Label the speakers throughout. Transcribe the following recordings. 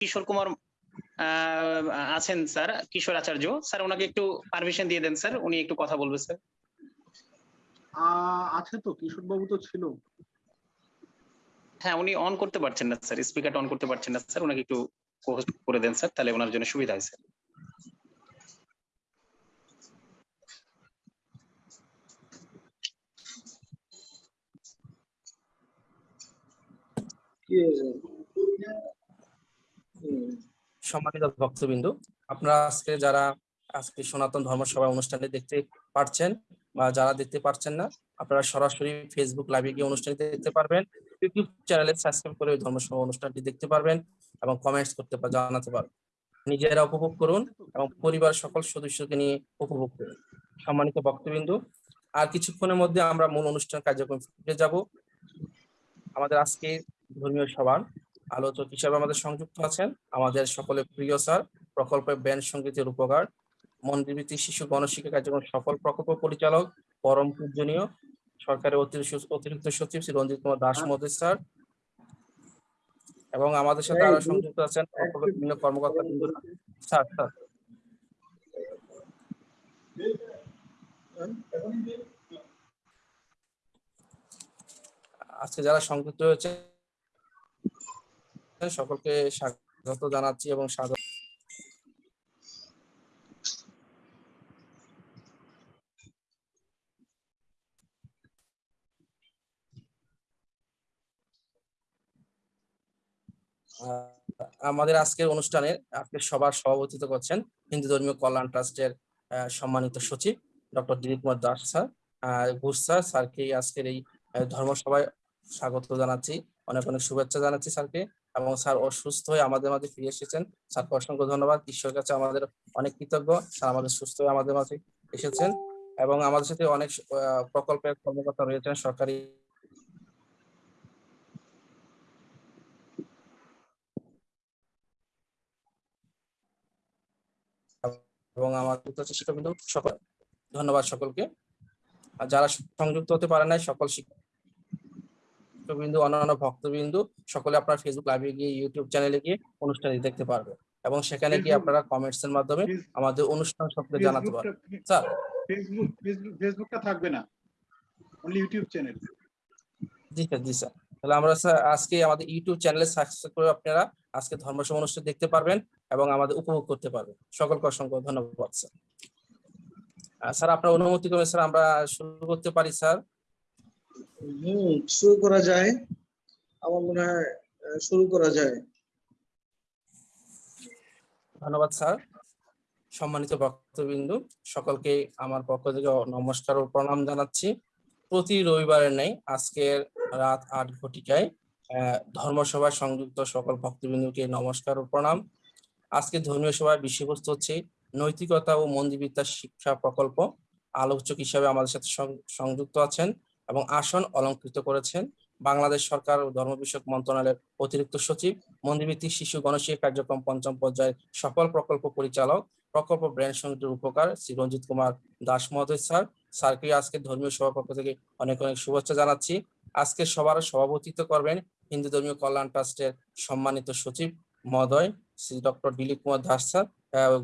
Speaker 1: কিশোর কুমার আছেন স্যার কিশোর আচার্য। স্যার ওনাকে একটু পারমিশন দিয়ে দেন স্যার উনি একটু কথা বলবে স্যার।
Speaker 2: আছে তো কিশোর বাবু তো ছিল।
Speaker 1: হ্যাঁ উনি অন করতে পারছেন না স্যার। স্পিকারটা অন করতে পারছেন না স্যার। ওনাকে একটু host করে দেন স্যার। তাহলে ওনার জন্য সুবিধা হয় স্যার।
Speaker 3: সম্মানিত ভক্তবিন্দু, আপনারা আজকে যারা আজকে সনাতন ধর্ম সভা অনুষ্ঠানে দেখতে পারছেন বা যারা দেখতে পারছেন না, আপনারা সরাসরি ফেসবুক লাইভে গিয়ে অনুষ্ঠানটি দেখতে পারবেন। ইউটিউব চ্যানেলে সাবস্ক্রাইব করে ওই ধর্মসভা অনুষ্ঠানটি দেখতে পারবেন এবং কমেন্টস করতে জানাতে পারবেন। নিজেরা উপভোগ করুন এবং পরিবার সকল সদস্যকে নিয়ে উপভোগ করুন। সম্মানিত ভক্তবিন্দু, আর কিছুক্ষণের মধ্যে আমরা মূল অনুষ্ঠান কার্যক্রম ফিরে যাব। আমাদের আজকে ধর্মীয় সভার আলোচক হিসাবে আমাদের সংযুক্ত আছেন আমাদের সকলের প্রিয় স্যার প্রকল্পের ব্যান্ড সঙ্গীতের উপকার মন্দিরভিত্তিক শিশু গণশিক্ষা কার্যক্রম সফল প্রকল্প পরিচালক পরম পূজনীয় সরকারের অতিরিক্ত সচিব শ্রী রঞ্জিত কুমার দাস মহোদয় স্যার এবং আমাদের সাথে আরও সংযুক্ত আছেন প্রকল্পের বিভিন্ন কর্মকর্তা। স্যার স্যার আজকে যারা সংযুক্ত হয়েছে সকলকে স্বাগত জানাচ্ছি এবং স্বাগত আমাদের আজকের অনুষ্ঠানে আজকে সবার সভাপতিত্ব করছেন হিন্দু ধর্মীয় কল্যাণ ট্রাস্টের সম্মানিত সচিব doctor Dilip Kumar Das sir. Ghosh sir, স্যারকে আজকের এই ধর্মসভায় স্বাগত জানাচ্ছি। অনেক অনেক শুভেচ্ছা জানাচ্ছি স্যারকে। এবং স্যার অসুস্থ হয়ে আমাদের মাঝে ফিরে এসেছেন। স্যারকে অসংখ্য ধন্যবাদ। ঈশ্বরের কাছে আমাদের অনেক কৃতজ্ঞ। স্যার, আমাদের সুস্থ হয়ে আমাদের মাঝে এসেছেন এবং আমাদের সাথে অনেক প্রকল্পের কর্মকর্তা রয়েছেন সরকারি। এবং আমার শিক্ষকবিন্দু সকল, ধন্যবাদ সকলকে। আর যারা সংযুক্ত হতে পারে নাই, সকল শিক্ষকবিন্দু অন্যান্য ভক্তবিন্দু সকলে আপনার ফেসবুক লাইভে গিয়ে ইউটিউব চ্যানেলে গিয়ে অনুষ্ঠানটি দেখতে পারবে। এবং সেখানে গিয়ে আপনারা কমেন্টস এর মাধ্যমে আমাদের অনুষ্ঠান সম্পর্কে জানাতে পারবেন। স্যার
Speaker 2: ফেসবুক ফেসবুক ফেসবুকটা থাকবে না। অনলি ইউটিউব চ্যানেল
Speaker 3: জি স্যার জি স্যার তাহলে আমরা স্যার আজকে আমাদের ইউটিউব চ্যানেলে সাবস্ক্রাইব করে আপনারা আজকে ধর্মসভা অনুষ্ঠান দেখতে পারবেন এবং আমাদের উপভোগ করতে পারবেন। সকলকে অসংখ্য ধন্যবাদ স্যার স্যার আপনার অনুমতি করে স্যার আমরা শুরু করতে পারি স্যার
Speaker 4: শুরু করা যায়। আমার মনে হয় শুরু করা যায়।
Speaker 3: ধন্যবাদ, স্যার। সম্মানিত ভক্তবিন্দু, সকলকে আমার পক্ষ থেকে নমস্কার ও প্রণাম জানাচ্ছি। প্রতি রবিবারের নেই আজকের রাত আট ঘটিকায় ধর্মসভায় সংযুক্ত সকল ভক্তবিন্দুকে নমস্কার ও প্রণাম। আজকে ধর্মীয় সভায় বিষয়বস্তু হচ্ছে নৈতিকতা ও মন্দিরবিদ্যার শিক্ষা প্রকল্প। আলোচক হিসাবে আমাদের সাথে সংযুক্ত আছেন এবং আসন অলঙ্কৃত করেছেন বাংলাদেশ সরকার ধর্ম বিষয়ক মন্ত্রণালয়ের অতিরিক্ত সচিব, মন্দিরভিত্তিক শিশু গণশিক্ষা কার্যক্রম পঞ্চম পর্যায়ের সফল প্রকল্প পরিচালক, প্রকল্প ব্র্যান্ড সঙ্গীতের উপকার শ্রী রঞ্জিত কুমার দাস মহোদয় স্যার। স্যারকে আজকে ধর্মীয় সভা পক্ষ থেকে অনেক অনেক শুভেচ্ছা জানাচ্ছি। আজকে সবার সভাপতিত্ব করবেন হিন্দু ধর্মীয় কল্যাণ ট্রাস্টের সম্মানিত সচিব মহোদয় Shri doctor Dilip Kumar Das sir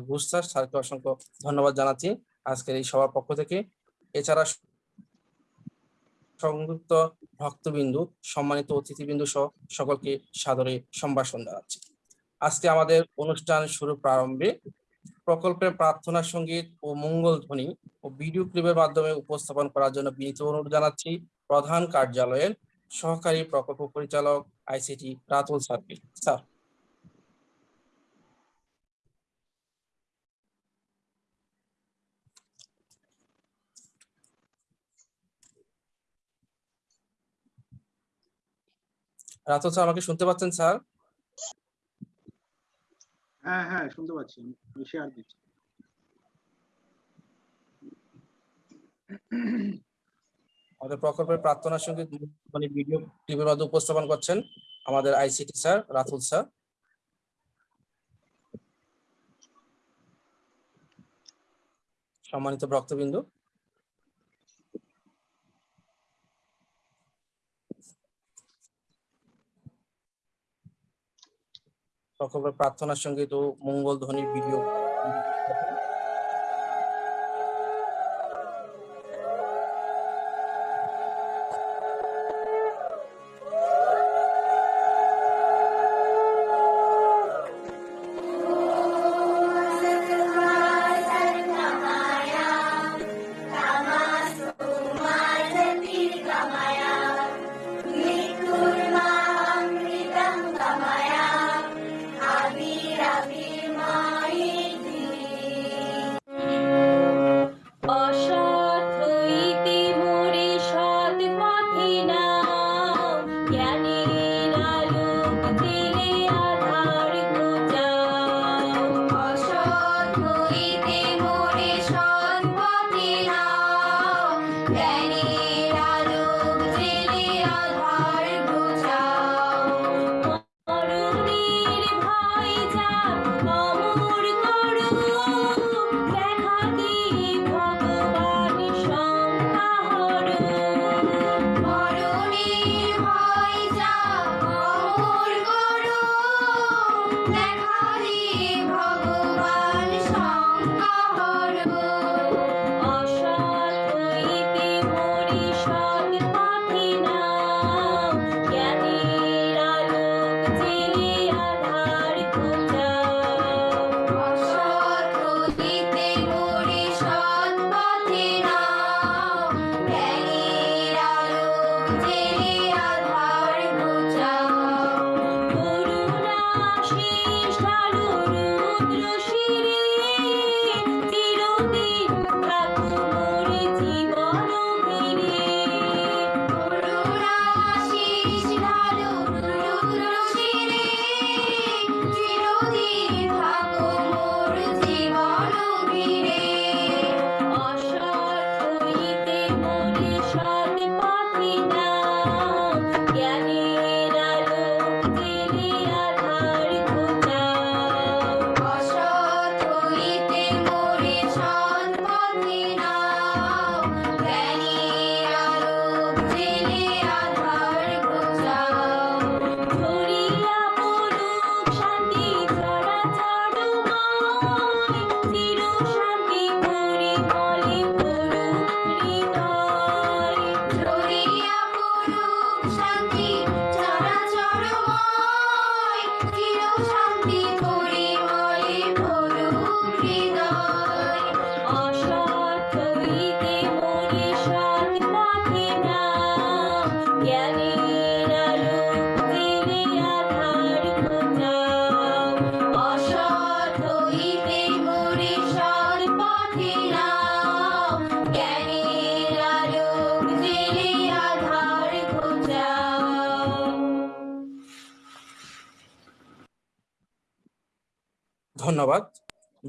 Speaker 3: Ghosh sir. স্যারকে অসংখ্য ধন্যবাদ জানাচ্ছি আজকের এই সভার পক্ষ থেকে। এছাড়া সংযুক্ত ভক্তবিন্দু, সম্মানিত অতিথিবিন্দু সহ সকলকে সাদরে সম্ভাষণ জানাচ্ছি। আজকে আমাদের অনুষ্ঠান শুরু প্রারম্ভে প্রকল্পের প্রার্থনা সংগীত ও মঙ্গল ধ্বনি ও ভিডিও ক্লিপের মাধ্যমে উপস্থাপন করার জন্য বিনীত অনুরোধ জানাচ্ছি প্রধান কার্যালয়ের সহকারী প্রকল্প পরিচালক আইসিটি রাতুল স্যারকে। স্যার। রাতুল স্যার আমাকে শুনতে পাচ্ছেন স্যার?
Speaker 2: হ্যাঁ হ্যাঁ শুনতে পাচ্ছি আমি শেয়ার দিচ্ছি।
Speaker 3: আমাদের প্রকল্পের প্রার্থনা সংগীত মানে ভিডিও ক্লিপের মাধ্যমে উপস্থাপন করছেন আমাদের আইসিটি স্যার রাতুল স্যার। সম্মানিত ভক্তবিন্দু
Speaker 5: সকলের প্রার্থনার সঙ্গে তো মঙ্গল ধ্বনির ভিডিও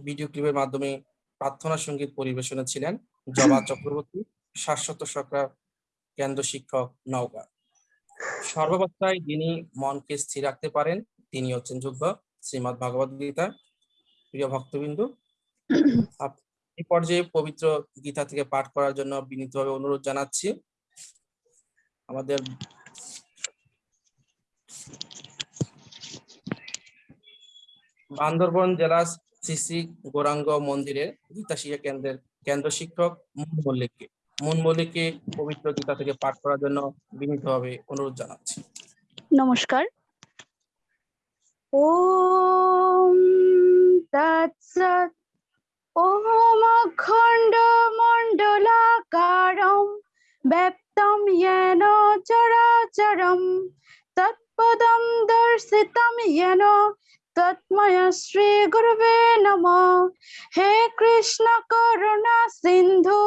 Speaker 5: ভিডিও ক্লিপের মাধ্যমে প্রার্থনা সংগীত পরিবেশনে ছিলেন জবা চক্রবর্তী, শাশ্বত সরকার, কেন্দ্র শিক্ষক নওগাঁ। সর্বাবস্থায় যিনি মনকে স্থির রাখতে পারেন, তিনি হচ্ছেন যোগ্য শ্রীমৎ ভগবদ গীতা। প্রিয় ভক্তবিন্দু এই পর্যায়ে পবিত্র গীতা থেকে পাঠ করার জন্য বিনীতভাবে অনুরোধ জানাচ্ছি। আমাদের বান্দরবন জেলার শ্রী শ্রী গৌরাঙ্গ মন্দিরের গীতা শিক্ষা কেন্দ্রের কেন্দ্র শিক্ষক মুন মল্লিককে। মুন মল্লিককে পবিত্র গীতা থেকে পাঠ করার জন্য বিনীতভাবে অনুরোধ জানাচ্ছি।
Speaker 6: নমস্কার। ওম তৎসৎ। ওম অখণ্ড মণ্ডলাকারম। ব্যপ্তম येन চরাচরম। তৎপদম দর্শিতম তৎময় শ্রী গুরবে নমঃ হে কৃষ্ণ করুণা সিন্ধু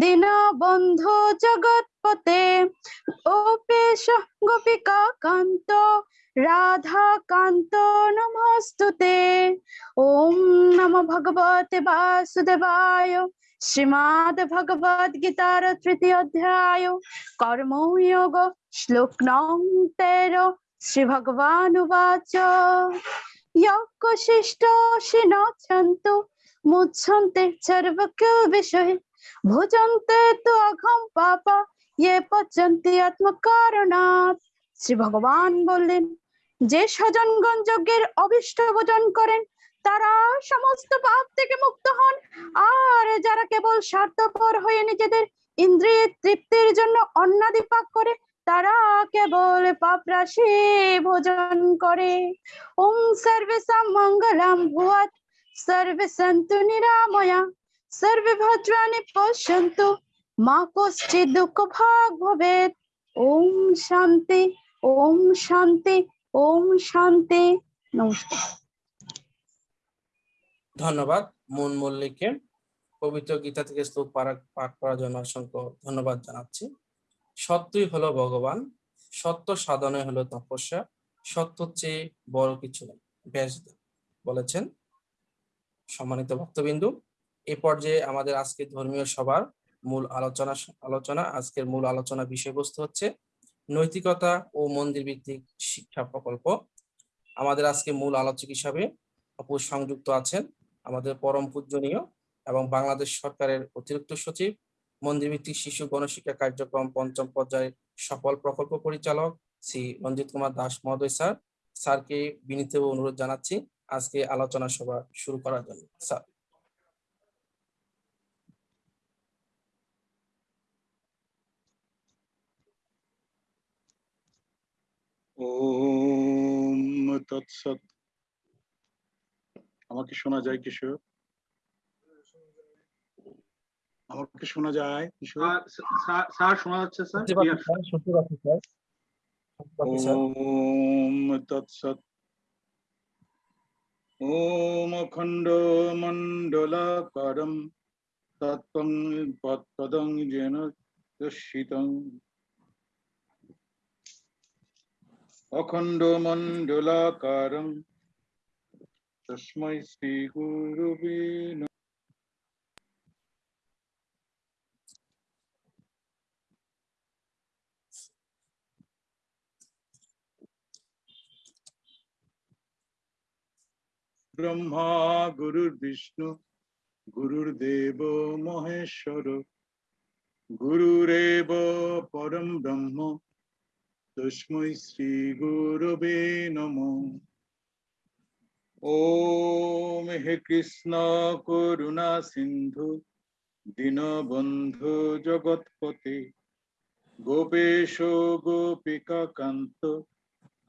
Speaker 6: দীনবন্ধু জগৎপতে গোপেশ গোপিকা কান্ত রাধা কান্ত নমস্তুতে ওম নম ভগবতে বাসুদেবায় শ্রীমদ্ ভগবদ গীতার তৃতীয় অধ্যায় কর্মযোগ শ্লোক নং তেরো শ্রী ভগবান यज्ञशिष्ट शिनोच्छन्तु मुच्छन्ते सर्वकिल विषये ভুজন্তে তু অঘম পাপা ইয়ে পচন্তি আত্মকারণাৎ শ্রী ভগবান বললেন যে স্বজনগণ যজ্ঞের অভিষ্ট ভোজন করেন তারা সমস্ত পাপ থেকে মুক্ত হন আর যারা কেবল স্বার্থপর হয়ে নিজেদের ইন্দ্রিয় তৃপ্তির জন্য অন্নাদি পাক করে তারা কেবল পাপ রাশি ভোজন করে। ওম সর্বেশাম মঙ্গলম ভুয়াত সর্বে সন্তু নিরাময়া সর্বে ভদ্রাণি পশ্যন্তু, মা কশ্চিৎ দুঃখ ভাগ ভবেত। ওম শান্তি ওম শান্তি ওম শান্তি। নমস্কার।
Speaker 3: ধন্যবাদ মন মল্লিককে পবিত্র গীতা থেকে শ্লোক পাঠ করার জন্য অসংখ্য ধন্যবাদ জানাচ্ছি। সত্যই হলো ভগবান, সত্য সাধনে হলো তপস্যা, সত্য চেয়ে বড় কিছু নেই ব্যাসদেব বলেছেন সম্মানিত ভক্তবিন্দু, এ পর্যায়ে আমাদের আজকে ধর্মীয় সভার মূল আলোচনা আলোচনা, আজকের মূল আলোচনা বিষয়বস্তু হচ্ছে নৈতিকতা ও মন্দির ভিত্তিক শিক্ষা প্রকল্প। আমাদের আজকে মূল আলোচক হিসাবে অপু সংযুক্ত আছেন আমাদের পরম পূজনীয় এবং বাংলাদেশ সরকারের অতিরিক্ত সচিব মন্দির ভিত্তিক শিশু গণশিক্ষা কার্যক্রম পঞ্চম পর্যায়ের সফল প্রকল্প পরিচালক শ্রী রঞ্জিত কুমার দাস মহোদয়, স্যার। স্যারকে বিনীত অনুরোধ জানাচ্ছি আজকে আলোচনা সভা শুরু করার জন্য। স্যার।
Speaker 2: ওম তৎসৎ। আমাকে শোনা যায়, কিশোর? আমাকে শোনা যায়
Speaker 7: স্যার শোনা যাচ্ছে স্যার?
Speaker 2: ওম তৎসৎ। ওম অখণ্ড মণ্ডলাকারম তৎপং পদং যেন দর্শিতং। অখণ্ড মণ্ডলাকারম। তস্मै শ্রী গুরুবে ব্রহ্মা, গুরুর বিষ্ণু গুরুর্দেব মহেশ্বর। গুরুরেব পরম ব্রহ্ম তস্मै শ্রী গুরবে নম। ওম হে কৃষ্ণ করুণা সিন্ধু, দীনবন্ধু জগৎপতে গোপেশ গোপিকা কান্ত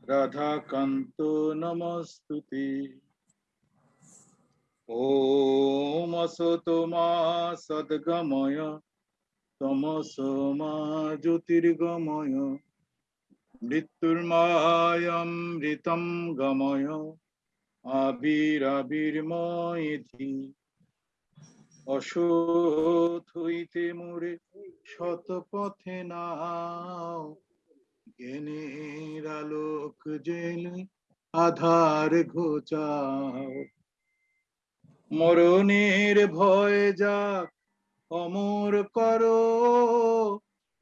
Speaker 2: রাধা কান্ত নমস্তুতে। ওম অসতো মা সদ্গময় তমস মা জ্যোতির্গময় মৃত্যুর্মায়মৃতম গময় আবিরাবির্ময়ধি হইতে মোরে শত পথে নাও জ্ঞানের আলোক আধার ঘোচাও মরণের ভয় যাক, অমর করো।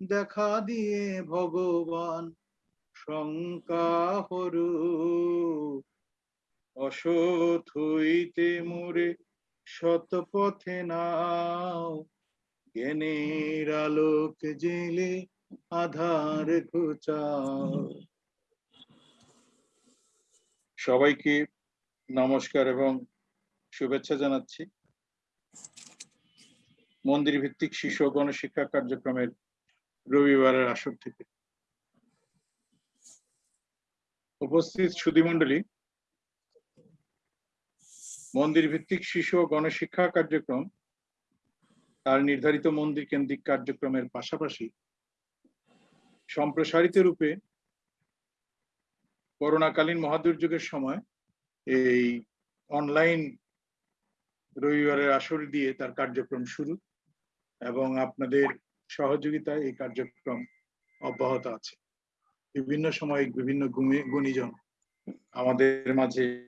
Speaker 2: দেখা দিয়ে ভগবান শঙ্কা হরু অসৎ হইতে মোরে শত পথে নাও। জ্ঞানের আলোক জেলে আধার ঘুচাও। সবাইকে নমস্কার এবং শুভেচ্ছা জানাচ্ছি। মন্দির ভিত্তিক শিশু গণশিক্ষা কার্যক্রমের রবিবারের আসর থেকে। উপস্থিত সুধীমণ্ডলী মন্দির ভিত্তিক শিশু ও গণশিক্ষা কার্যক্রম, তার নির্ধারিত মন্দির কেন্দ্রিক কার্যক্রমের পাশাপাশি সম্প্রসারিত রূপে করোনাকালীন মহাদুর্যোগের সময় এই অনলাইন রবিবারের আসর দিয়ে তার কার্যক্রম শুরু এবং আপনাদের সহযোগিতায় এই কার্যক্রম অব্যাহত আছে। বিভিন্ন সময় বিভিন্ন গুণী- গুণীজন আমাদের মাঝে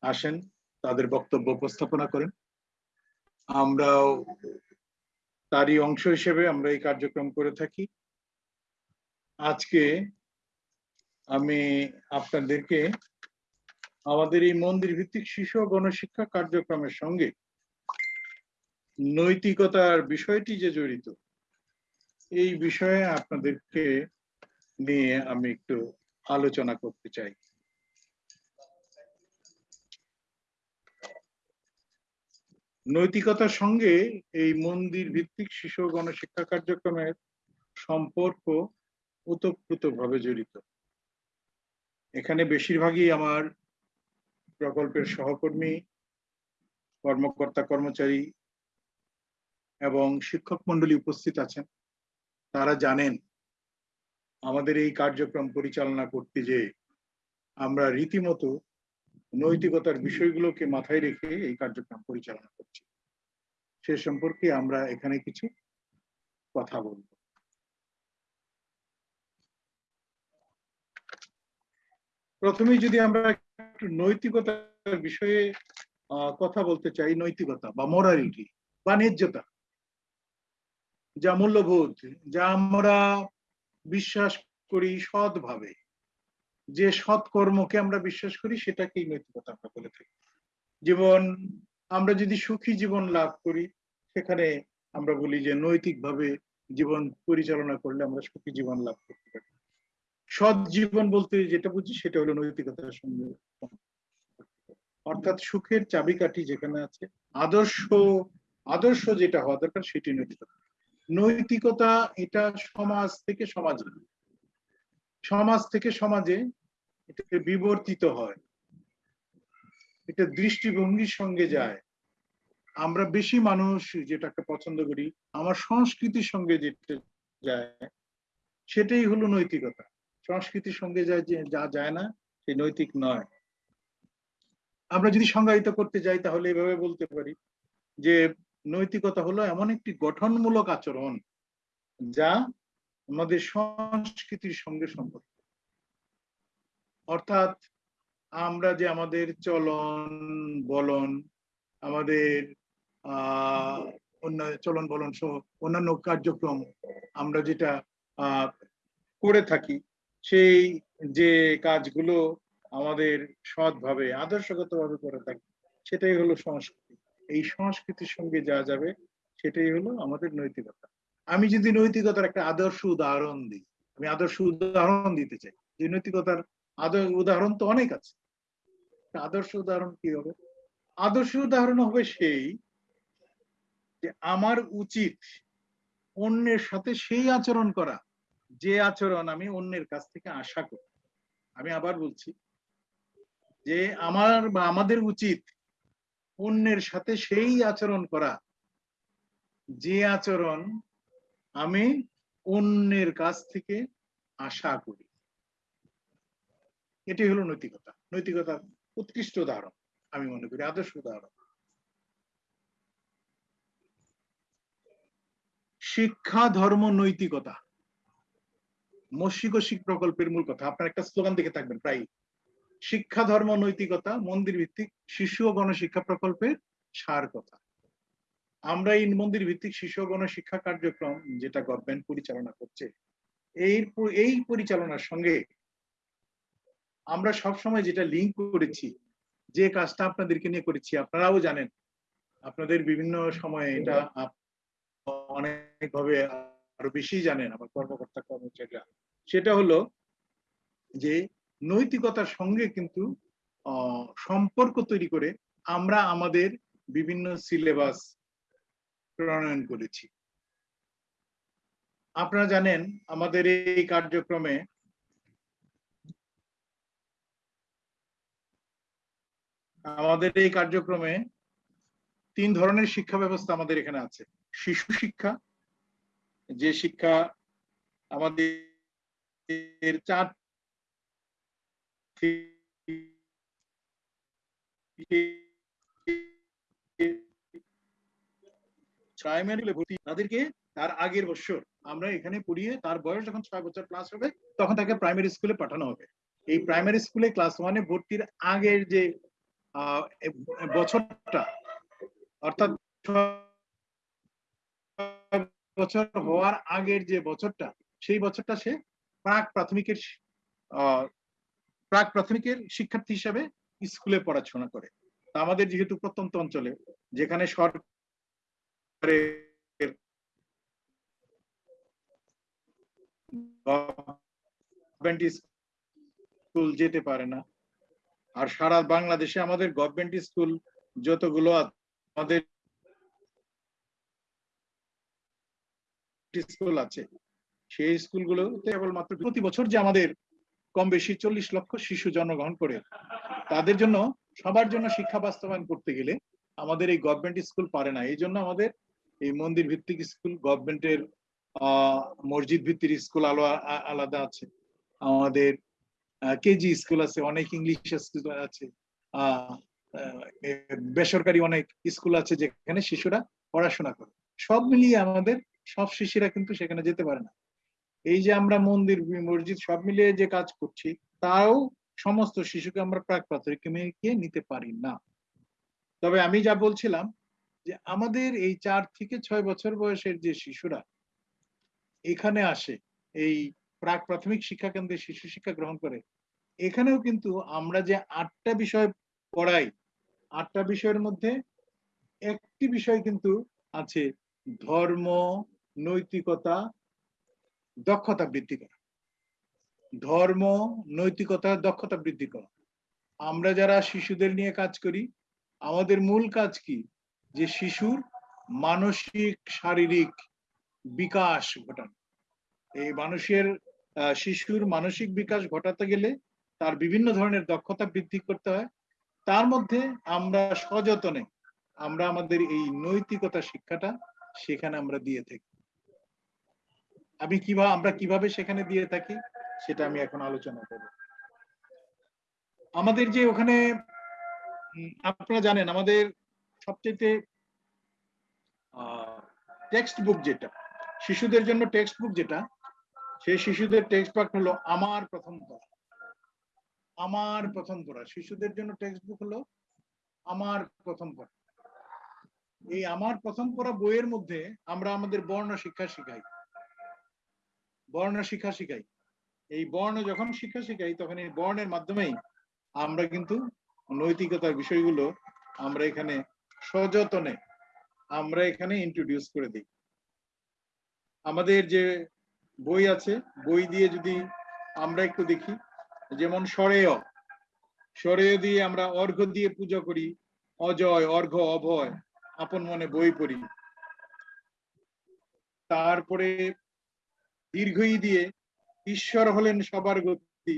Speaker 2: আসেন, তাদের বক্তব্য উপস্থাপনা করেন। আমরাও তারই অংশ হিসেবে আমরা এই কার্যক্রম করে থাকি। আজকে আমি আপনাদেরকে আমাদের এই মন্দির ভিত্তিক শিশু গণশিক্ষা কার্যক্রমের সঙ্গে নৈতিকতার বিষয়টি যে জড়িত, এই বিষয়ে আপনাদেরকে নিয়ে আমি একটু আলোচনা করতে চাই। নৈতিকতার সঙ্গে এই মন্দির ভিত্তিক শিশু গণশিক্ষা কার্যক্রমের সম্পর্ক ওতপ্রোত ভাবে জড়িত। এখানে বেশিরভাগই আমার প্রকল্পের সহকর্মী, কর্মকর্তা, কর্মচারী এবং শিক্ষক মন্ডলী উপস্থিত আছেন। তারা জানেন আমাদের এই কার্যক্রম পরিচালনা করতে যে আমরা রীতিমতো নৈতিকতার বিষয়গুলোকে মাথায় রেখে এই কার্যক্রম পরিচালনা করছি। সে সম্পর্কে আমরা এখানে কিছু কথা বলব। প্রথমেই যদি আমরা একটু নৈতিকতার বিষয়ে কথা বলতে চাই, নৈতিকতা বা মোরালিটি বা যা মূল্যবোধ, যা আমরা বিশ্বাস করি সৎভাবে। যে সৎ কর্মকে আমরা বিশ্বাস করি, সেটাকেই নৈতিকতা আমরা বলে থাকি। জীবন আমরা যদি সুখী জীবন লাভ করি, সেখানে আমরা বলি যে নৈতিকভাবে জীবন পরিচালনা করলে আমরা সুখী জীবন লাভ করতে পারি। সৎ জীবন বলতে যেটা বুঝি সেটা হলো নৈতিকতার সঙ্গে। অর্থাৎ সুখের চাবিকাঠি যেখানে আছে, আদর্শ আদর্শ যেটা হওয়া দরকার সেটি নৈতিকতা। নৈতিকতা এটা সমাজ থেকে সমাজে। সমাজ থেকে সমাজে এটা বিবর্তিত হয়। এটা দৃষ্টিভঙ্গির সঙ্গে যায়। আমরা বেশি মানুষ যেটাকে পছন্দ করি, আমার সংস্কৃতির সঙ্গে যেটা যায়, সেটাই হলো নৈতিকতা। সংস্কৃতির সঙ্গে যে যা যায় না সে নৈতিক নয়। আমরা যদি সংজ্ঞায়িত করতে যাই, তাহলে এভাবে বলতে পারি যে নৈতিকতা হলো এমন একটি গঠনমূলক আচরণ যা আমাদের সংস্কৃতির সঙ্গে সম্পর্ক অর্থাৎ আমরা যে আমাদের চলন, বলন, আমাদের আহ চলন, বলন সহ অন্যান্য কার্যক্রম আমরা যেটা করে থাকি সেই যে কাজগুলো আমাদের সৎভাবে, আদর্শগতভাবে করে থাকি, সেটাই হলো সংস্কৃতি। এই সংস্কৃতির সঙ্গে যা যাবে, সেটাই হলো আমাদের নৈতিকতা। আমি যদি নৈতিকতার একটা আদর্শ উদাহরণ দিই, আমি আদর্শ উদাহরণ দিতে চাই, যে নৈতিকতার আদর্শ উদাহরণ তো অনেক আছে। আদর্শ উদাহরণ কি হবে? আদর্শ উদাহরণ হবে সেই যে আমার উচিত অন্যের সাথে সেই আচরণ করা যে আচরণ আমি অন্যের কাছ থেকে আশা করি। আমি আবার বলছি যে আমার বা আমাদের উচিত অন্যের সাথে সেই আচরণ করা। যে আচরণ আমি অন্যের কাছ থেকে আশা করি। এটি হলো নৈতিকতা। নৈতিকতার উৎকৃষ্ট উদাহরণ আমি মনে করি, আদর্শ উদাহরণ। শিক্ষা, ধর্ম, নৈতিকতা। মস্যিক শিখ প্রকল্পের মূল কথা, আপনার একটা স্লোগান দেখে থাকবেন প্রায়। শিক্ষা, ধর্ম, নৈতিকতা, মন্দির ভিত্তিক শিশু ও গণশিক্ষা প্রকল্পের সার কথা। আমরা এই মন্দির ভিত্তিক শিশু ও গণশিক্ষা কার্যক্রম যেটা গভর্নমেন্ট পরিচালনা করছে এই এই পরিচালনার সঙ্গে আমরা সব সময় যেটা লিঙ্ক করেছি, যে কাজটা আপনাদেরকে নিয়ে করেছি, আপনারাও জানেন, আপনাদের বিভিন্ন সময়ে এটা অনেকভাবে আরও বেশি জানেন আমার কর্মকর্তা কর্মচারীরা। সেটা হলো যে নৈতিকতার সঙ্গে কিন্তু সম্পর্ক তৈরি করে আমরা আমাদের বিভিন্ন সিলেবাস প্রণয়ন করেছি। আপনারা জানেন, আমাদের এই কার্যক্রমে আমাদের এই কার্যক্রমে তিন ধরনের শিক্ষা ব্যবস্থা আমাদের এখানে আছে। শিশু শিক্ষা যে শিক্ষা আমাদের চার এখানে পড়িয়ে তার বয়স যখন ছয় বছর ক্লাস হবে, তখন তাকে প্রাইমারি স্কুলে পাঠানো হবে। এই প্রাইমারি স্কুলে ক্লাস ভর্তির আগের যে বছরটা, অর্থাৎ বছর হওয়ার আগের যে বছরটা, সেই বছরটা সে প্রাক প্রাথমিকের প্রাক প্রাথমিকের শিক্ষার্থী হিসাবে স্কুলে পড়াশোনা করে। আমাদের যেহেতু প্রত্যন্ত অঞ্চলে, যেখানে সরকারের স্কুল যেতে পারে না, আর সারা বাংলাদেশে আমাদের গভর্নমেন্ট স্কুল যতগুলো আমাদের স্কুল আছে। সেই স্কুলগুলো কেবলমাত্র প্রতি বছর যে আমাদের কম বেশি চল্লিশ লক্ষ শিশু জন্মগ্রহণ করে, তাদের জন্য, সবার জন্য শিক্ষা বাস্তবায়ন করতে গেলে আমাদের এই গভর্নমেন্ট স্কুল পারে না। এই জন্য আমাদের এই মন্দির ভিত্তিক স্কুল গভর্নমেন্টের মসজিদ ভিত্তিক স্কুল আলো আলাদা আছে। আমাদের কেজি স্কুল আছে, অনেক ইংলিশ স্কুল আছে বেসরকারি অনেক স্কুল আছে যেখানে শিশুরা পড়াশোনা করে। সব মিলিয়ে আমাদের সব শিশুরা কিন্তু সেখানে যেতে পারে না। এই যে আমরা মন্দির মসজিদ সব মিলিয়ে যে কাজ করছি, তাও সমস্ত শিশুকে আমরা প্রাক প্রাথমিকে নিতে পারি না। তবে আমি যা বলছিলাম যে আমাদের এই চার থেকে ছয় বছর বয়সের যে শিশুরা এখানে আসে, এই প্রাক প্রাথমিক শিক্ষা কেন্দ্রে শিশু শিক্ষা গ্রহণ করে, এখানেও কিন্তু আমরা যে আটটা বিষয় পড়াই, আটটা বিষয়ের মধ্যে একটি বিষয় কিন্তু আছে ধর্ম নৈতিকতা, দক্ষতা বৃদ্ধি করা। ধর্ম, নৈতিকতা, দক্ষতা বৃদ্ধি করা। আমরা যারা শিশুদের নিয়ে কাজ করি, আমাদের মূল কাজ কি? যে শিশুর মানসিক, শারীরিক বিকাশ ঘটানো। এই মানুষের শিশুর মানসিক বিকাশ ঘটাতে গেলে তার বিভিন্ন ধরনের দক্ষতা বৃদ্ধি করতে হয়। তার মধ্যে আমরা সযতনে, আমরা আমাদের এই নৈতিকতা শিক্ষাটা সেখানে আমরা দিয়ে থাকি। আমি কীভাবে আমরা কীভাবে সেখানে দিয়ে থাকি, সেটা আমি এখন আলোচনা করব। আমাদের যে ওখানে আপনারা জানেন, আমাদের সবচেয়ে টেক্সট বুক যেটা, শিশুদের জন্য টেক্সট বুক যেটা, সেই শিশুদের টেক্সট বুক হলো আমার প্রথম পড়া। আমার প্রথম পড়া। শিশুদের জন্য টেক্সট বুক হলো আমার প্রথম পড়া। এই আমার প্রথম পড়া বইয়ের মধ্যে আমরা আমাদের বর্ণ শিক্ষা শিখাই। বর্ণ শিক্ষা শিখাই। এই বর্ণ যখন শিক্ষা শিখাই, তখন এই বর্ণের মাধ্যমেই আমরা কিন্তু নৈতিকতার বিষয়গুলো আমরা এখানে সযতনে আমরা এখানে ইন্ট্রোডিউস করে দিই। আমাদের যে বই আছে, বই দিয়ে যদি আমরা একটু দেখি, যেমন সরেয় সরেয় দিয়ে আমরা অর্ঘ্য দিয়ে পূজা করি, অজয় অর্ঘ্য অভয়, আপন মনে বই পড়ি। তারপরে দীর্ঘই দিয়ে ঈশ্বর হলেন সবার গতি।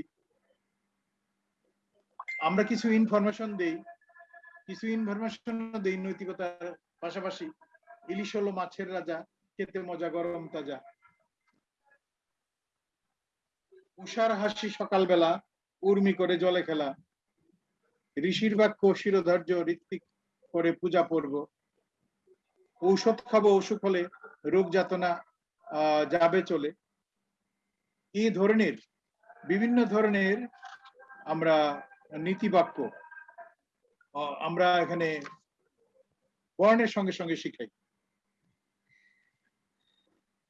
Speaker 2: আমরা কিছু ইনফরমেশন দেই, কিছু ইনফরমেশন দেই নৈতিকতার পাশাপাশি। ইলিশ হলো মাছের রাজা, খেতে মজা গরম তাজা। উষার হাসি সকালবেলা, উর্মি করে জলে খেলা। ঋষির বাক্য শিরোধার্য, ঋত্বিক করে পূজা পর্ব। ঔষধ খাব অসুখ হলে রোগ যাতনা যাবে চলে। এই ধরনের বিভিন্ন ধরনের আমরা নীতিবাক্য আমরা এখানে বর্ণের সঙ্গে সঙ্গে শিখাই।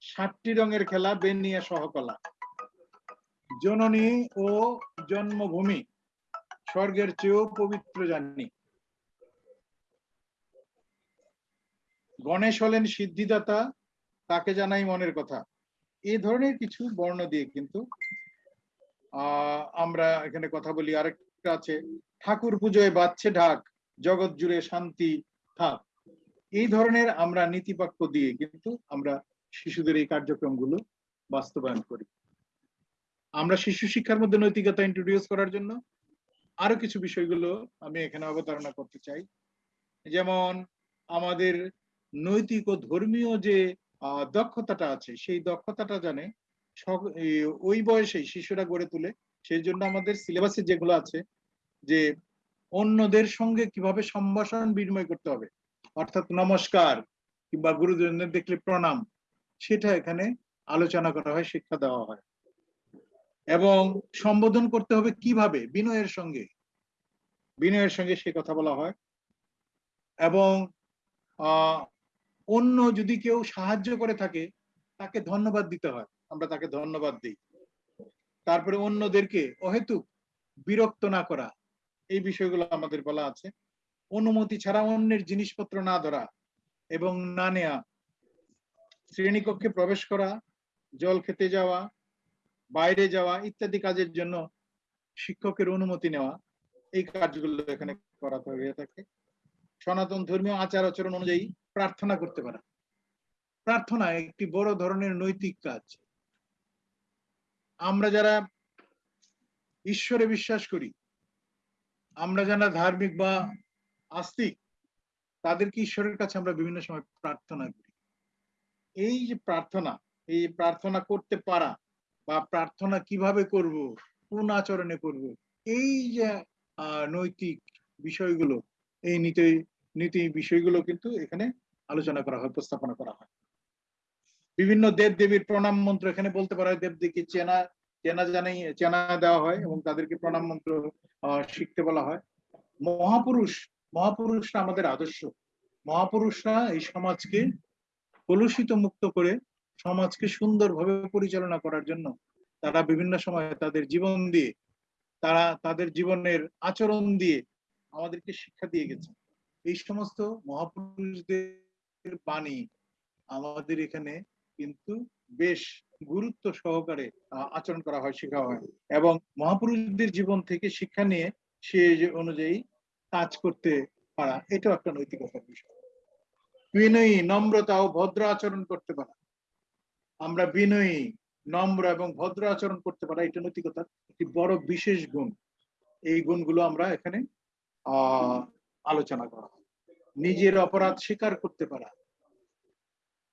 Speaker 2: সাতটি রঙের খেলা, বেনিয়া সহকলা। জননী ও জন্মভূমি, স্বর্গের চেয়েও পবিত্র জানি। গণেশ হলেন সিদ্ধিদাতা, তাকে জানাই মনের কথা। এই ধরনের কিছু বর্ণ দিয়ে কিন্তু আমরা এখানে কথা বলি। আরেকটা আছে, ঠাকুর পুজোয় বাজছে ঢাক, জগৎ জুড়ে শান্তি থাক। এই ধরনের আমরা নীতিবাক্য দিয়ে কিন্তু আমরা শিশুদের এই কার্যক্রমগুলো বাস্তবায়ন করি। আমরা শিশু শিক্ষার মধ্যে নৈতিকতা ইন্ট্রোডিউস করার জন্য আরও কিছু বিষয়গুলো আমি এখানে অবতারণা করতে চাই। যেমন, আমাদের নৈতিক ও ধর্মীয় যে দক্ষতাটা আছে। সেই দক্ষতাটা জানে ওই বয়সে শিশুরা গড়ে তুলে। সেই জন্য আমাদের সিলেবাসে যেগুলো আছে যে অন্যদের সঙ্গে কীভাবে সম্ভাষণ বিনিময় করতে হবে, অর্থাৎ নমস্কার কিংবা গুরুজনদের দেখলে প্রণাম, সেটা এখানে আলোচনা করা হয়, শিক্ষা দেওয়া হয়। এবং সম্বোধন করতে হবে কীভাবে? বিনয়ের সঙ্গে। বিনয়ের সঙ্গে সে কথা বলা হয়। এবং অন্য যদি কেউ সাহায্য করে থাকে, তাকে ধন্যবাদ দিতে হয়। আমরা তাকে ধন্যবাদ দিই। তারপরে অন্যদেরকে অহেতুক বিরক্ত না করা, এই বিষয়গুলো আমাদের বলা আছে। অনুমতি ছাড়া অন্যের জিনিসপত্র না ধরা এবং না নেয়া, শ্রেণীকক্ষে প্রবেশ করা, জল খেতে যাওয়া, বাইরে যাওয়া ইত্যাদি কাজের জন্য শিক্ষকের অনুমতি নেওয়া, এই কাজগুলো এখানে করা হয়ে থাকে। সনাতন ধর্মীয় আচার আচরণ অনুযায়ী প্রার্থনা করতে পারা। প্রার্থনা একটি বড় ধরনের নৈতিক কাজ। আমরা যারা ঈশ্বরে বিশ্বাস করি, আমরা যারা ধার্মিক বা আস্তিক, তাদেরকে ঈশ্বরের কাছে আমরা বিভিন্ন সময় প্রার্থনা করি। এই যে প্রার্থনা, এই প্রার্থনা করতে পারা বা প্রার্থনা কীভাবে করব, কোন আচরণে করব, এই যে নৈতিক বিষয়গুলো, এই নীতি নীতি বিষয়গুলো কিন্তু এখানে আলোচনা করা হয়, উপস্থাপনা করা হয়। বিভিন্ন দেব দেবীর প্রণাম মন্ত্র এখানে বলতে পারা হয়, দেবদেবীকে চেনা চেনা জানাই চেনা দেওয়া হয় এবং তাদেরকে প্রণাম মন্ত্র শিখতে বলা হয়। মহাপুরুষ, মহাপুরুষরা আমাদের আদর্শ। মহাপুরুষরা এই সমাজকে কলুষিত মুক্ত করে সমাজকে সুন্দরভাবে পরিচালনা করার জন্য তারা বিভিন্ন সময় তাদের জীবন দিয়ে, তারা তাদের জীবনের আচরণ দিয়ে আমাদেরকে শিক্ষা দিয়ে গেছে। এই সমস্ত মহাপুরুষদের বাণী আমাদের এখানে কিন্তু বেশ গুরুত্ব সহকারে আচরণ করা হয়, শেখা হয়। এবং মহাপুরুষদের জীবন থেকে শিক্ষা নিয়ে সে অনুযায়ী কাজ করতে পারা, এটাও একটা নৈতিকতার বিষয়। বিনয়ী, নম্রতা ও ভদ্র আচরণ করতে পারা। আমরা বিনয়ী, নম্র এবং ভদ্র আচরণ করতে পারা, এটা নৈতিকতার একটি বড় বিশেষ গুণ। এই গুণগুলো আমরা এখানে আলোচনা করা হয়। নিজের অপরাধ স্বীকার করতে পারা।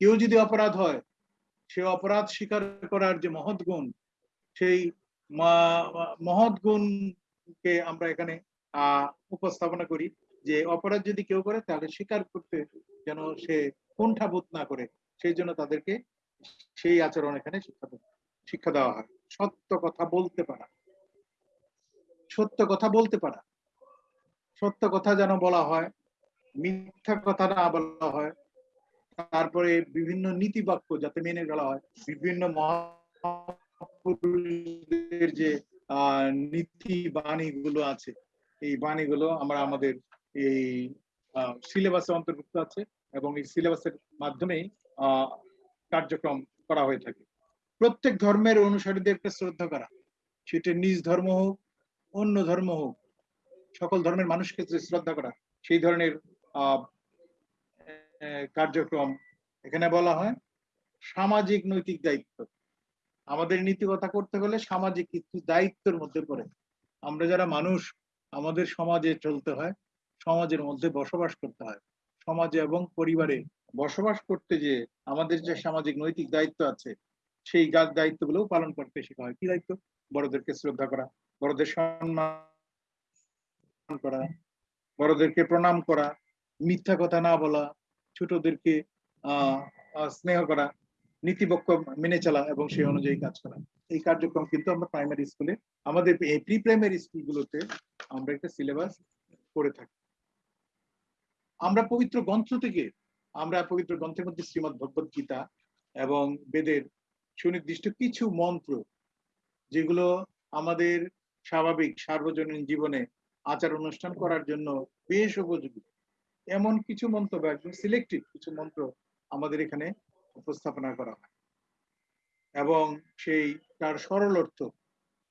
Speaker 2: কেউ যদি অপরাধ হয়, সে অপরাধ স্বীকার করার যে মহৎ গুণ, সেই মহৎ গুণকে আমরা এখানে উপস্থাপনা করি যে অপরাধ যদি কেউ করে, তাহলে স্বীকার করতে যেন সে কুণ্ঠাবোধ না করে, সেই জন্য তাদেরকে সেই আচরণ এখানে শিক্ষা শিক্ষা দেওয়া হয়। সত্য কথা বলতে পারা। সত্য কথা বলতে পারা। সত্য কথা যেন বলা হয় মিথ্যা কথা না বলা হয়। তারপরে বিভিন্ন নীতি বাক্য যাতে মেনে চলা হয়। বিভিন্ন মহাপুরুষদের যে নীতি বাণীগুলো আছে, এই বাণীগুলো আমরা আমাদের এই সিলেবাসে অন্তর্ভুক্ত আছে এবং এই সিলেবাসের মাধ্যমেই কার্যক্রম করা হয়ে থাকে। প্রত্যেক ধর্মের অনুসারীদেরকে শ্রদ্ধা করা। সেটা নিজ ধর্ম হোক, অন্য ধর্ম হোক, সকল ধর্মের মানুষকে শ্রদ্ধা করা। সেই ধরনের কার্যক্রম। এখানে বলা হয় সামাজিক নৈতিক দায়িত্ব। আমাদের নীতিকথা করতে হলে সামাজিক কিছু দায়িত্বের মধ্যে পড়ে। আমরা যারা মানুষ, আমাদের সমাজে চলতে হয়, সমাজের মধ্যে বসবাস করতে হয়। সমাজে এবং পরিবারে বসবাস করতে যে আমাদের যে সামাজিক নৈতিক দায়িত্ব আছে, সেই দায়িত্বগুলোও পালন করতে শেখা হয়। কি দায়িত্ব? বড়দেরকে শ্রদ্ধা করা, বড়দের সম্মান করা, বড়দেরকে প্রণাম করা মিথ্যা কথা না বলা, ছোটদেরকে স্নেহ করা, নীতিবক্ষ মেনে চলা এবং সেই অনুযায়ী কাজ করা। এই কার্যক্রম কিন্তু আমরা প্রাইমারি স্কুলে আমাদের এই প্রি প্রাইমারি স্কুলগুলোতে আমরা একটা সিলেবাস করে থাকি। আমরা পবিত্র গ্রন্থ থেকে, আমরা পবিত্র গ্রন্থের মধ্যে শ্রীমদ ভগবত গীতা এবং বেদের সুনির্দিষ্ট কিছু মন্ত্র, যেগুলো আমাদের স্বাভাবিক সার্বজনীন জীবনে আচার অনুষ্ঠান করার জন্য বেশ উপযোগী। এমন কিছু মন্ত্র বা একদম সিলেক্টিভ কিছু মন্ত্র আমাদের এখানে উপস্থাপনা করা হয়। এবং সেই, তার সরল অর্থ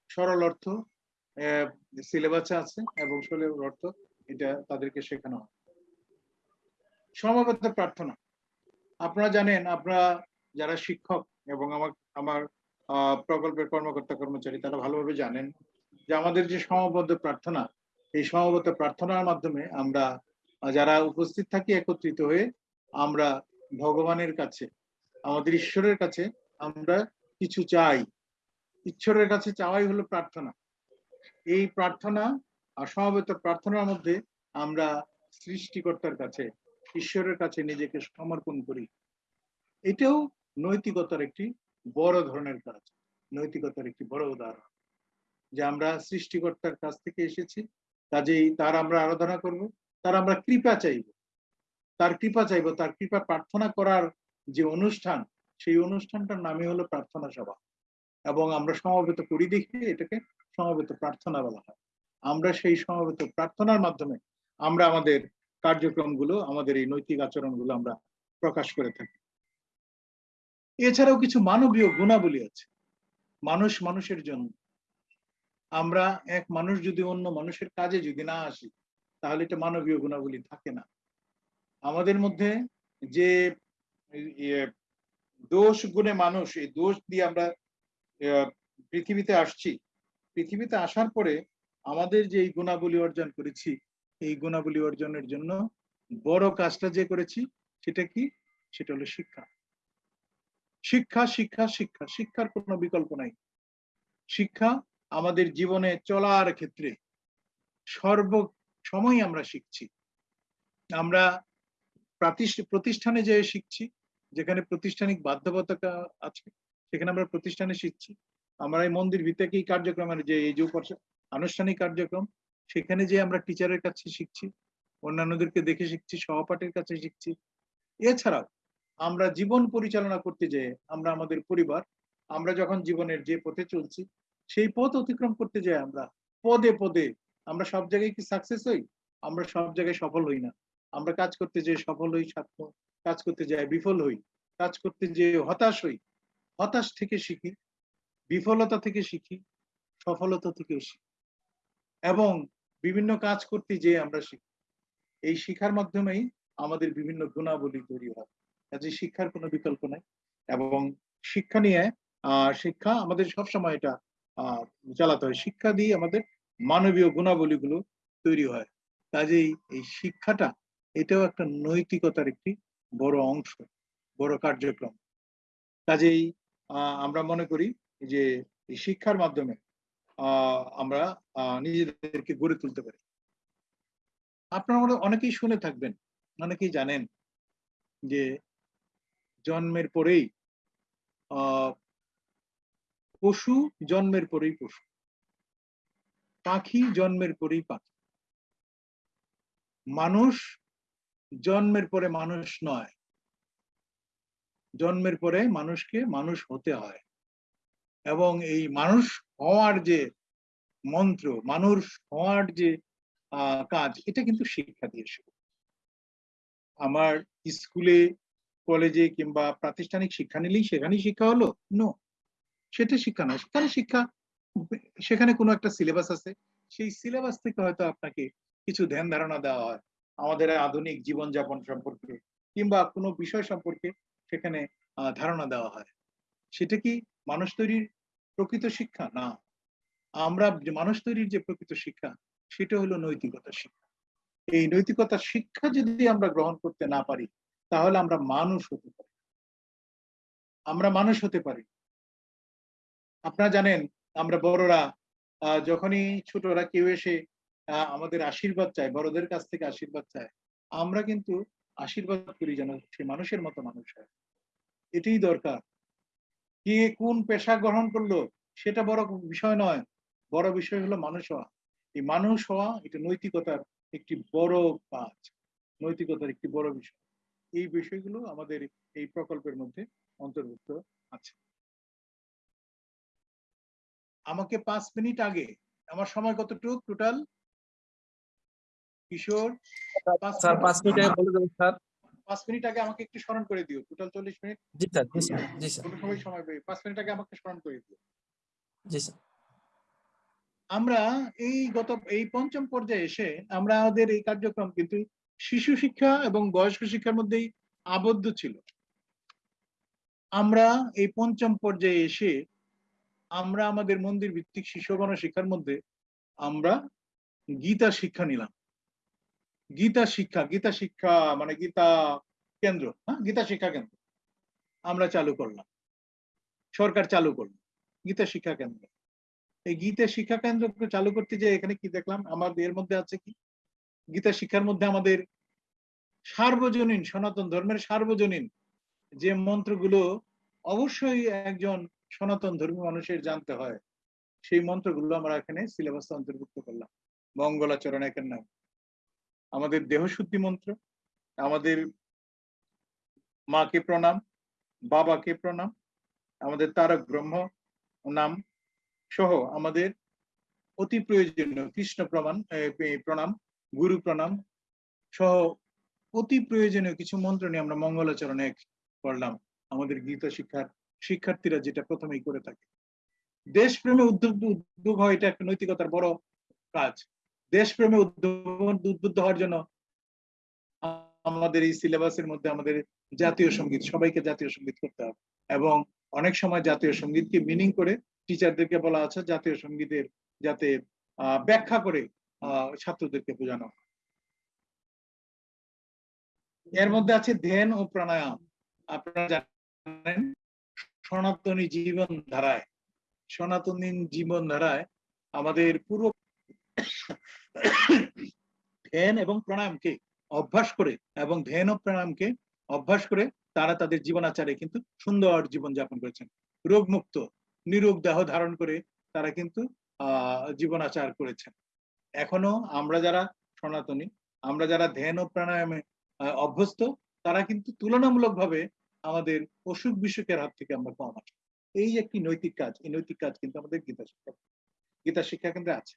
Speaker 2: সরল অর্থ সিলেবাসে আছে এবং সরল অর্থ এটা তাদেরকে শেখানো হয়। সমবেত প্রার্থনা। আপনারা জানেন আপনারা যারা শিক্ষক এবং আমার আমার প্রকল্পের কর্মকর্তা কর্মচারী, তারা ভালোভাবে জানেন যে আমাদের যে সমবদ্ধ প্রার্থনা, এই সমবেত প্রার্থনার মাধ্যমে আমরা যারা উপস্থিত থাকি একত্রিত হয়ে আমরা ভগবানের কাছে, আমাদের ঈশ্বরের কাছে আমরা কিছু চাই। ঈশ্বরের কাছে চাওয়াই হলো প্রার্থনা। এই প্রার্থনা আর সমবেত প্রার্থনার মধ্যে আমরা সৃষ্টিকর্তার কাছে, ঈশ্বরের কাছে নিজেকে সমর্পণ করি। এটাও নৈতিকতার একটি বড় ধরনের কাজ, নৈতিকতার একটি বড় উদাহরণ। যে আমরা সৃষ্টিকর্তার কাছ থেকে এসেছি, কাজেই তার আমরা আরাধনা করব তার আমরা কৃপা চাইব। তার কৃপা চাইব, তার কৃপা প্রার্থনা করার যে অনুষ্ঠান, সেই অনুষ্ঠানটার নামই হলো প্রার্থনা সভা। এবং আমরা সমবেত করি দেখে এটাকে সমবেত প্রার্থনা বলা হয়। আমরা সেই সমবেত প্রার্থনার মাধ্যমে আমরা আমাদের কার্যক্রমগুলো, আমাদের এই নৈতিক আচরণগুলো আমরা প্রকাশ করে থাকি। এছাড়াও কিছু মানবীয় গুণাবলী আছে। মানুষ মানুষের জন্য। আমরা এক মানুষ যদি অন্য মানুষের কাজে যদি না আসি তাহলে এটা মানবীয় গুণাবলী থাকে না। আমাদের মধ্যে যে দোষ গুণে মানুষ, এই দোষ দিয়ে আমরা পৃথিবীতে আসছি, পৃথিবীতে আসার পরে আমাদের যে এই গুণাবলী অর্জন করেছি, এই গুণাবলী অর্জনের জন্য বড় কাজটা যে করেছি, সেটা কি? সেটা হলো শিক্ষা। শিক্ষা শিক্ষা শিক্ষা, শিক্ষার কোনো বিকল্প নাই। শিক্ষা আমাদের জীবনে চলার ক্ষেত্রে সর্ব সময় আমরা শিখছি। আমরা প্রতিষ্ঠানে যে শিখছি, যেখানে প্রতিষ্ঠানিক বাধ্যবাধকতা আছে, সেখানে আমরা প্রতিষ্ঠানে শিখছি। আমরা এই মন্দির ভিত্তিক এই কার্যক্রমের যে এই যে আনুষ্ঠানিক কার্যক্রম, সেখানে যে আমরা টিচারের কাছে শিখছি, অন্যান্যদেরকে দেখে শিখছি, সহপাঠের কাছে শিখছি। এছাড়াও আমরা জীবন পরিচালনা করতে যে আমরা আমাদের পরিবার, আমরা যখন জীবনের যে পথে চলছি, সেই পথ অতিক্রম করতে যাই আমরা পদে পদে আমরা সব জায়গায় কি সাকসেস হই? আমরা সব জায়গায় সফল হই না। আমরা কাজ করতে যে সফল হই কাজ করতে যাই বিফল হই, কাজ করতে যে হতাশ হই। হতাশ থেকে শিখি, বিফলতা থেকে শিখি, সফলতা থেকে শিখি। এবং বিভিন্ন কাজ করতে যে আমরা শিখি। এই শিখার মাধ্যমেই আমাদের বিভিন্ন গুণাবলী তৈরি হয়। কাজে শিক্ষার কোনো বিকল্প নাই। এবং শিক্ষা নিয়ে, আহ, শিক্ষা আমাদের সবসময় এটা, আহ, চালাতে হয়। শিক্ষা দিয়ে আমাদের মানবীয় গুণাবলীগুলো তৈরি হয়। কাজেই এই শিক্ষাটা এটাও একটা নৈতিকতার একটি বড় অংশ, বড় কার্যক্রম। কাজেই আমরা মনে করি যে এই শিক্ষার মাধ্যমে আমরা নিজেদেরকে গড়ে তুলতে পারি। আপনারা অনেকেই শুনে থাকবেন, অনেকেই জানেন যে জন্মের পরেই পশু জন্মের পরেই পশু। পাখি জন্মের পরেই পাখি। মানুষ জন্মের পরে মানুষ নয়। জন্মের পরে মানুষকে মানুষ হতে হয়। এবং এই মানুষ হওয়ার যে মন্ত্র, মানুষ হওয়ার যে কাজ, এটা কিন্তু শিক্ষা দিয়ে শুরু আমার স্কুলে, কলেজে কিংবা প্রাতিষ্ঠানিক শিক্ষা নিলেই সেখানেই শিক্ষা হলো? নো সেটা শিক্ষা নয়। সেখানে শিক্ষা সেখানে কোনো একটা সিলেবাস আছে। সেই সিলেবাস থেকে হয়তো আপনাকে কিছু ধ্যান ধারণা দেওয়া হয়। আমাদের আধুনিক জীবনযাপন সম্পর্কে কিংবা কোনো বিষয় সম্পর্কে সেখানে ধারণা দেওয়া হয়। সেটা কি মানুষ তৈরির প্রকৃত শিক্ষা? না। আমরা মানুষ তৈরির যে প্রকৃত শিক্ষা, সেটা হলো নৈতিকতা শিক্ষা। এই নৈতিকতা শিক্ষা যদি আমরা গ্রহণ করতে না পারি, তাহলে আমরা মানুষ হতে পারি আমরা মানুষ হতে পারি আপনারা জানেন আমরা বড়রা যখনই ছোটরা কেউ এসে আমাদের আশীর্বাদ চায়, বড়দের কাছ থেকে আশীর্বাদ চায়, আমরা কিন্তু আশীর্বাদ করি যেন সে মানুষের মতো মানুষ হয়। এটাই দরকার। কে কোন পেশা গ্রহণ করল, সেটা বড় বিষয় নয়, বড় বিষয় হলো মানুষ হওয়া। এই মানুষ হওয়া, এটা নৈতিকতার একটি বড় কাজ, নৈতিকতার একটি বড় বিষয়। এই বিষয়গুলো আমাদের এই প্রকল্পের মধ্যে অন্তর্ভুক্ত আছে। আমাকে পাঁচ মিনিট আগে আমার সময় কতটুক টোটাল কিশোর পাঁচ
Speaker 3: স্যার
Speaker 2: মিনিট-
Speaker 3: পাঁচ মিনিট আগে বলে দেবেন স্যার।
Speaker 2: পাঁচ মিনিট আগে আমাকে একটু স্মরণ করে দিও টোটাল চল্লিশ মিনিট?
Speaker 3: জি স্যার জি স্যার জি স্যার।
Speaker 2: কোনো সময় সময় পেয়ে পাঁচ মিনিট আগে আমাকে স্মরণ করে দিও।
Speaker 3: জি স্যার।
Speaker 2: আমরা এই গত এই পঞ্চম পর্যায়ে এসে আমরা আমাদের এই কার্যক্রম কিন্তু শিশু শিক্ষা এবং বয়স্ক শিক্ষার মধ্যেই আবদ্ধ ছিল। আমরা এই পঞ্চম পর্যায়ে এসে আমরা আমাদের মন্দির ভিত্তিক শিশু শিক্ষার মধ্যে আমরা গীতা শিক্ষা নিলাম। গীতা শিক্ষা গীতা শিক্ষা মানে গীতা কেন্দ্র হ্যাঁ? গীতা শিক্ষা কেন্দ্র আমরা চালু করলাম। সরকার চালু করল, গীতা শিক্ষা কেন্দ্র। এই গীতা শিক্ষা কেন্দ্র চালু করতে যে এখানে কি দেখলাম? আমাদের এর মধ্যে আছে কি? গীতা শিক্ষার মধ্যে আমাদের সার্বজনীন, সনাতন ধর্মের সার্বজনীন যে মন্ত্রগুলো অবশ্যই একজন সনাতন ধর্মী মানুষের জানতে হয়। সেই মন্ত্রগুলো আমরা এখানে সিলেবাসে অন্তর্ভুক্ত করলাম। মঙ্গলাচরণ একের নাম। আমাদের দেহশুদ্ধি মন্ত্র, আমাদের মাকে প্রণাম, বাবাকে প্রণাম, আমাদের তারক ব্রহ্ম নাম সহ আমাদের অতি প্রয়োজনীয় কৃষ্ণ প্রমাণ প্রণাম, গুরু প্রণাম সহ অতি প্রয়োজনীয় কিছু মন্ত্র নিয়ে আমরা মঙ্গলাচরণে করলাম। আমাদের গীতা শিক্ষার শিক্ষার্থীরা যেটা প্রথমেই করে থাকে। দেশপ্রেমে উদ্যোগ উদ্যোগ হয় এটা একটা নৈতিকতার বড় কাজ। দেশপ্রেমে উদ্যোগ উদ্বুদ্ধ হওয়ার জন্য আমাদের এই সিলেবাসের মধ্যে আমাদের জাতীয় সংগীত, সবাইকে জাতীয় সংগীত করতে হবে। এবং অনেক সময় জাতীয় সঙ্গীতকে মিনিং করে টিচারদেরকে বলা আছে, জাতীয় সঙ্গীতের যাতে ব্যাখ্যা করে ছাত্রদেরকে বোঝানো। এর মধ্যে আছে ধ্যান ও প্রাণায়াম। আপনারা জানেন সনাতনী জীবন ধারায় সনাতনী জীবন ধারায় আমাদের পুরো ধ্যান এবং প্রাণায়ামকে অভ্যাস করে এবং ধ্যান ও প্রাণায়ামকে অভ্যাস করে তারা তাদের জীবনাচারে কিন্তু সুন্দর জীবন যাপন করেছেন। রোগমুক্ত, নিরোগ দেহ ধারণ করে তারা কিন্তু আহ জীবনাচার করেছেন। এখনও আমরা যারা সনাতনী, আমরা যারা ধ্যান ও প্রাণায়ামে অভ্যস্ত, তারা কিন্তু তুলনামূলকভাবে আমাদের অসুখ বিসুখের হাত থেকে আমরা কম আছি এই একটি নৈতিক কাজ, এই নৈতিক কাজ কিন্তু আমাদের গীতা শিক্ষা গীতা শিক্ষা কেন্দ্রে আছে।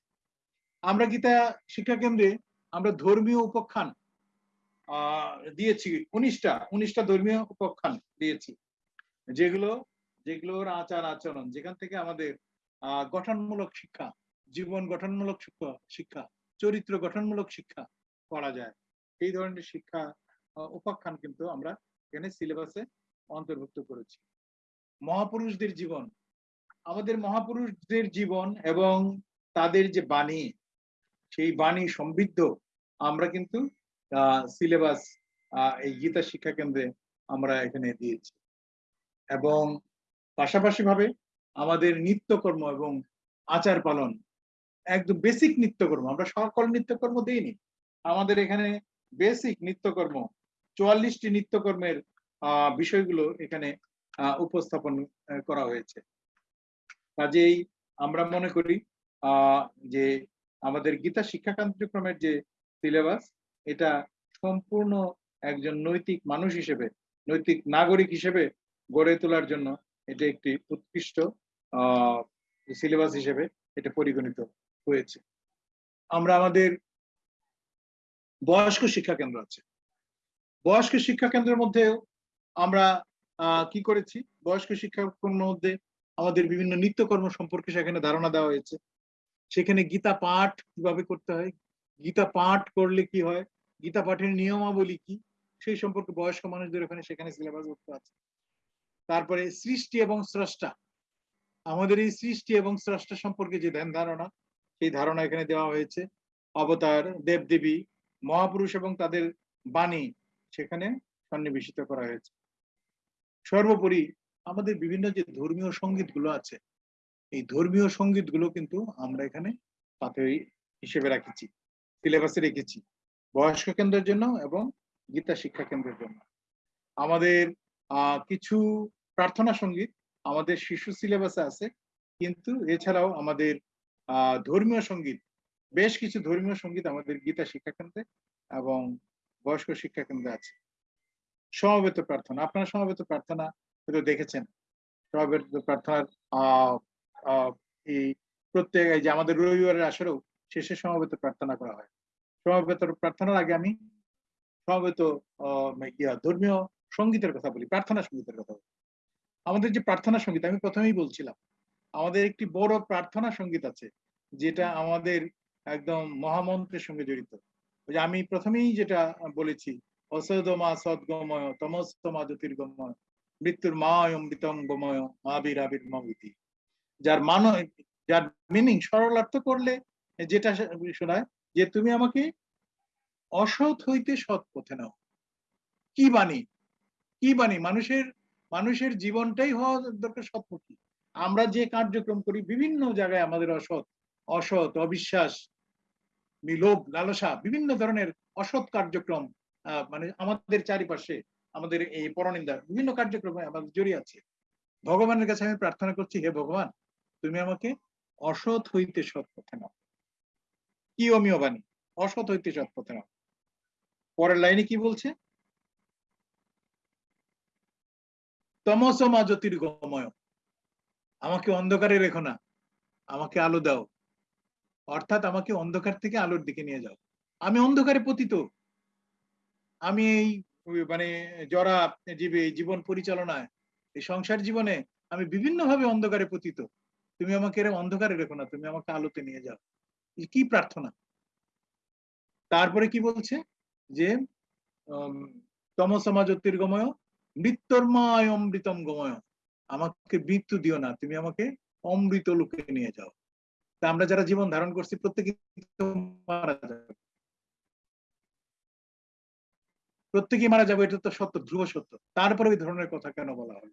Speaker 2: আমরা গীতা শিক্ষা কেন্দ্রে আমরা ধর্মীয় উপাখ্যান দিয়েছি, উনিশটা উনিশটা ধর্মীয় উপাখ্যান দিয়েছি। যেগুলো, যেগুলোর আচার আচরণ, যেখান থেকে আমাদের গঠনমূলক শিক্ষা, জীবন গঠনমূলক শিক্ষা চরিত্র গঠনমূলক শিক্ষা করা যায়। এই ধরনের শিক্ষা উপাখ্যান কিন্তু আমরা এখানে সিলেবাসে অন্তর্ভুক্ত করেছি। মহাপুরুষদের জীবন। আমাদের মহাপুরুষদের জীবন এবং তাদের যে বাণী, সেই বাণী সমৃদ্ধ, আমরা কিন্তু সিলেবাস এই গীতা শিক্ষা কেন্দ্রে আমরা এখানে দিয়েছি। এবং পাশাপাশি ভাবে আমাদের নিত্যকর্ম এবং আচার পালন, একদম বেসিক নিত্যকর্ম, আমরা সকল নিত্যকর্ম দিইনি। আমাদের এখানে বেসিক নিত্যকর্ম চুয়াল্লিশটি নিত্যকর্মের বিষয়গুলো এখানে উপস্থাপন করা হয়েছে। কাজেই আমরা মনে করি যে আমাদের গীতা শিক্ষা কার্যক্রমের যে সিলেবাস, এটা সম্পূর্ণ একজন নৈতিক মানুষ হিসেবে, নৈতিক নাগরিক হিসেবে গড়ে তোলার জন্য এটা একটি উৎকৃষ্ট সিলেবাস হিসেবে এটা পরিগণিত হয়েছে। আমরা আমাদের বয়স্ক শিক্ষা কেন্দ্র আছে। বয়স্ক শিক্ষা কেন্দ্রের মধ্যেও আমরা কি করেছি? বয়স্ক শিক্ষা কেন্দ্রের মধ্যে আমাদের বিভিন্ন নিত্যকর্ম সম্পর্কে সেখানে ধারণা দেওয়া হয়েছে। সেখানে গীতা পাঠ কীভাবে করতে হয়? গীতা পাঠ করলে কি হয়? গীতা পাঠের নিয়মাবলী কি? সেই সম্পর্কে বয়স্ক মানুষদের ওখানে সেখানে সিলেবাস ভুক্ত আছে। তারপরে সৃষ্টি এবং স্রষ্টা। আমাদের এই সৃষ্টি এবং স্রষ্টা সম্পর্কে যে ধ্যান ধারণা, সেই ধারণা এখানে দেওয়া হয়েছে। অবতার, দেবদেবী, মহাপুরুষ এবং তাদের বাণী সেখানে সন্নিবেশিত করা হয়েছে। সর্বোপরি আমাদের বিভিন্ন যে ধর্মীয় সংগীতগুলো আছে, এই ধর্মীয় সংগীতগুলো কিন্তু আমরা এখানে পাথরি হিসেবে রাখেছি, সিলেবাসে রেখেছি, বয়স্ক কেন্দ্রের জন্য এবং গীতা শিক্ষা কেন্দ্রের জন্য। আমাদের কিছু প্রার্থনা সংগীত আমাদের শিশু সিলেবাসে আছে, কিন্তু এছাড়াও আমাদের ধর্মীয় সংগীত, বেশ কিছু ধর্মীয় সংগীত আমাদের গীতা শিক্ষা কেন্দ্রে এবং বয়স্ক শিক্ষা কেন্দ্রে আছে। সমবেত প্রার্থনা, আপনারা সমবেত প্রার্থনা হয়তো দেখেছেন। সমবেত প্রার্থনার এই প্রত্যেক যে আমাদের রবিবারের আসরেও শেষে সমবেত প্রার্থনা করা হয়। সমবেত প্রার্থনার আগে আমি সমবেত ধর্মীয় সঙ্গীতের কথা বলি, প্রার্থনা সঙ্গীতের কথা বলি। আমাদের যে প্রার্থনা সংগীত, আমি প্রথমেই বলছিলাম, আমাদের একটি বড় প্রার্থনা সংগীত আছে, যেটা আমাদের একদম মহামন্ত্রের সঙ্গে জড়িত। যে আমি প্রথমেই যেটা বলেছি অসদমা সদ্গময়, তমস্তমা জ্যোতির্গময়, মৃত্যুর মা অমৃতম গময় আবির আবির মবিতি যার মান, যার মিনিং সরলার্থ করলে, যেটা শোনায় যে তুমি আমাকে অসৎ হইতে সৎ পথে নাও। কি বাণী? কি বাণী? মানুষের মানুষের জীবনটাই হওয়া দরকার সৎপথী আমরা যে কার্যক্রম করি, বিভিন্ন জায়গায় আমাদের অসৎ অসৎ, অবিশ্বাস বিলোভ লালসা বিভিন্ন ধরনের অসৎ কার্যক্রম মানে আমাদের চারিপাশে আমাদের এই পরনিন্দা বিভিন্ন কার্যক্রমে আমাদের জড়িয়ে আছে। ভগবানের কাছে আমি প্রার্থনা করছি, হে ভগবান, তুমি আমাকে অসৎ হইতে সৎ পথে নাও। কি অমীয় বাণী? অসৎ হইতে সৎ পথে নাও। পরের লাইনে কি বলছে? তমসমা জ্যোতির্গময় আমাকে অন্ধকারে রেখো না, আমাকে আলো দাও। অর্থাৎ আমাকে অন্ধকার থেকে আলোর দিকে নিয়ে যাও। আমি অন্ধকারে পতিত। আমি এই মানে জরা জীবে, জীবন পরিচালনায়, এই সংসার জীবনে আমি বিভিন্ন ভাবে অন্ধকারে পতিত। তুমি আমাকে এরকম অন্ধকারে রেখো না, তুমি আমাকে আলোতে নিয়ে যাও। কি প্রার্থনা? তারপরে কি বলছে? যে তমসমা জ্যোতির্গময় মৃত্যুর্ময় অমৃতম গময় আমাকে মৃত্যু দিও না, তুমি আমাকে অমৃত লোকে নিয়ে যাও। তা আমরা যারা জীবন ধারণ করছি, প্রত্যেকে মারা যাবে। প্রত্যেকেই মারা যাবে, এটা তো সত্য, ধ্রুব সত্য। তারপরে ওই ধরনের কথা কেন বলা হয়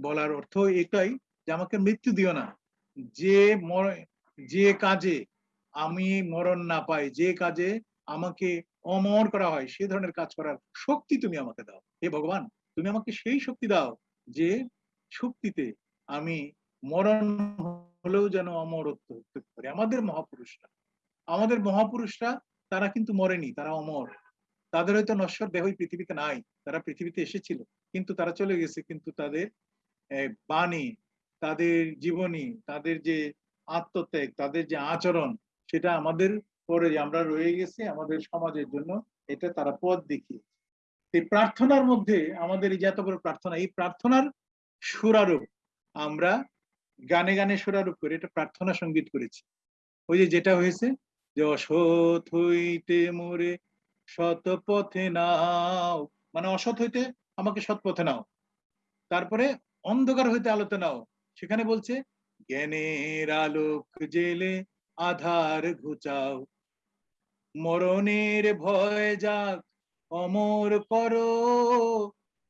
Speaker 2: বলার অর্থ এটাই যে আমাকে মৃত্যু দিও না। যে মর- যে কাজে আমি মরণ না পাই, যে কাজে আমাকে অমর করা হয়, সে ধরনের কাজ করার শক্তি তুমি আমাকে দাও। হে ভগবান, তুমি আমাকে সেই শক্তি দাও যে শক্তিতে আমি মরণ হলেও যেন অমরত্ব পারি। আমাদের মহাপুরুষরা আমাদের মহাপুরুষরা, তারা কিন্তু মরেনি, তারা অমর। তাদের হয়তো নশ্বর দেহই পৃথিবীতে নাই, তারা পৃথিবীতে এসেছিল, কিন্তু তারা চলে গেছে, কিন্তু তাদের বাণী, তাদের জীবনী, তাদের যে আত্মত্যাগ, তাদের যে আচরণ, সেটা আমাদের পরে আমরা রয়ে গেছি, আমাদের সমাজের জন্য এটা তারা পথ দেখিয়ে এই প্রার্থনার মধ্যে আমাদের এই যে এত বড় প্রার্থনা, এই প্রার্থনার সুরারূপ আমরা গানে গানে সুরারূপ করে এটা প্রার্থনা সংগীত করেছি। ওই যে যেটা হয়েছে, যে অসৎ হইতে মোরে সৎ পথে নাও। মানে অসৎ হইতে আমাকে সৎ পথে নাও। তারপরে অন্ধকার হইতে আলোতে নাও। সেখানে বলছে, জ্ঞানের আলোক জেলে আধার ঘুচাও। মরণের ভয় যাক, অমর করো।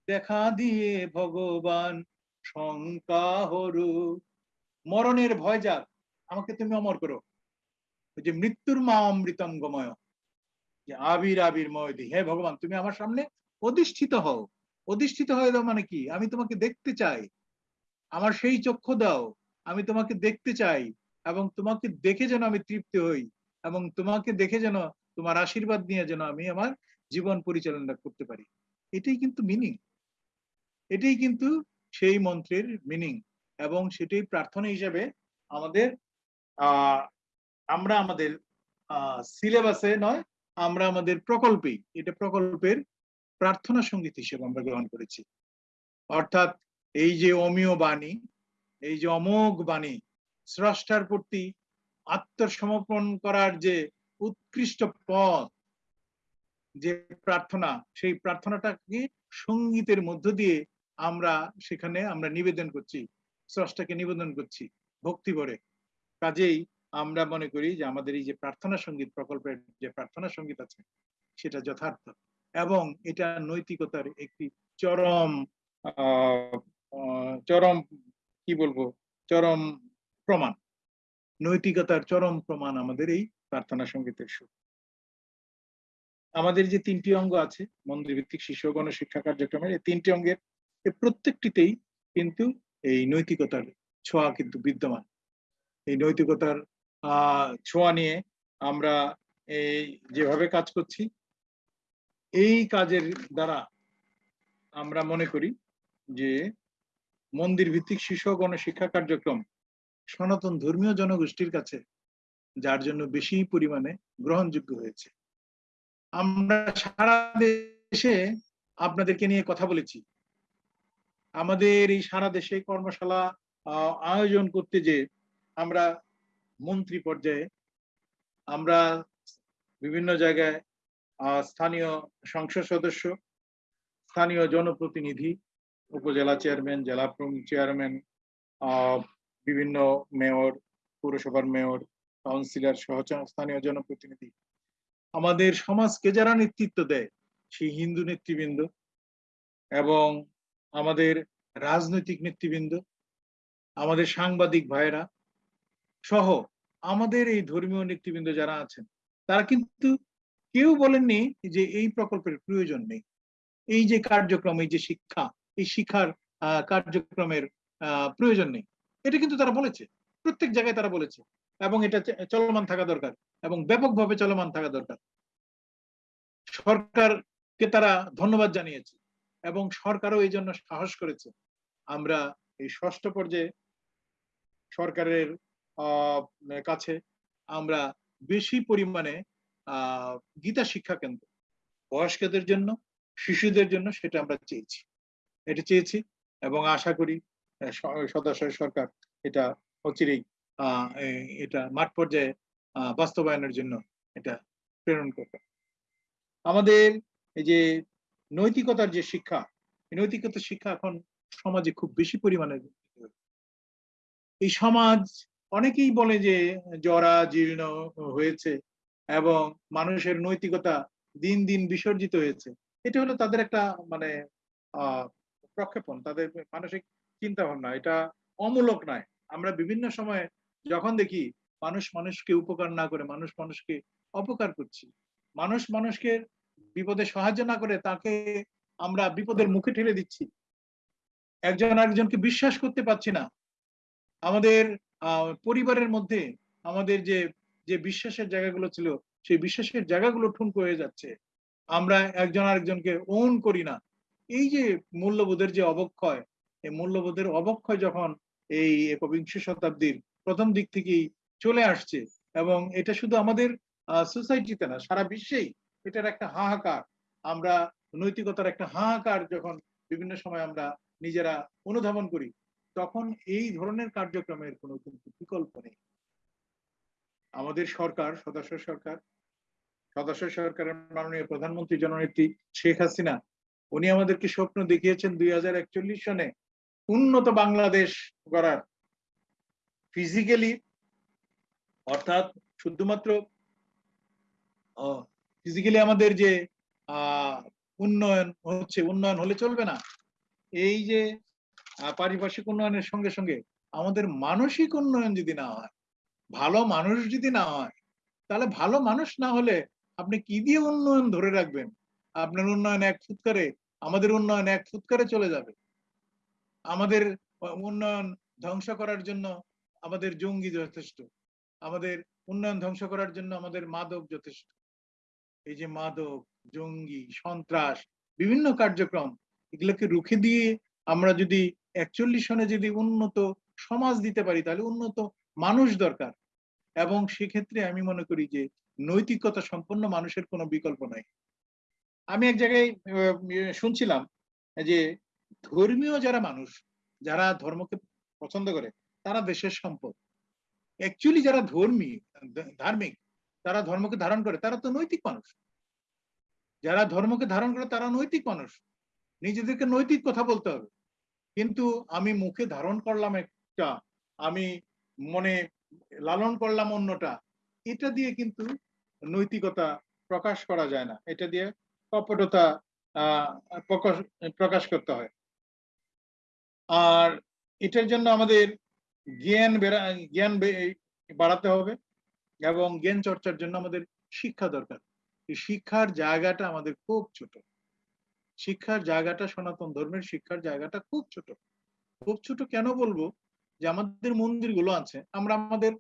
Speaker 2: দেখা দিয়ে ভগবান শঙ্কা হরু। মরণের ভয় যাক আমাকে তুমি অমর করো। যে মৃত্যুর মা অমৃতম গময়। যে আবির আবির ময়দি হে ভগবান, তুমি আমার সামনে অধিষ্ঠিত হও। অধিষ্ঠিত হয়ে দাও মানে কি? আমি তোমাকে দেখতে চাই। আমার সেই চক্ষু দাও। আমি তোমাকে দেখতে চাই এবং তোমাকে দেখে যেন আমি তৃপ্তি হই এবং তোমাকে দেখে যেন, তোমার আশীর্বাদ নিয়ে যেন আমি আমার জীবন পরিচালনা করতে পারি। এটাই কিন্তু মিনিং এটাই কিন্তু সেই মন্ত্রের মিনিং এবং সেটাই প্রার্থনা হিসেবে আমাদের আমরা আমাদের সিলেবাসে নয়, আমরা আমাদের প্রকল্পেই এটা প্রকল্পের প্রার্থনা সংগীত হিসেবে আমরা গ্রহণ করেছি। অর্থাৎ এই যে অমীয় বাণী, এই যে অমোঘ বাণী, স্রষ্টার প্রতি আত্মসমর্পণ করার যে উৎকৃষ্ট পথ, যে প্রার্থনা, সেই প্রার্থনাটাকে সঙ্গীতের মধ্য দিয়ে আমরা সেখানে আমরা নিবেদন করছি। স্রষ্টাকে নিবেদন করছি, ভক্তি ভরে। কাজেই আমরা মনে করি যে আমাদের এই যে প্রার্থনা সংগীত প্রকল্পের যে প্রার্থনা সংগীত আছে, সেটা যথার্থ। এবং এটা নৈতিকতার একটি চরম চরম, কি বলব, চরম প্রমাণ। নৈতিকতার চরম প্রমাণ আমাদের এই প্রার্থনা সঙ্গীতের সুর। আমাদের যে তিনটি অঙ্গ আছে মন্দির ভিত্তিক শিশু গণশিক্ষা কার্যক্রমের এই তিনটি অঙ্গের প্রত্যেকটিতেই কিন্তু এই নৈতিকতার ছোঁয়া কিন্তু বিদ্যমান। এই নৈতিকতার ছোঁয়া নিয়ে আমরা এই যেভাবে কাজ করছি, এই কাজের দ্বারা আমরা মনে করি যে মন্দির ভিত্তিক শিশু গণশিক্ষা কার্যক্রম সনাতন ধর্মীয় জনগোষ্ঠীর কাছে যার জন্য বেশি পরিমাণে গ্রহণযোগ্য হয়েছে। আমরা সারা দেশে আপনাদেরকে নিয়ে কথা বলেছি। আমাদের এই সারা দেশে কর্মশালা আয়োজন করতে যে আমরা মন্ত্রী পর্যায়ে আমরা বিভিন্ন জায়গায় স্থানীয় সংসদ সদস্য, স্থানীয় জনপ্রতিনিধি, উপজেলা চেয়ারম্যান, জেলা প্রমুখ চেয়ারম্যান বিভিন্ন মেয়র, পৌরসভার মেয়র, কাউন্সিলর সহ স্থানীয় জনপ্রতিনিধি। আমাদের সমাজকে যারা নেতৃত্ব দেয়, সেই হিন্দু নেতৃবৃন্দ এবং আমাদের রাজনৈতিক নেতৃবৃন্দ, আমাদের সাংবাদিক ভাইয়েরা সহ আমাদের এই ধর্মীয় নেতৃবৃন্দ যারা আছেন, তারা কিন্তু কেউ বলেননি যে এই প্রকল্পের প্রয়োজন নেই। এই যে কার্যক্রম, এই যে শিক্ষা, এই শিক্ষার কার্যক্রমের প্রয়োজন নেই। এটা কিন্তু তারা বলেছে। প্রত্যেক জায়গায় তারা বলেছে। এবং এটা চলমান থাকা দরকার এবং ব্যাপকভাবে চলমান থাকা দরকার। সরকারকে তারা ধন্যবাদ জানিয়েছে। এবং সরকারও এই জন্য সাহস করেছে। আমরা এই ষষ্ঠ পর্যায়ে সরকারের কাছে আমরা বেশি পরিমাণে গীতা শিক্ষা কেন্দ্র বয়স্কদের জন্য শিশুদের জন্য সেটা আমরা চেয়েছি। এটা চেয়েছি এবং আশা করি আহ, স- সদস্য সরকার এটা অচিরেই এটা মাঠ পর্যায়ে বাস্তবায়নের জন্য এটা প্রেরণ করবে। আমাদের এই যে নৈতিকতার যে শিক্ষা নৈতিকতার শিক্ষা এখন সমাজে খুব বেশি পরিমাণে এই সমাজ অনেকেই বলে যে জরা, জীর্ণ হয়েছে এবং মানুষের নৈতিকতা দিন দিন বিসর্জিত হয়েছে। এটা হলো তাদের একটা মানে প্রক্ষেপণ, তাদের মানসিক চিন্তা ভাবনা এটা অমূলক নয়। আমরা বিভিন্ন সময়ে যখন দেখি মানুষ মানুষকে উপকার না করে, মানুষ মানুষকে অপকার করছি। মানুষ মানুষকে বিপদে সাহায্য না করে তাকে আমরা বিপদের মুখে ঠেলে দিচ্ছি। একজন আরেকজনকে বিশ্বাস করতে পারছি না। আমাদের পরিবারের মধ্যে আমাদের যে যে বিশ্বাসের জায়গাগুলো ছিল, সেই বিশ্বাসের জায়গাগুলো ঠুনকো হয়ে যাচ্ছে। আমরা একজন আরেকজনকে ওন করি না। এই যে মূল্যবোধের যে অবক্ষয়, এই মূল্যবোধের অবক্ষয় যখন এই একবিংশ শতাব্দীর প্রথম দিক থেকেই চলে আসছে এবং এটা শুধু আমাদের সোসাইটিতে না, সারা বিশ্বেই এটার একটা হাহাকার, আমরা নৈতিকতার একটা হাহাকার যখন বিভিন্ন সময় আমরা নিজেরা অনুধাবন করি, তখন এই ধরনের কার্যক্রমের কোনো কিন্তু বিকল্প নেই। আমাদের সরকার, সদস্য সরকার, সদস্য সরকারের মাননীয় প্রধানমন্ত্রী জননেত্রী শেখ হাসিনা, উনি আমাদেরকে স্বপ্ন দেখিয়েছেন দুই হাজার একচল্লিশ সনে উন্নত বাংলাদেশ গড়ার। ফিজিক্যালি অর্থাৎ শুধুমাত্র ফিজিক্যালি আমাদের যে উন্নয়ন হচ্ছে, উন্নয়ন হলে চলবে না। এই যে পারিপার্শ্বিক উন্নয়নের সঙ্গে সঙ্গে আমাদের মানসিক উন্নয়ন যদি না হয়, ভালো মানুষ যদি না হয়, তাহলে ভালো মানুষ না হলে আপনি কি দিয়ে উন্নয়ন ধরে রাখবেন? আপনার উন্নয়ন এক ফুৎকারে, আমাদের উন্নয়ন এক ফুৎকারে চলে যাবে। আমাদের উন্নয়ন ধ্বংস করার জন্য আমাদের জঙ্গি যথেষ্ট। আমাদের উন্নয়ন ধ্বংস করার জন্য আমাদের মাদক যথেষ্ট। এই যে মাদক, জঙ্গি, সন্ত্রাস, বিভিন্ন কার্যক্রম, এগুলোকে রুখে দিয়ে আমরা যদি একচল্লিশ সনে যদি উন্নত সমাজ দিতে পারি, তাহলে উন্নত মানুষ দরকার। এবং সেক্ষেত্রে আমি মনে করি যে নৈতিকতা সম্পন্ন মানুষের কোনো বিকল্প নাই। আমি এক জায়গায় ইয়ে শুনছিলাম যে ধর্মীয় যারা মানুষ, যারা ধর্মকে পছন্দ করে, তারা দেশের সম্পদ। অ্যাকচুয়ালি যারা ধর্মী ধার্মিক তারা ধর্মকে ধারণ করে, তারা তো নৈতিক মানুষ। যারা ধর্মকে ধারণ করে, তারা নৈতিক মানুষ। নিজেদেরকে নৈতিক কথা বলতে হবে। কিন্তু আমি মুখে ধারণ করলাম একটা, আমি মনে লালন করলাম অন্যটা, এটা দিয়ে কিন্তু নৈতিকতা প্রকাশ করা যায় না। এটা দিয়ে কপটতা প্রকাশ করতে হয়। আর এটার জন্য আমাদের জ্ঞান জ্ঞান বাড়াতে হবে। এবং জ্ঞান চর্চার জন্য আমাদের শিক্ষা দরকার। শিক্ষার জায়গাটা আমাদের খুব ছোট। শিক্ষার জায়গাটা সনাতন ধর্মের শিক্ষার জায়গাটা খুব ছোট। খুব ছোট কেন বলব? যে আমাদের মন্দিরগুলো আছে, আমরা আমাদের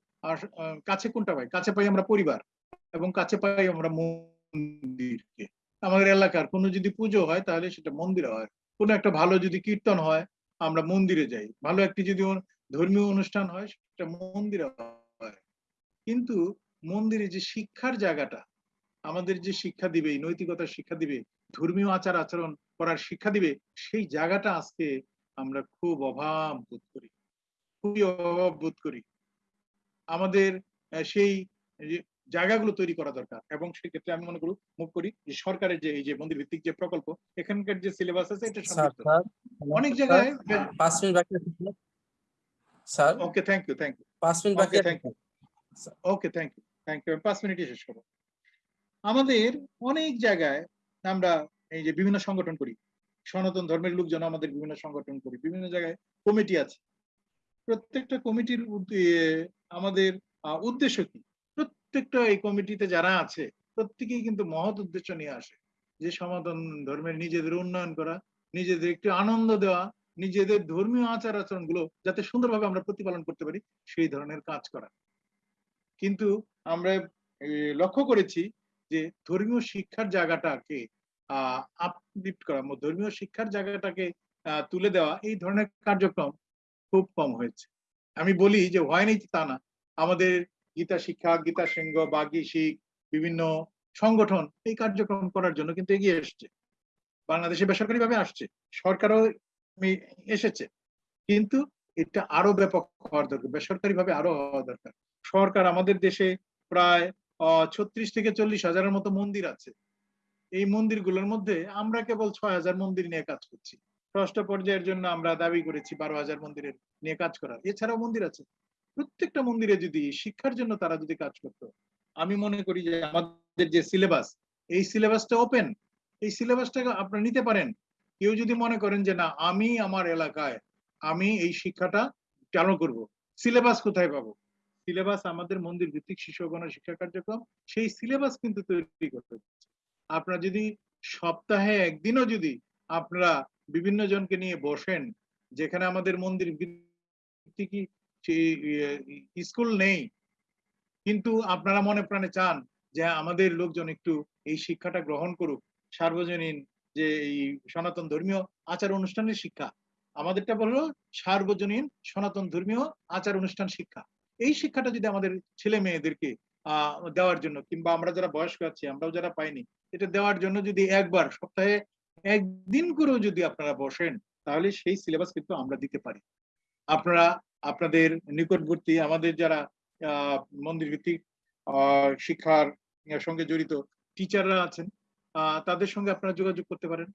Speaker 2: কাছে কোনটা পাই? কাছে পাই আমরা পরিবার এবং কাছে পাই আমরা মন্দিরকে। আমাদের এলাকার কোনো যদি পুজো হয় তাহলে সেটা মন্দিরে হয়। কোনো একটা ভালো যদি কীর্তন হয়, আমরা মন্দিরে যাই। ভালো একটি যদি ধর্মীয় অনুষ্ঠান হয়, সেটা মন্দিরে হয়। কিন্তু মন্দিরে যে শিক্ষার জায়গাটা আমাদের যে শিক্ষা দিবে নৈতিকতার শিক্ষা দিবে ধর্মীয় আচার আচরণ করার শিক্ষা দিবে সেই জায়গাটা আজকে আমরা খুব অভাব বোধ করি। খুবই অভাব বোধ করি। আমাদের সেই যে জায়গাগুলো তৈরি করা দরকার এবং সেক্ষেত্রে আমি মনে করি মুখ করি যে সরকারের যে এই যে মন্দির ভিত্তিক যে প্রকল্প এখানকার যে সিলেবাস আছে এটা অনেক জায়গায়
Speaker 3: পাঁচ মিনিট বাকি sir.
Speaker 2: Okay thank you thank you
Speaker 3: পাঁচ মিনিট বাকি
Speaker 2: thank you. Okay thank you thank you পাঁচ মিনিটে শেষ করব। আমাদের অনেক জায়গায় আমরা এই যে বিভিন্ন সংগঠন করি। সনাতন ধর্মের লোকজন আমাদের বিভিন্ন সংগঠন করি। বিভিন্ন জায়গায় কমিটি আছে। প্রত্যেকটা কমিটির আমাদের উদ্দেশ্য কি? প্রত্যেকটা এই কমিটিতে যারা আছে, প্রত্যেকেই কিন্তু মহৎ উদ্দেশ্য নিয়ে আসে। যে সনাতন ধর্মের নিজেদের উন্নয়ন করা, নিজেদের একটু আনন্দ দেওয়া, নিজেদের ধর্মীয় আচার আচরণগুলো যাতে সুন্দরভাবে আমরা প্রতিপালন করতে পারি, সেই ধরনের কাজ করা। কিন্তু আমরা লক্ষ্য করেছি যে ধর্মীয় শিক্ষার জায়গাটাকে আহ আপলিফ্ট করা ধর্মীয় শিক্ষার জায়গাটাকে তুলে দেওয়া, এই ধরনের কার্যক্রম খুব কম হয়েছে। আমি বলি যে হয়নি তা না। আমাদের গীতা শিক্ষা, গীতা সিংহ বাগী শিখ, বিভিন্ন সংগঠন এই কার্যক্রম করার জন্য কিন্তু এগিয়ে এসছে। বাংলাদেশে বেসরকারি ভাবে আসছে, সরকারও এসেছে। কিন্তু এটা আরও ব্যাপক হওয়ার দরকার বেসরকারি ভাবে আরও হওয়া দরকার। সরকার আমাদের দেশে প্রায় ছত্রিশ থেকে চল্লিশ হাজারের মতো মন্দির আছে। এই মন্দিরগুলোর মধ্যে আমরা কেবল ছয় হাজার মন্দির নিয়ে কাজ করছি। ষষ্ঠ পর্যায়ের জন্য আমরা দাবি করেছি বারো হাজার মন্দিরের নিয়ে কাজ করার। এছাড়াও মন্দির আছে। প্রত্যেকটা মন্দিরে যদি শিক্ষার জন্য তারা যদি কাজ করতো, আমি মনে করি যে আমাদের যে সিলেবাস, এই সিলেবাসটা ওপেন। এই সিলেবাসটাকে আপনারা নিতে পারেন। কেউ যদি মনে করেন যে না, আমি আমার এলাকায়, আমি এই শিক্ষাটা চালু করব, সিলেবাস কোথায় পাবো? সিলেবাস আমাদের মন্দির ভিত্তিক শিশু ও গণশিক্ষা কার্যক্রম, সেই সিলেবাস কিন্তু তৈরি করতে আপনারা যদি সপ্তাহে একদিনও যদি আপনারা বিভিন্ন জনকে নিয়ে বসেন, যেখানে আমাদের মন্দির স্কুল নেই, কিন্তু আপনারা মনে প্রাণে চান যে আমাদের লোকজন একটু এই শিক্ষাটা গ্রহণ করুক, সার্বজনীন যে এই সনাতন ধর্মীয় আচার অনুষ্ঠানের শিক্ষা, আমাদেরটা বলল সার্বজনীন সনাতন ধর্মীয় আচার অনুষ্ঠান শিক্ষা। এই শিক্ষাটা যদি আমাদের ছেলে মেয়েদেরকে দেওয়ার জন্য, কিংবা আমরা যারা বয়স্ক আছি, আমরাও যারা পাইনি, এটা দেওয়ার জন্য যদি একবার, সপ্তাহে একদিন করেও যদি আপনারা বসেন, তাহলে সেই সিলেবাস কিন্তু আমরা দিতে পারি। আপনারা, আপনাদের নিকটবর্তী, আমাদের যারা মন্দির ভিত্তিক শিক্ষার সঙ্গে জড়িত টিচাররা আছেন তাদের সঙ্গে আপনারা যোগাযোগ করতে পারেন।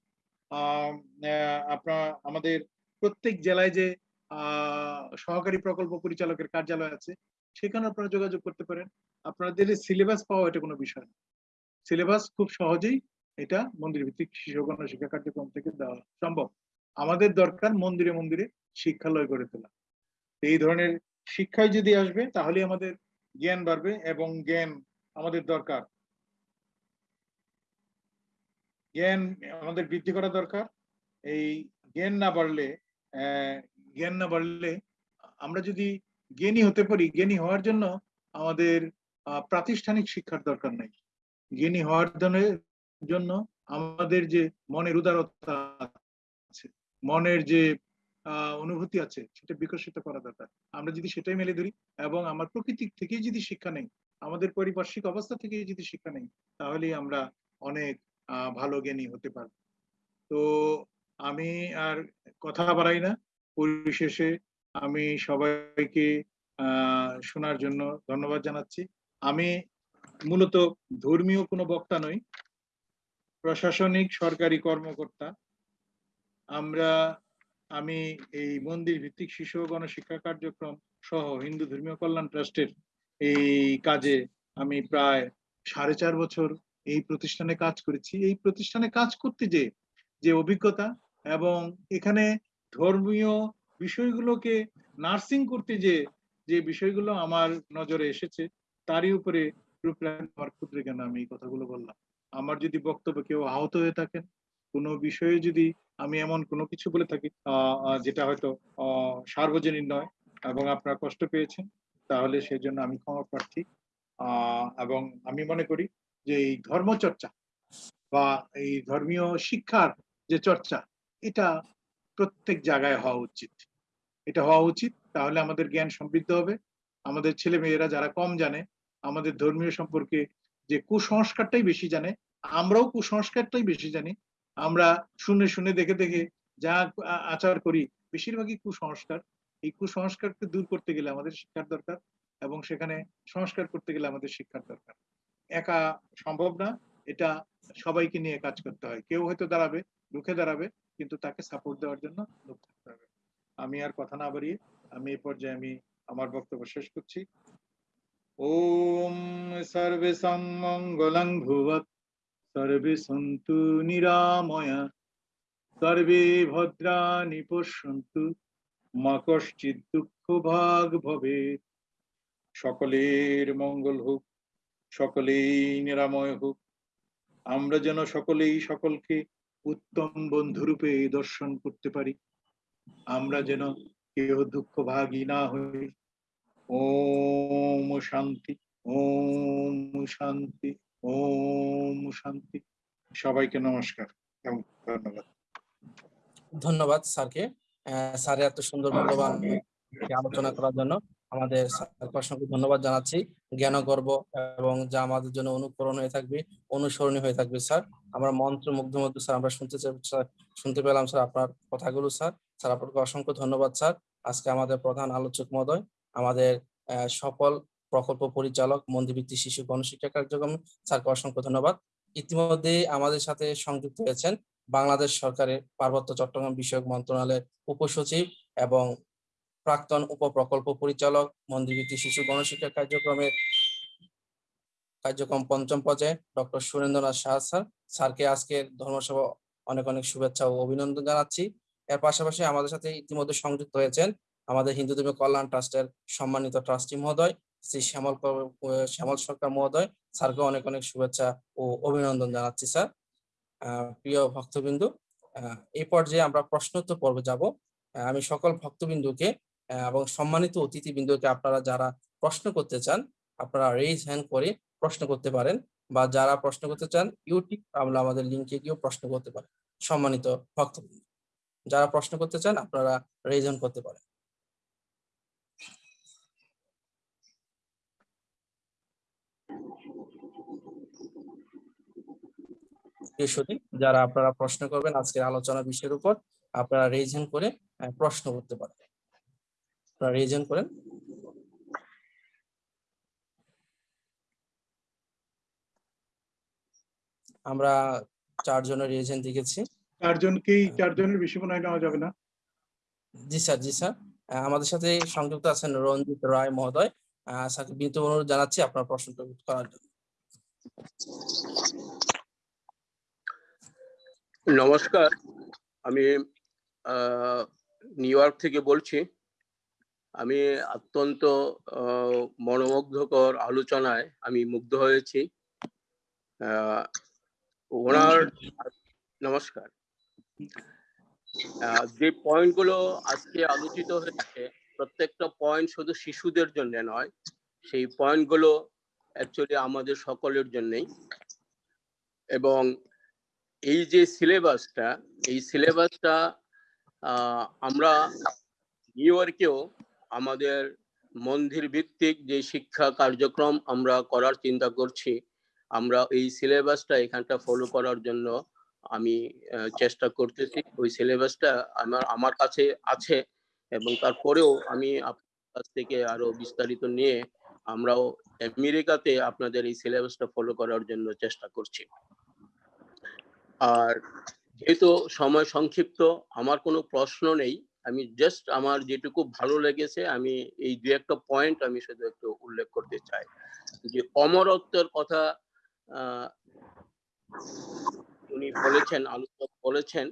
Speaker 2: আপনার, আমাদের প্রত্যেক জেলায় যে সহকারী প্রকল্প পরিচালকের কার্যালয় আছে। সেখানে আপনারা যোগাযোগ করতে পারেন। আপনাদের সিলেবাস পাওয়া এটা কোনো বিষয় না। সিলেবাস খুব সহজেই এটা মন্দির ভিত্তিক শিশু শিক্ষা কার্যক্রম থেকে দেওয়া সম্ভব। আমাদের দরকার মন্দিরে মন্দিরে শিক্ষালয় গড়ে তোলা। এই ধরনের শিক্ষায় যদি আসবে তাহলে আমাদের জ্ঞান বাড়বে এবং জ্ঞান আমাদের দরকার। জ্ঞান আমাদের বৃদ্ধি করা দরকার। এই জ্ঞান না বাড়লে জ্ঞান না বাড়লে আমরা যদি জ্ঞানী হতে পারি, জ্ঞানী হওয়ার জন্য আমাদের প্রাতিষ্ঠানিক শিক্ষার দরকার নাই। জ্ঞানী হওয়ার জন্য- আমাদের যে মনের উদারতা আছে, মনের যে অনুভূতি আছে, সেটা বিকশিত করা দরকার। আমরা যদি সেটাই মেলে ধরি এবং আমার প্রকৃতি থেকেই যদি শিক্ষা নেই, আমাদের পারিপার্শ্বিক অবস্থা থেকেই যদি শিক্ষা নেই তাহলে আমরা অনেক ভালো জ্ঞানী হতে পারব। তো আমি আর কথা বাড়াই না। পরিশেষে আমি সবাইকে শোনার জন্য ধন্যবাদ জানাচ্ছি। আমি মূলত ধর্মীয় কোনো বক্তা নই, প্রশাসনিক সরকারি কর্মকর্তা। আমরা, আমি এই মন্দির ভিত্তিক শিশু গণশিক্ষা কার্যক্রম সহ হিন্দু ধর্মীয় কল্যাণ ট্রাস্টের এই কাজে আমি প্রায় সাড়ে চার বছর এই প্রতিষ্ঠানে কাজ করেছি। এই প্রতিষ্ঠানে কাজ করতে যে যে অভিজ্ঞতা এবং এখানে ধর্মীয় বিষয়গুলোকে নার্সিং করতে যে যে বিষয়গুলো আমার নজরে এসেছে, তারই উপরে আমার ক্ষুদ্র জ্ঞান আমি এই কথাগুলো বললাম। আমার যদি বক্তব্য কেউ আহত হয়ে থাকেন, কোনো বিষয়ে যদি আমি এমন কোনো কিছু বলে থাকি যেটা হয়তো সার্বজনীন নয় এবং আপনারা কষ্ট পেয়েছেন, তাহলে সেজন্য আমি ক্ষমা প্রার্থী। এবং আমি মনে করি যে এই ধর্মচর্চা বা এই ধর্মীয় শিক্ষার যে চর্চা, এটা প্রত্যেক জায়গায় হওয়া উচিত। এটা হওয়া উচিত, তাহলে আমাদের জ্ঞান সমৃদ্ধ হবে। আমাদের ছেলে মেয়েরা যারা কম জানে, আমাদের ধর্মীয় সম্পর্কে যে কুসংস্কারটাই বেশি জানে, আমরাও কুসংস্কারটাই বেশি জানি। আমরা শুনে শুনে দেখে দেখে যা আচার করি, বেশিরভাগই কুসংস্কার। এই কুসংস্কারকে দূর করতে গেলে আমাদের শিক্ষার দরকার এবং সেখানে সংস্কার করতে গেলে আমাদের শিক্ষার দরকার। একা সম্ভব না, এটা সবাইকে নিয়ে কাজ করতে হয়। কেউ হয়তো দাঁড়াবে, রুখে দাঁড়াবে কিন্তু তাকে সাপোর্ট দেওয়ার জন্য আমি আর কথা না বাড়িয়ে আমি এই পর্যায়ে আমি আমার বক্তব্য শেষ করছি। ওম সর্বে মঙ্গলং ভুবৎ, সর্বে সন্তু নিরাময়া, সর্বে ভদ্রাণি পশ্যন্তু, মা কশ্চিৎ দুঃখ ভাগ ভবে। সকলের মঙ্গল হোক, সকলেই নিরাময় হোক। আমরা যেন সকলেই সকলকে উত্তম বন্ধুরূপে এই দর্শন করতে পারি। আমরা যেন কেহ দুঃখ ভাগী না হই। ওম শান্তি ওম শান্তি ওম শান্তি। সবাইকে নমস্কার এবং ধন্যবাদ।
Speaker 3: ধন্যবাদ স্যারকে। স্যারের এত সুন্দর মূল্যবান আলোচনা করার জন্য। আমাদের অসংখ্য ধন্যবাদ জানাচ্ছি। জ্ঞানগর্ব এবং যা আমাদের জন্য অনুকরণ হয়ে থাকবে, অনুসরণীয় হয়ে থাকবে, স্যার। আমরা মন্ত্র মুগ্ধ মধ্যে, স্যার, আমরা শুনতে শুনতে পেলাম, স্যার, আপনার কথাগুলো, স্যার। স্যার, আপনাকে অসংখ্য ধন্যবাদ, স্যার। আজকে আমাদের প্রধান আলোচক মহোদয়, আমাদের সকল প্রকল্প পরিচালক মন্দির ভিত্তিক শিশু গণশিক্ষা কার্যক্রম, স্যারকে অসংখ্য ধন্যবাদ। ইতিমধ্যে আমাদের সাথে সংযুক্ত হয়েছেন বাংলাদেশ সরকারের পার্বত্য চট্টগ্রাম বিষয়ক মন্ত্রণালয়ের উপসচিব এবং প্রাক্তন উপপ্রকল্প পরিচালক মন্দিরভিত্তিক শিশু গণশিক্ষা কার্যক্রমের কার্যক্রম পঞ্চম পর্যায়ে ডক্টর সুরেন্দ্রনাথ শাহ স্যার। স্যারকে আজকের ধর্মসভা অনেক অনেক শুভেচ্ছা ও অভিনন্দন জানাচ্ছি। এর পাশাপাশি আমাদের সাথে ইতিমধ্যে সংযুক্ত হয়েছেন আমাদের হিন্দু ধর্মীয় কল্যাণ ট্রাস্টের সম্মানিত ট্রাস্টি মহোদয়, শ্রী শ্যামল শ্যামল সরকার মহোদয়। স্যারকে অনেক অনেক শুভেচ্ছা ও অভিনন্দন জানাচ্ছি, স্যার। প্রিয় ভক্তবিন্দু এই পর্যায়ে আমরা প্রশ্নোত্তর পর্বে যাব। আমি সকল ভক্তবিন্দুকে এবং সম্মানিত অতিথিবৃন্দুকে আপনারা যারা প্রশ্ন করতে চান, আপনারা রেজ হ্যান্ড করে প্রশ্ন করতে পারেন বা যারা প্রশ্ন করতে চান ইউটিউব আমরা আমাদের লিঙ্কে গিয়েও প্রশ্ন করতে পারেন। সম্মানিত ভক্তবৃন্দ, যারা প্রশ্ন করতে চান, আপনারা রেজ হ্যান্ড করতে পারেন। যারা আপনারা প্রশ্ন করবেন আজকের আলোচনা বিষয়ের উপর, আপনারা রেজ হ্যান্ড করে প্রশ্ন করতে পারেন। আপনারা রেজ হ্যান্ড করেন। আমরা চারজনের রেজ হ্যান্ড দেখেছি
Speaker 2: চারজনকেই চারজনের বেশি মনে হয় নেওয়া যাবে না?
Speaker 3: জি স্যার জি স্যার। আমাদের সাথে সংযুক্ত আছেন রঞ্জিত রায় মহোদয়। আহ, স্যারকে বিনীত অনুরোধ জানাচ্ছি আপনার প্রশ্নটা করার জন্য।
Speaker 8: নমস্কার। আমি আহ, নিউ ইয়র্ক থেকে বলছি। আমি অত্যন্ত মনোমুগ্ধকর আলোচনায় আমি মুগ্ধ হয়েছি। ওনার নমস্কার যে পয়েন্টগুলো আজকে আলোচিত হয়েছে প্রত্যেকটা পয়েন্ট শুধু শিশুদের জন্য নয় সেই পয়েন্টগুলো অ্যাকচুয়ালি আমাদের সকলের জন্যই। এবং এই যে সিলেবাসটা এই সিলেবাসটা আমরা নিউ ইয়র্কেও আমাদের মন্দির ভিত্তিক যে শিক্ষা কার্যক্রম আমরা করার চিন্তা করছি, আমরা এই সিলেবাসটা এখানটা ফলো করার জন্য আমি চেষ্টা করতেছি। ওই সিলেবাসটা আমার আমার কাছে আছে এবং তারপরেও আমি আপনার কাছ থেকে আরও বিস্তারিত নিয়ে আমরাও আমেরিকাতে আপনাদের এই সিলেবাসটা ফলো করার জন্য চেষ্টা করছি। আর যেহেতু সময় সংক্ষিপ্ত, আমার কোনো প্রশ্ন নেই। আমি জাস্ট আমার যেটুকু ভালো লেগেছে, আমি এই দু একটা পয়েন্ট আমি শুধু একটু উল্লেখ করতে চাই। যে অমরত্বের কথা উনি বলেছেন, আলোচক বলেছেন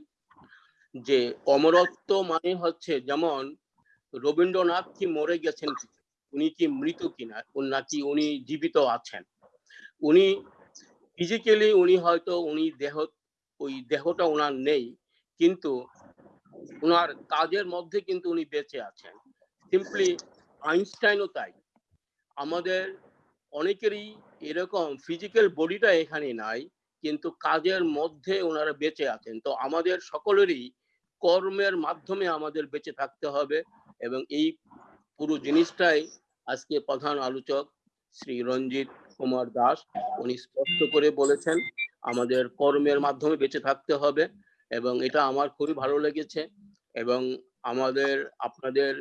Speaker 8: যে অমরত্ব মানে হচ্ছে যেমন রবীন্দ্রনাথ কি মরে গেছেন উনি কি মৃত কিনা নাকি উনি জীবিত আছেন। উনি ফিজিক্যালি উনি হয়তো উনি দেহ, ওই দেহটা ওনার নেই, কিন্তু ওনার কাজের মধ্যে কিন্তু উনি বেঁচে আছেন। সিম্পলি আইনস্টাইনও তাই। আমাদের অনেকেরই এরকম ফিজিক্যাল বডিটা এখানে নাই, কিন্তু কাজের মধ্যে ওনারা বেঁচে আছেন। তো আমাদের সকলেরই কর্মের মাধ্যমে আমাদের বেঁচে থাকতে হবে এবং এই পুরো জিনিসটাই আজকে প্রধান আলোচক শ্রী রঞ্জিত কুমার দাস, উনি স্পষ্ট করে বলেছেন, আমাদের কর্মের মাধ্যমে বেঁচে থাকতে হবে। এবং এটা আমার খুবই ভালো লেগেছে এবং আমাদের, আপনাদের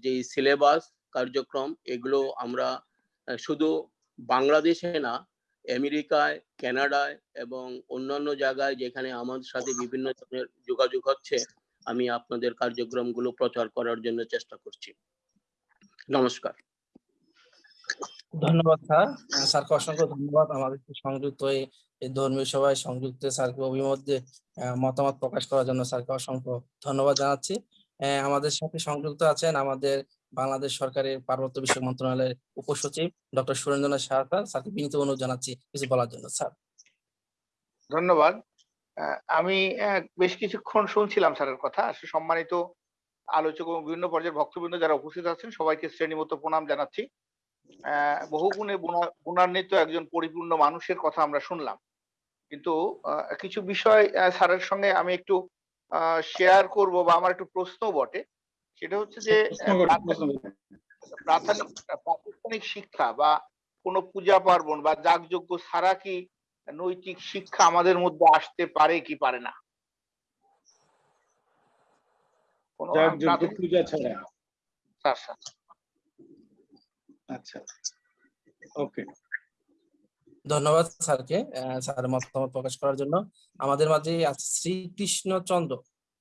Speaker 8: যে সিলেবাস কার্যক্রম, এগুলো আমরা শুধু বাংলাদেশে না, আমেরিকায়, কানাডায় এবং অন্যান্য জায়গায় যেখানে আমাদের সাথে বিভিন্ন ধরনের যোগাযোগ হচ্ছে, আমি আপনাদের কার্যক্রমগুলো প্রচার করার জন্য চেষ্টা করছি। নমস্কার।
Speaker 3: ধন্যবাদ স্যার। স্যারকে অসংখ্য ধন্যবাদ আমাদের সংযুক্ত হয়ে এই ধর্মীয় সভায় সংযুক্ত স্যারকে অভিমধ্যে মতামত প্রকাশ করার জন্য স্যারকে অসংখ্য ধন্যবাদ জানাচ্ছি। আমাদের সাথে সংযুক্ত আছেন আমাদের বাংলাদেশ সরকারের পার্বত্য বিষয়ক মন্ত্রণালয়ের উপসচিব ডক্টর সুরেন্দ্রনাথ স্যার স্যারকে বিনীত অনুরোধ জানাচ্ছি কিছু বলার জন্য। স্যার।
Speaker 9: ধন্যবাদ। আমি বেশ কিছুক্ষণ শুনছিলাম স্যারের কথা। সম্মানিত আলোচক এবং বিভিন্ন পর্যায়ের ভক্তবৃন্দ যারা উপস্থিত আছেন সবাইকে শ্রেণীমতো প্রণাম জানাচ্ছি। আহ, বহু গুণে গুণা- গুণান্বিত একজন পরিপূর্ণ মানুষের কথা আমরা শুনলাম। কিন্তু কিছু বিষয় স্যারের সঙ্গে আমি একটু শেয়ার করব বা আমার একটু প্রশ্ন বটে। সেটা হচ্ছে যে প্রাথমিক- প্রাতিষ্ঠানিক শিক্ষা বা কোনো পূজা পার্বণ বা যাগযজ্ঞ ছাড়া কি নৈতিক শিক্ষা আমাদের মধ্যে আসতে পারে কি পারে না?
Speaker 2: পূজা ছাড়া?
Speaker 9: স্যার।
Speaker 2: আচ্ছা। ওকে।
Speaker 3: ধন্যবাদ স্যারকে আহ, স্যারের মতামত প্রকাশ করার জন্য। আমাদের মাঝে আছে শ্রীকৃষ্ণ চন্দ্র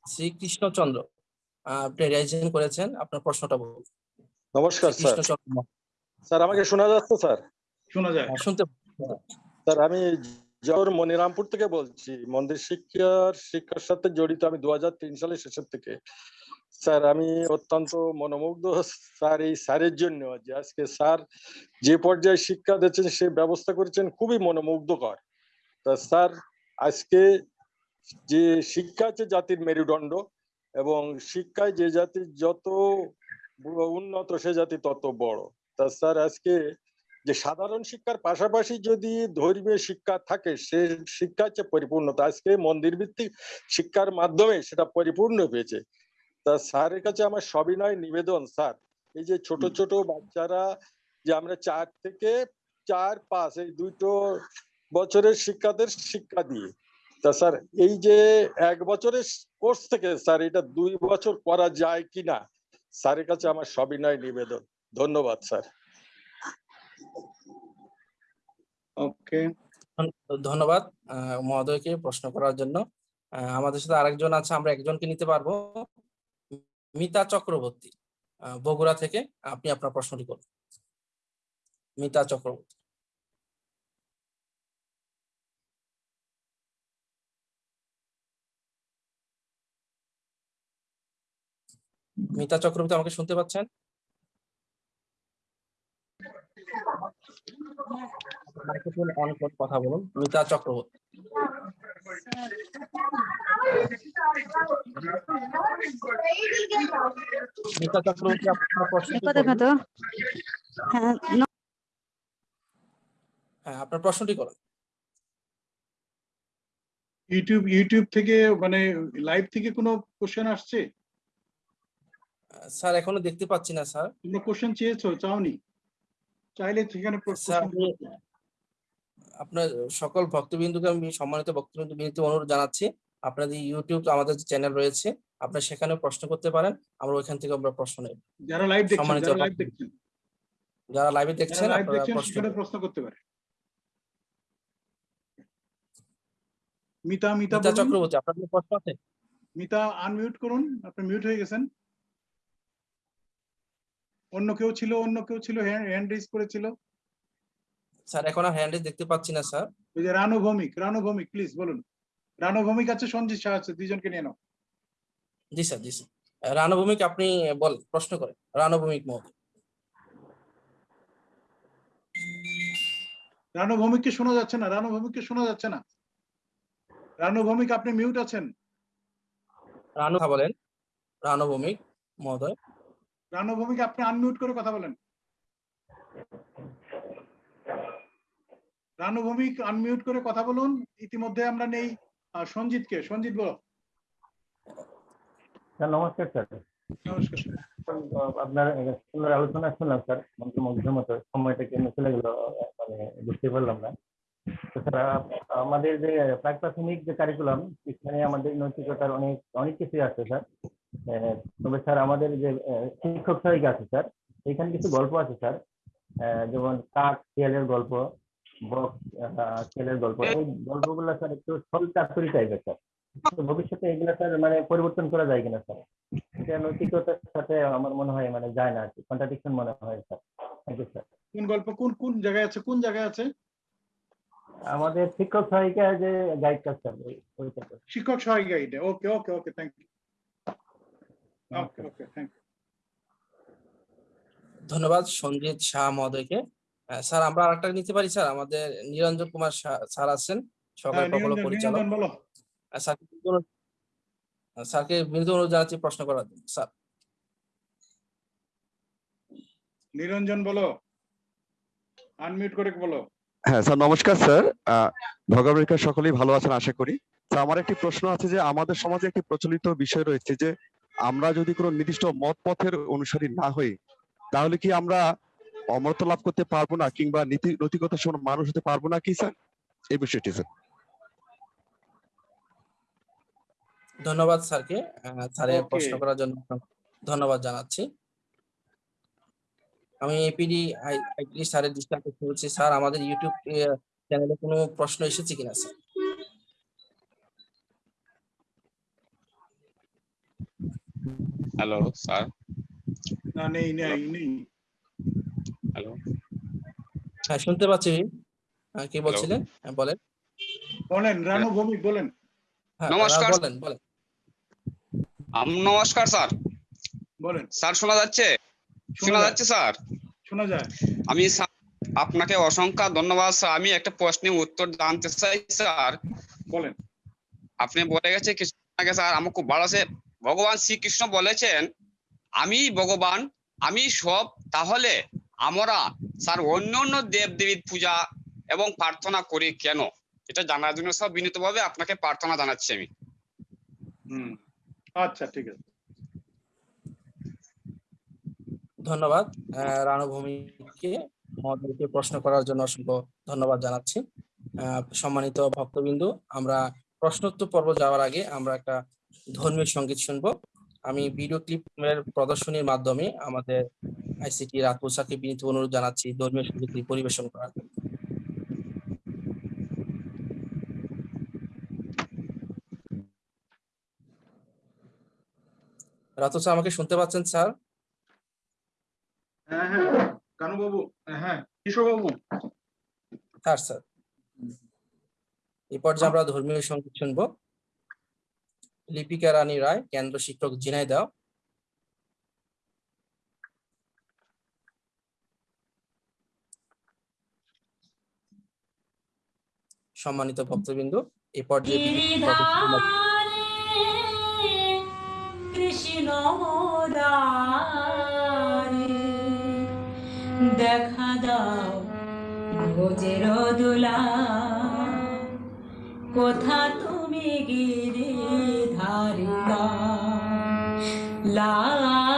Speaker 3: শ্রীকৃষ্ণ চন্দ্র আহ, আপনি রেজিস্ট্রেশন করেছেন। আপনার প্রশ্নটা বলুন।
Speaker 10: নমস্কার স্যার। স্যার আমাকে শোনা যাচ্ছে স্যার?
Speaker 2: শোনা যায়।
Speaker 3: শুনতে
Speaker 10: স্যার আমি জহর মনিরামপুর থেকে বলছি। মন্দির শিক্ষার শিক্ষার সাথে জড়িত। আমি দু হাজার তিন সালের শেষের থেকে। স্যার, আমি অত্যন্ত মনোমুগ্ধ স্যার এই স্যারের জন্য যে আজকে স্যার যে পর্যায়ে শিক্ষা দিচ্ছেন সে ব্যবস্থা করেছেন খুবই মনোমুগ্ধকর। তা স্যার, আজকে যে শিক্ষা হচ্ছে জাতির মেরুদণ্ড এবং শিক্ষায় যে জাতি যত উন্নত, সে জাতি তত বড়। তা স্যার, আজকে যে সাধারণ শিক্ষার পাশাপাশি যদি ধর্মীয় শিক্ষা থাকে, সে শিক্ষা হচ্ছে পরিপূর্ণতা। আজকে মন্দির ভিত্তিক শিক্ষার মাধ্যমে সেটা পরিপূর্ণ হয়েছে। তা স্যারের কাছে আমার সবিনয় নিবেদন স্যার। এই যে ছোট ছোট বাচ্চারা যে আমরা চার থেকে চার পাঁচ এই দুটো বছরের শিক্ষাদের শিক্ষা দিয়ে। তা স্যার এই যে এক বছরের কোর্স থেকে স্যার এটা দুই বছর করা যায় কিনা স্যারের কাছে আমার সবিনয় নিবেদন। ধন্যবাদ স্যার।
Speaker 2: ওকে।
Speaker 3: ধন্যবাদ আহ, মহোদয়কে প্রশ্ন করার জন্য। আহ, আমাদের সাথে আরেকজন আছে আমরা একজনকে নিতে পারব। মিতা চক্রবর্তী বগুড়া থেকে আপনি আপনার প্রশ্নটি করুন। মিতা চক্রবর্তী। মিতা চক্রবর্তী আমাকে শুনতে পাচ্ছেন? মাইক্রোফোন অন করে কথা বলুন। মিতা চক্রবর্তী। মিতা চক্রবর্তী আপনার প্রশ্নটি করুন।
Speaker 6: হ্যাঁ
Speaker 3: হ্যাঁ আপনার প্রশ্নটি করুন।
Speaker 2: ইউটিউব ইউটিউব থেকে মানে লাইভ থেকে কোনো কোশ্চেন আসছে?
Speaker 3: স্যার এখনও দেখতে পাচ্ছি না স্যার।
Speaker 2: তোমরা কোশ্চেন চেয়েছো চাওনি? চাইলে সেখানে
Speaker 3: আপনার সকল ভক্তবিন্দুকে আমি সম্মানিত ভক্তবিন্দু অনুরোধ জানাচ্ছি। আপনাদের ইউটিউব আমাদের চ্যানেল রয়েছে আপনারা সেখানে প্রশ্ন করতে পারেন আমরা ওইখান থেকে আমরা প্রশ্ন নেব।
Speaker 2: যারা লাইভ দেখছেন যারা লাইভ দেখছেন।
Speaker 3: যারা লাইভে দেখছেন আপনারা প্রশ্ন
Speaker 2: করতে পারেন। মিতা মিতা
Speaker 3: মিতা চক্রবর্তী আপনার প্রশ্ন আছে?
Speaker 2: মিতা আনমিউট করুন আপনি মিউট হয়ে গেছেন। অন্য কেউ ছিল অন্য কেউ ছিল হ্যান্ড রেজ করেছিল।
Speaker 3: স্যার এখন হ্যান্ড দেখতে পাচ্ছি না স্যার।
Speaker 2: ওই যে রানু ভৌমিক রানু ভৌমিক প্লিজ বলুন। রানু ভৌমিক আছে সঞ্জিত শাহ আছে দুইজনকে নিয়ে নাও।
Speaker 3: জি স্যার জি স্যার। রানভূমিক আপনি বল প্রশ্ন করেন। রানভূমিক মহোদয়।
Speaker 2: রানু ভৌমিককে শোনা যাচ্ছে না রানু ভৌমিককে শোনা যাচ্ছে না। রানু ভৌমিক আপনি মিউট আছেন?
Speaker 3: রানু কথা বলেন। রানভূমিক মহোদয়।
Speaker 2: রানু ভৌমিক আপনি আনমিউট করে কথা বলেন। রানু ভৌমিক আনমিউট করে কথা বলুন। ইতিমধ্যে আমরা নেই। সঞ্জিতকে। সঞ্জিত বলো।
Speaker 11: স্যার। নমস্কার স্যার।
Speaker 2: নমস্কার
Speaker 11: আপনার সুন্দর আলোচনা শুনলাম স্যার। মন্ত্রমুগ্ধের মতো সময়টা কেন চলে গেল মানে বুঝতে পারলাম না। তো স্যার আমাদের যে প্রাক প্রাথমিক যে কারিকুলাম সেখানে আমাদের নৈতিকতার অনেক অনেক কিছুই আছে স্যার। তবে স্যার আমাদের যে শিক্ষক সহায়িকা আছে স্যার এখানে কিছু গল্প আছে স্যার। যেমন কাক শিয়ালের গল্প বক শিয়ালের গল্প এই গল্পগুলো স্যার একটু ছল চাতুরি টাইপের স্যার ভবিষ্যতে এগুলো স্যার মানে পরিবর্তন করা যায় কিনা স্যার? এটা নৈতিকতার সাথে আমার মনে হয় মানে যায় না আর কি। কন্ট্রাডিকশন মনে হয় স্যার। থ্যাংক ইউ স্যার
Speaker 2: কোন গল্প কোন কোন জায়গায় আছে কোন জায়গায় আছে?
Speaker 11: আমাদের শিক্ষক সহায়িকা যে গাইডটা স্যার স্যার।
Speaker 2: শিক্ষক সহায়িকা এটা। Okay okay okay thank you okay okay thank you
Speaker 3: ধন্যবাদ সঞ্জিত শাহ মহোদয়কে। স্যার আমরা আরেকটা নিতে পারি স্যার? আমাদের নিরঞ্জন কুমার স্যার আছেন সরকারি
Speaker 2: হ্যাঁ,
Speaker 3: প্রকল্প পরিচালক।
Speaker 2: বলো।
Speaker 3: স্যারকে বিনীত অনুরোধ- জানাচ্ছি প্রশ্ন করার জন্য। স্যার।
Speaker 2: নিরঞ্জন বলো। আনমিউট করে বলো।
Speaker 12: হ্যাঁ স্যার নমস্কার স্যার। আহ, ভগবানের সকলেই ভালো আছেন আশা করি। আমার একটি প্রশ্ন আছে যে আমাদের সমাজে একটি প্রচলিত বিষয় রয়েছে যে আমরা যদি কোনো নির্দিষ্ট মত পথের অনুসারী না হই তাহলে কি আমরা অমরত্ব লাভ করতে পারব না কিংবা নীতি নৈতিকতা সমান মানুষ হতে পারব না কি স্যার? এই বিষয়টি স্যার।
Speaker 3: ধন্যবাদ স্যারকে স্যারের প্রশ্ন করার জন্য ধন্যবাদ জানাচ্ছি। আমি এপিডি আইপিডি স্যারের দৃষ্টি আকর্ষণ করছি। স্যার আমাদের ইউটিউব চ্যানেলে কোনো প্রশ্ন এসেছে কিনা স্যার?
Speaker 13: হ্যালো স্যার
Speaker 2: না নেই নেই নেই।
Speaker 13: হ্যালো
Speaker 3: হ্যাঁ শুনতে পাচ্ছি। হ্যাঁ, কি বলছিলেন? হ্যাঁ, বলেন।
Speaker 2: বলেন রানু ভৌমিক বলেন।
Speaker 3: হ্যাঁ
Speaker 13: নমস্কার।
Speaker 3: বলেন বলেন।
Speaker 13: আম- নমস্কার স্যার।
Speaker 2: বলেন।
Speaker 13: স্যার শোনা যাচ্ছে? শোনা। যাচ্ছে স্যার?
Speaker 2: শোনা যায়।
Speaker 13: আমি স্যার আপনাকে অসংখ্য ধন্যবাদ স্যার। আমি একটা প্রশ্নের উত্তর জানতে চাই স্যার।
Speaker 2: বলেন।
Speaker 13: আপনি বলে গেছে কিছু আগে স্যার। আমার খুব ভালো আছে। ভগবান শ্রীকৃষ্ণ বলেছেন আমি ভগবান আমি সব তাহলে আমরা স্যার অন্য অন্য দেব দেবীর পূজা এবং প্রার্থনা করি কেন? এটা জানার জন্য সব বিনীতভাবে আপনাকে প্রার্থনা জানাচ্ছি আমি।
Speaker 2: হুম আচ্ছা ঠিক আছে।
Speaker 3: ধন্যবাদ আহ, রানুভূমিকে মহোদয়কে প্রশ্ন করার জন্য অসংখ্য ধন্যবাদ জানাচ্ছি। আহ, সম্মানিত ভক্তবিন্দু আমরা প্রশ্নোত্তর পর্ব যাওয়ার আগে আমরা একটা ধর্মীয় সংগীত শুনব। আমি ভিডিও ক্লিপের প্রদর্শনীর মাধ্যমে আমাদের আইসিটি রাতুসাকে বিনীত অনুরোধ জানাচ্ছি ধর্মীয় সঙ্গীতটি পরিবেশন করার। জন্য। রাতুসা আমাকে শুনতে পাচ্ছেন স্যার?
Speaker 2: হ্যাঁ হ্যাঁ কানু বাবু হ্যাঁ কিশোর বাবু
Speaker 3: হ্যাঁ স্যার। এরপর যে আমরা ধর্মীয় সংগীত শুনব লিপিকা রানী রায় কেন্দ্র শিক্ষক ঝিনাইদহ সম্মানিত ভক্তবিন্দু এই পর্যায়ে
Speaker 14: কৃষ্ণ দেখা দাও ভোজের দোলা। কোথা তুমি গিরি la la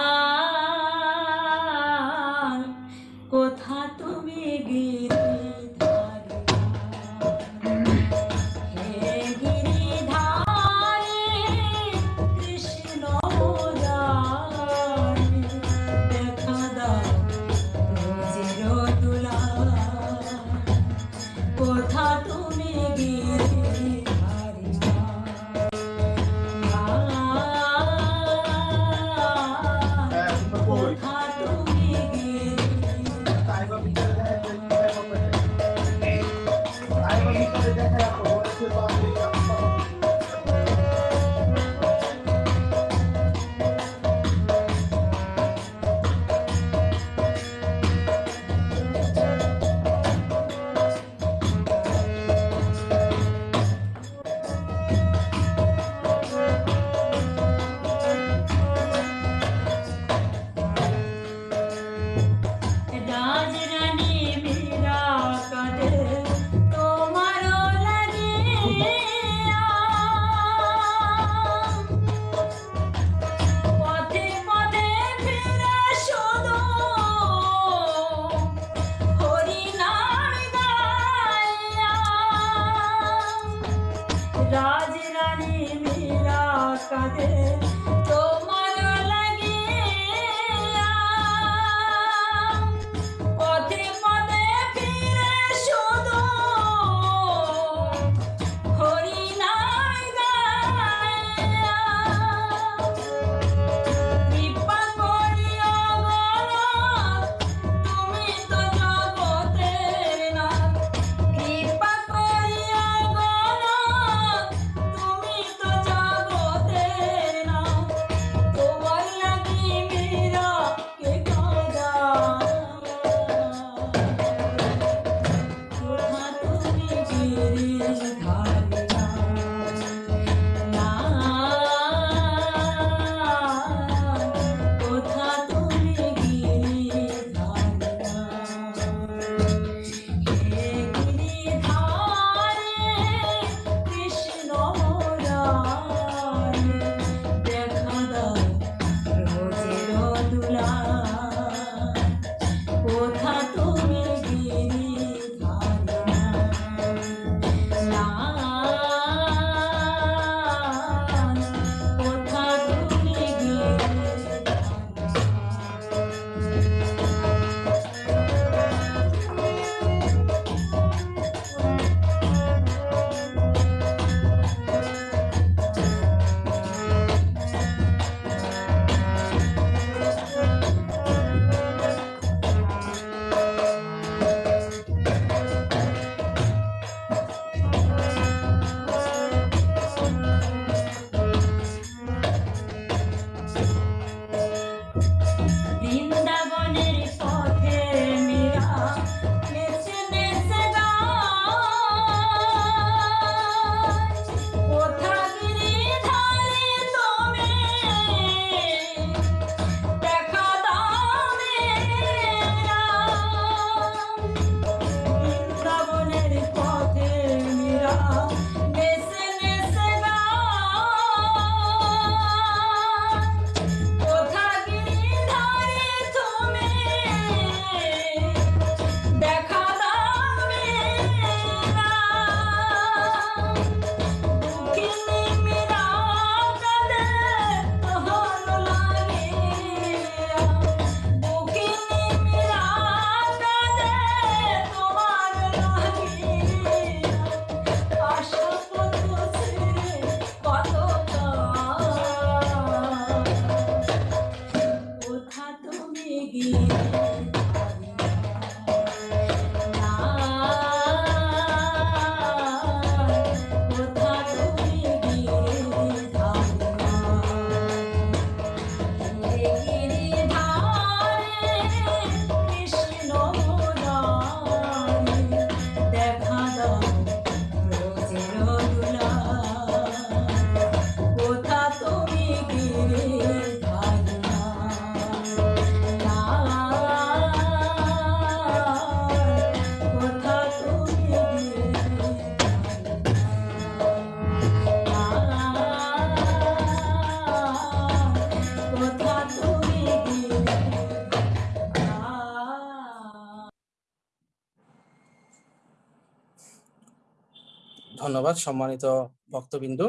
Speaker 3: ধন্যবাদ, সম্মানিত ভক্তবিন্দু।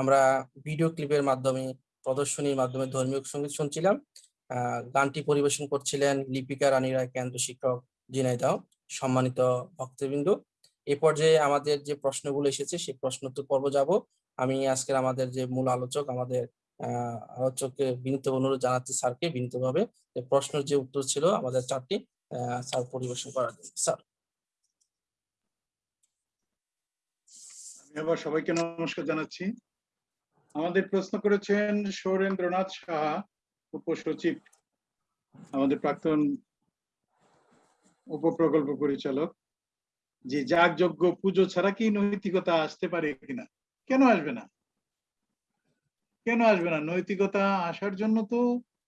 Speaker 3: আমরা ভিডিও ক্লিপের মাধ্যমে, প্রদর্শনীর মাধ্যমে ধর্মীয় সংগীত শুনছিলাম। গানটি পরিবেশন করছিলেন লিপিকা রানী রায়, কেন্দ্র শিক্ষক ঝিনাইদহ সম্মানিত ভক্তবিন্দু। এ পর্যায়ে আমাদের যে প্রশ্নগুলো এসেছে, সেই প্রশ্নোত্তর পর্ব যাব। আমি আজকের আমাদের যে মূল আলোচক, আমাদের আলোচককে বিনীত অনুরোধ জানাচ্ছি স্যারকে বিনীতভাবে প্রশ্নের যে উত্তর ছিল আমাদের চারটি স্যার পরিবেশন করার স্যার।
Speaker 2: আবার সবাইকে নমস্কার জানাচ্ছি। আমাদের প্রশ্ন করেছেন সৌরেন্দ্রনাথ সাহা, উপসচিব, আমাদের প্রাক্তন উপপ্রকল্প পরিচালক, যে যাগযজ্ঞ পুজো ছাড়া কি নৈতিকতা আসতে পারে কিনা? কেন আসবে না? কেন আসবে না? নৈতিকতা আসার জন্য তো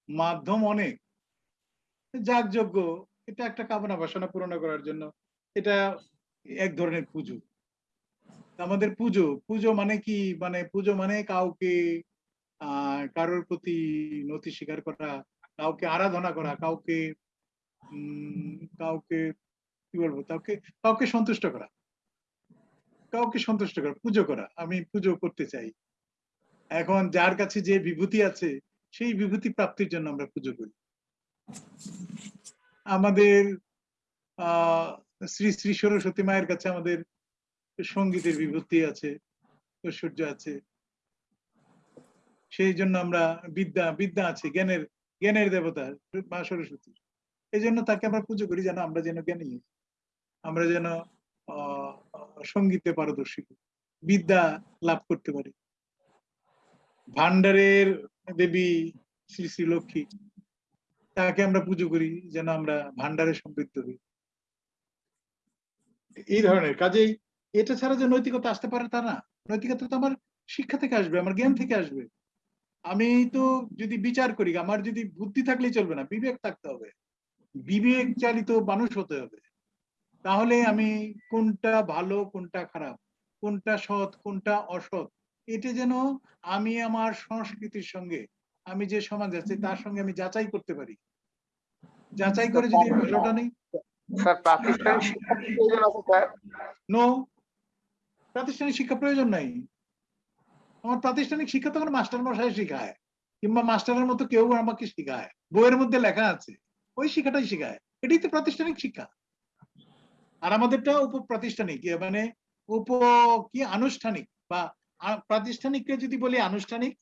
Speaker 2: মাধ্যম অনেক। যাগযজ্ঞ, এটা একটা কামনা বাসনা পূরণ করার জন্য, এটা এক ধরনের পুজো। আমাদের পুজো। পুজো মানে কি? মানে পুজো মানে কাউকে কারোর প্রতি নতি স্বীকার করা, কাউকে আরাধনা করা, কাউকে কাউকে, কি বলব? কাউকে কাউকে সন্তুষ্ট করা। কাউকে সন্তুষ্ট করা, পুজো করা। আমি পুজো করতে চাই। এখন যার কাছে যে বিভূতি আছে, সেই বিভূতি প্রাপ্তির জন্য আমরা পুজো করি। আমাদের আহ শ্রী শ্রী সরস্বতী মায়ের কাছে আমাদের সঙ্গীতের বিভূতি আছে, ঐশ্বর্য আছে সেই জন্য আমরা বিদ্যা বিদ্যা আছে, জ্ঞানের জ্ঞানের দেবতা, মা সরস্বতী এই জন্য তাকে আমরা পুজো করি যেন আমরা যেন জ্ঞানী। আমরা যেন সঙ্গীতে পারদর্শী। বিদ্যা লাভ করতে পারি ভান্ডারের দেবী শ্রী শ্রী লক্ষ্মী, তাকে আমরা পুজো করি যেন আমরা ভান্ডারে সমৃদ্ধ হই এই ধরনের কাজেই এটা ছাড়া যে নৈতিকতা আসতে পারে তা না। নৈতিকতা তো আমার শিক্ষা থেকে আসবে আমার জ্ঞান থেকে আসবে। আমি তো যদি বিচার করি আমার যদি বুদ্ধি থাকলেই চলবে না বিবেক থাকতে হবে। বিবেক চালিত মানুষ হতে হবে। তাহলে আমি কোনটা ভালো কোনটা খারাপ কোনটা সৎ কোনটা অসৎ এটা যেন আমি আমার সংস্কৃতির সঙ্গে আমি যে সমাজ আছে তার সঙ্গে আমি যাচাই করতে পারি। যাচাই করে যদি ভালোটা নেই।
Speaker 9: স্যার প্রাতিষ্ঠানিক শিক্ষা
Speaker 2: নো প্রাতিষ্ঠানিক শিক্ষা প্রয়োজন নাই। আমার প্রাতিষ্ঠানিক শিক্ষা তো আমার মাস্টার মশাই শেখায়, কিংবা মাস্টারের মতো কেউ আমাকে শেখায়, বইয়ের মধ্যে লেখা আছে, ওই শিক্ষাটাই শিখায়। এটাই তো প্রাতিষ্ঠানিক শিক্ষা। আর আমাদেরটা উপ প্রাতিষ্ঠানিক মানে উপ কি আনুষ্ঠানিক, বা প্রাতিষ্ঠানিককে যদি বলি আনুষ্ঠানিক,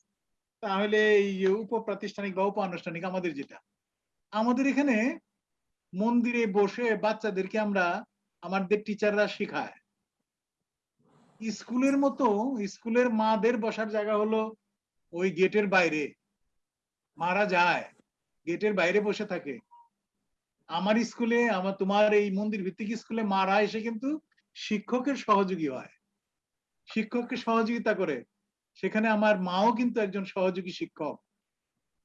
Speaker 2: তাহলে এই উপ প্রাতিষ্ঠানিক বা উপ আনুষ্ঠানিক আমাদের যেটা। আমাদের এখানে মন্দিরে বসে বাচ্চাদেরকে আমরা, আমাদের টিচাররা শেখায়। স্কুলের মতো, স্কুলের মাদের বসার জায়গা হলো ওই গেটের বাইরে। মারা যায়, গেটের বাইরে বসে থাকে। আমার স্কুলে, আমার তোমার এই মন্দির ভিত্তিক স্কুলে মারা এসে কিন্তু শিক্ষকের সহযোগী হয়। শিক্ষককে সহযোগিতা করে। সেখানে আমার মাও কিন্তু একজন সহযোগী শিক্ষক।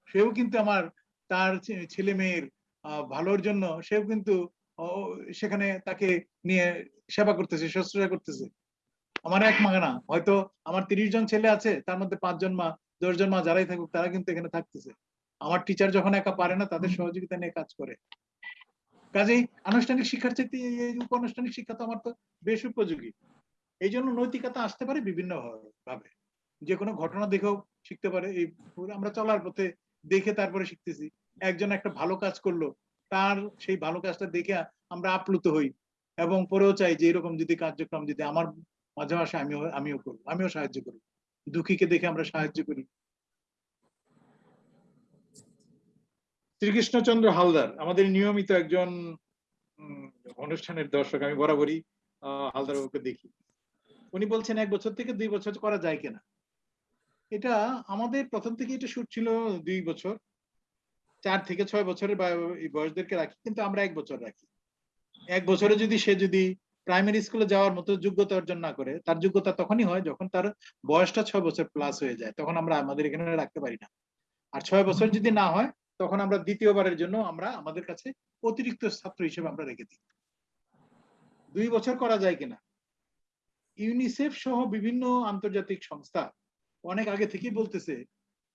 Speaker 2: সেও কিন্তু আমার, তার ছেলে মেয়ের ভালোর জন্য সেও কিন্তু সেখানে তাকে নিয়ে সেবা করতেছে, শুশ্রূষা করতেছে। আমার এক মা না হয়তো আমার তিরিশ জন ছেলে আছে তার মধ্যে পাঁচজন মা দশজন মা যারাই থাকুক তারা কিন্তু এখানে থাকতেছে। আমার টিচার যখন একা পারে না তাদের সহযোগিতা নিয়ে কাজ করে। কাজেই আনুষ্ঠানিক শিক্ষার চাইতে এই- এই উপানুষ্ঠানিক শিক্ষা তো আমার তো বেশ উপযোগী। এই জন্য নৈতিকতা আসতে পারে বিভিন্ন ভাবে। যে কোনো ঘটনা দেখেও শিখতে পারে। এই আমরা চলার পথে দেখে তারপরে শিখতেছি। একজন একটা ভালো কাজ করল তার সেই ভালো কাজটা দেখে আমরা আপ্লুত হই। এবং পরেও চাই যে এরকম যদি কার্যক্রম যদি আমার মাঝে মাঝে আমিও আমিও করব, আমিও সাহায্য করব। দুঃখীকে দেখে আমরা সাহায্য করি। শ্রীকৃষ্ণচন্দ্র হালদার, আমাদের নিয়মিত একজন অনুষ্ঠানের দর্শক, আমি বরাবরই হালদার বাবুকে দেখি। উনি বলছেন, এক বছর থেকে দুই বছর করা যায় কিনা? এটা আমাদের প্রথম থেকে এটা শুট ছিল দুই বছর। চার থেকে ছয় বছরের বয়সদেরকে রাখি, কিন্তু আমরা এক বছর রাখি। এক বছরে যদি সে যদি প্রাইমারি স্কুলে যাওয়ার মতো যোগ্যতা অর্জন না করে, তার যোগ্যতা তখনই হয় যখন তার বয়সটা ছয় বছর প্লাস হয়ে যায়। তখন আমরা আমাদের এখানে রাখতে পারি না। আর ছয় বছর যদি না হয়, তখন আমরা দ্বিতীয়বারের জন্য আমরা আমাদের কাছে অতিরিক্ত ছাত্র হিসেবে আমরা রেখে দিই। দুই বছর করা যায় কিনা? ইউনিসেফ সহ বিভিন্ন আন্তর্জাতিক সংস্থা অনেক আগে থেকেই বলতেছে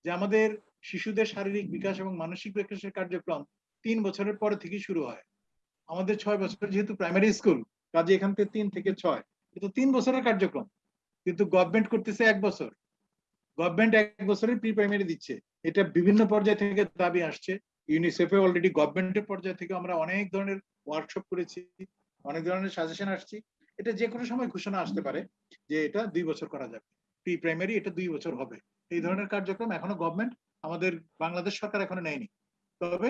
Speaker 2: যে আমাদের শিশুদের শারীরিক বিকাশ এবং মানসিক বিকাশের কার্যক্রম তিন বছরের পরে থেকেই শুরু হয়। আমাদের ছয় বছর যেহেতু প্রাইমারি স্কুল কাজে এখান থেকে তিন থেকে ছয়। কিন্তু তিন বছরের কার্যক্রম। কিন্তু গভর্নমেন্ট করতেছে এক বছর। গভর্নমেন্ট এক বছরের প্রি প্রাইমারি দিচ্ছে। এটা বিভিন্ন পর্যায় থেকে দাবি আসছে। ইউনিসেফে অলরেডি গভর্নমেন্টের পর্যায় থেকে আমরা অনেক ধরনের ওয়ার্কশপ করেছি, অনেক ধরনের সাজেশন আসছি। এটা যে কোনো সময় ঘোষণা আসতে পারে যে এটা দুই বছর করা যাবে। প্রি প্রাইমারি এটা দুই বছর হবে। এই ধরনের কার্যক্রম এখনও গভর্নমেন্ট আমাদের বাংলাদেশ সরকার এখনও নেয়নি। তবে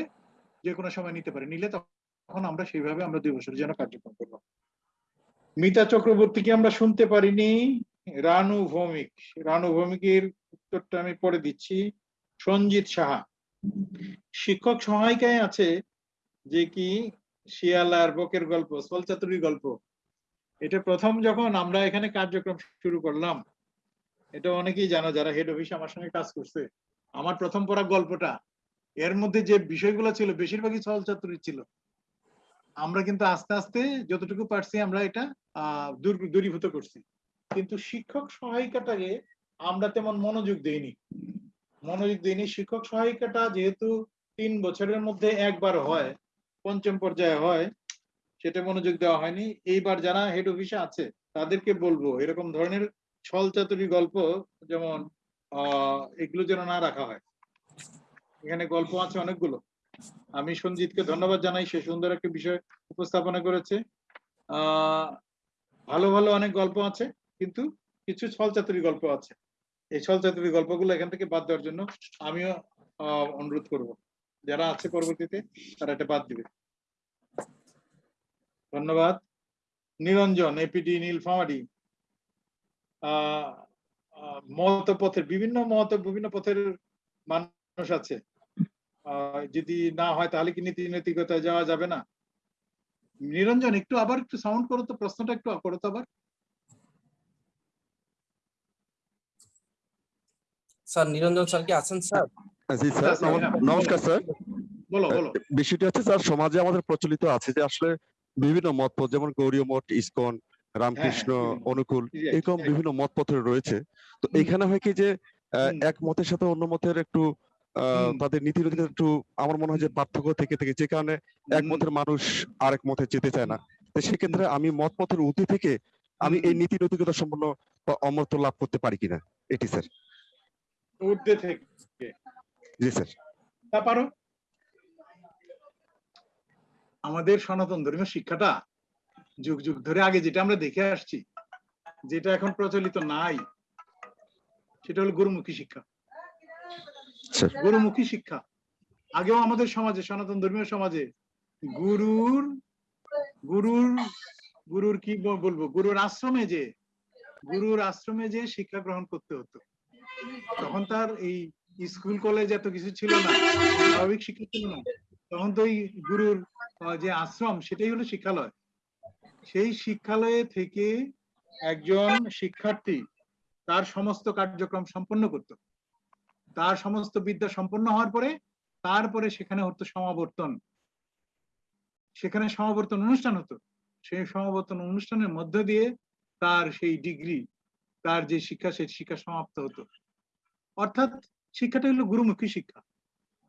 Speaker 2: যে কোনো সময় নিতে পারে। নিলে তখন আমরা সেইভাবে আমরা দুই বছরের জন্য কার্যক্রম করব। মিতা চক্রবর্তীকে আমরা শুনতে পারিনি। রানু ভৌমিক। রানু ভৌমিকের উত্তরটা আমি পরে দিচ্ছি। সঞ্জিত সাহা। শিক্ষক সহায়িকায় আছে যে কি? শিয়ালার বকের গল্প সলচাতুরি গল্প। এটা প্রথম যখন আমরা এখানে কার্যক্রম শুরু করলাম, এটা অনেকেই জানো যারা হেড অফিসে আমার সঙ্গে কাজ করছে। আমার প্রথম পড়া গল্পটা, এর মধ্যে যে বিষয়গুলো ছিল, বেশিরভাগই সলচাতুরি ছিল। আমরা কিন্তু আস্তে আস্তে যতটুকু পারছি আমরা এটা দূরীভূত করছি। কিন্তু শিক্ষক সহায়িকাটাকে আমরা তেমন মনোযোগ দেইনি। মনোযোগ দিইনি শিক্ষক সহায়িকাটা যেহেতু তিন বছরের মধ্যে একবার হয়, পঞ্চম পর্যায়ে হয়, সেটা মনোযোগ দেওয়া হয়নি। এইবার যারা হেড অফিসে আছে, তাদেরকে বলব, এরকম ধরনের ছল চাতুরি গল্প যেমন, আহ, এগুলো যেন না রাখা হয়। এখানে গল্প আছে অনেকগুলো। আমি সঞ্জিতকে ধন্যবাদ জানাই, সে সুন্দর একটা বিষয় উপস্থাপনা করেছে। ভালো ভালো অনেক গল্প আছে, কিন্তু কিছু ছল চাতুরি গল্প আছে। এই ছল চাতুরি গল্পগুলো এখান থেকে বাদ দেওয়ার জন্য আমিও অনুরোধ করব। যারা আছে পরবর্তীতে, তারা এটা বাদ দিবে। ধন্যবাদ। নিরঞ্জন এপিডি নীলফামারি মত পথের বিভিন্ন মত বিভিন্ন পথের মানুষ আছে। যদি না হয় তাহলে কি নীতি নৈতিকতায় যাওয়া যাবে না? নিরঞ্জন একটু আবার একটু সাউন্ড করো তো প্রশ্নটা একটু করো তো আবার।
Speaker 3: স্যার নিরঞ্জন স্যার কি আছেন স্যার?
Speaker 12: জি স্যার নমস্কার স্যার।
Speaker 2: বলো বলো।
Speaker 12: বিষয়টি হচ্ছে স্যার সমাজে আমাদের প্রচলিত আছে যে আসলে বিভিন্ন মত পথ যেমন গৌরীয় মঠ ইসকন রামকৃষ্ণ অনুকূল এরকম বিভিন্ন মত রয়েছে। তো এখানে হয় কি যে আহ, এক মতের সাথে অন্য মতের একটু আহ, তাদের নীতি নৈতিকতা একটু আমার মনে হয় যে পার্থক্য থেকে থেকে যে কারণে এক মতের মানুষ আরেক মতে যেতে চায় না। তো সেক্ষেত্রে আমি মত পথের ঊর্ধ্বে থেকে আমি এই নীতি নৈতিকতা সম্পন্ন বা অমরত্ব লাভ করতে পারি কিনা এটি স্যার।
Speaker 2: ঊর্ধ্বে থেকে।
Speaker 12: জি স্যার।
Speaker 2: তা পারো আমাদের সনাতন ধর্মীয় শিক্ষাটা যুগ যুগ ধরে আগে যেটা আমরা দেখে আসছি যেটা এখন প্রচলিত নাই সেটা হলো গুরুমুখী শিক্ষা। গুরুমুখী শিক্ষা। আগেও আমাদের সমাজে, সনাতন ধর্মীয় সমাজে গুরুর গুরুর গুরুর কি বলব? গুরুর আশ্রমে যে, গুরুর আশ্রমে যে শিক্ষা গ্রহণ করতে হতো। তখন তার এই স্কুল, কলেজ এত কিছু ছিল না, স্বাভাবিক শিক্ষা ছিল না। তখন তো ওই গুরুর যে আশ্রম, সেটাই হলো শিক্ষালয়। সেই শিক্ষালয়ে থেকে একজন শিক্ষার্থী তার সমস্ত কার্যক্রম সম্পন্ন করত। তার সমস্ত বিদ্যা সম্পন্ন হওয়ার পরে, তারপরে সেখানে হতো সমাবর্তন। সেখানে সমাবর্তন অনুষ্ঠান হতো। সেই সমাবর্তন অনুষ্ঠানের মধ্য দিয়ে তার সেই ডিগ্রি, তার যে শিক্ষা, সেই শিক্ষা সমাপ্ত হতো। অর্থাৎ শিক্ষাটা হলো গুরুমুখী শিক্ষা।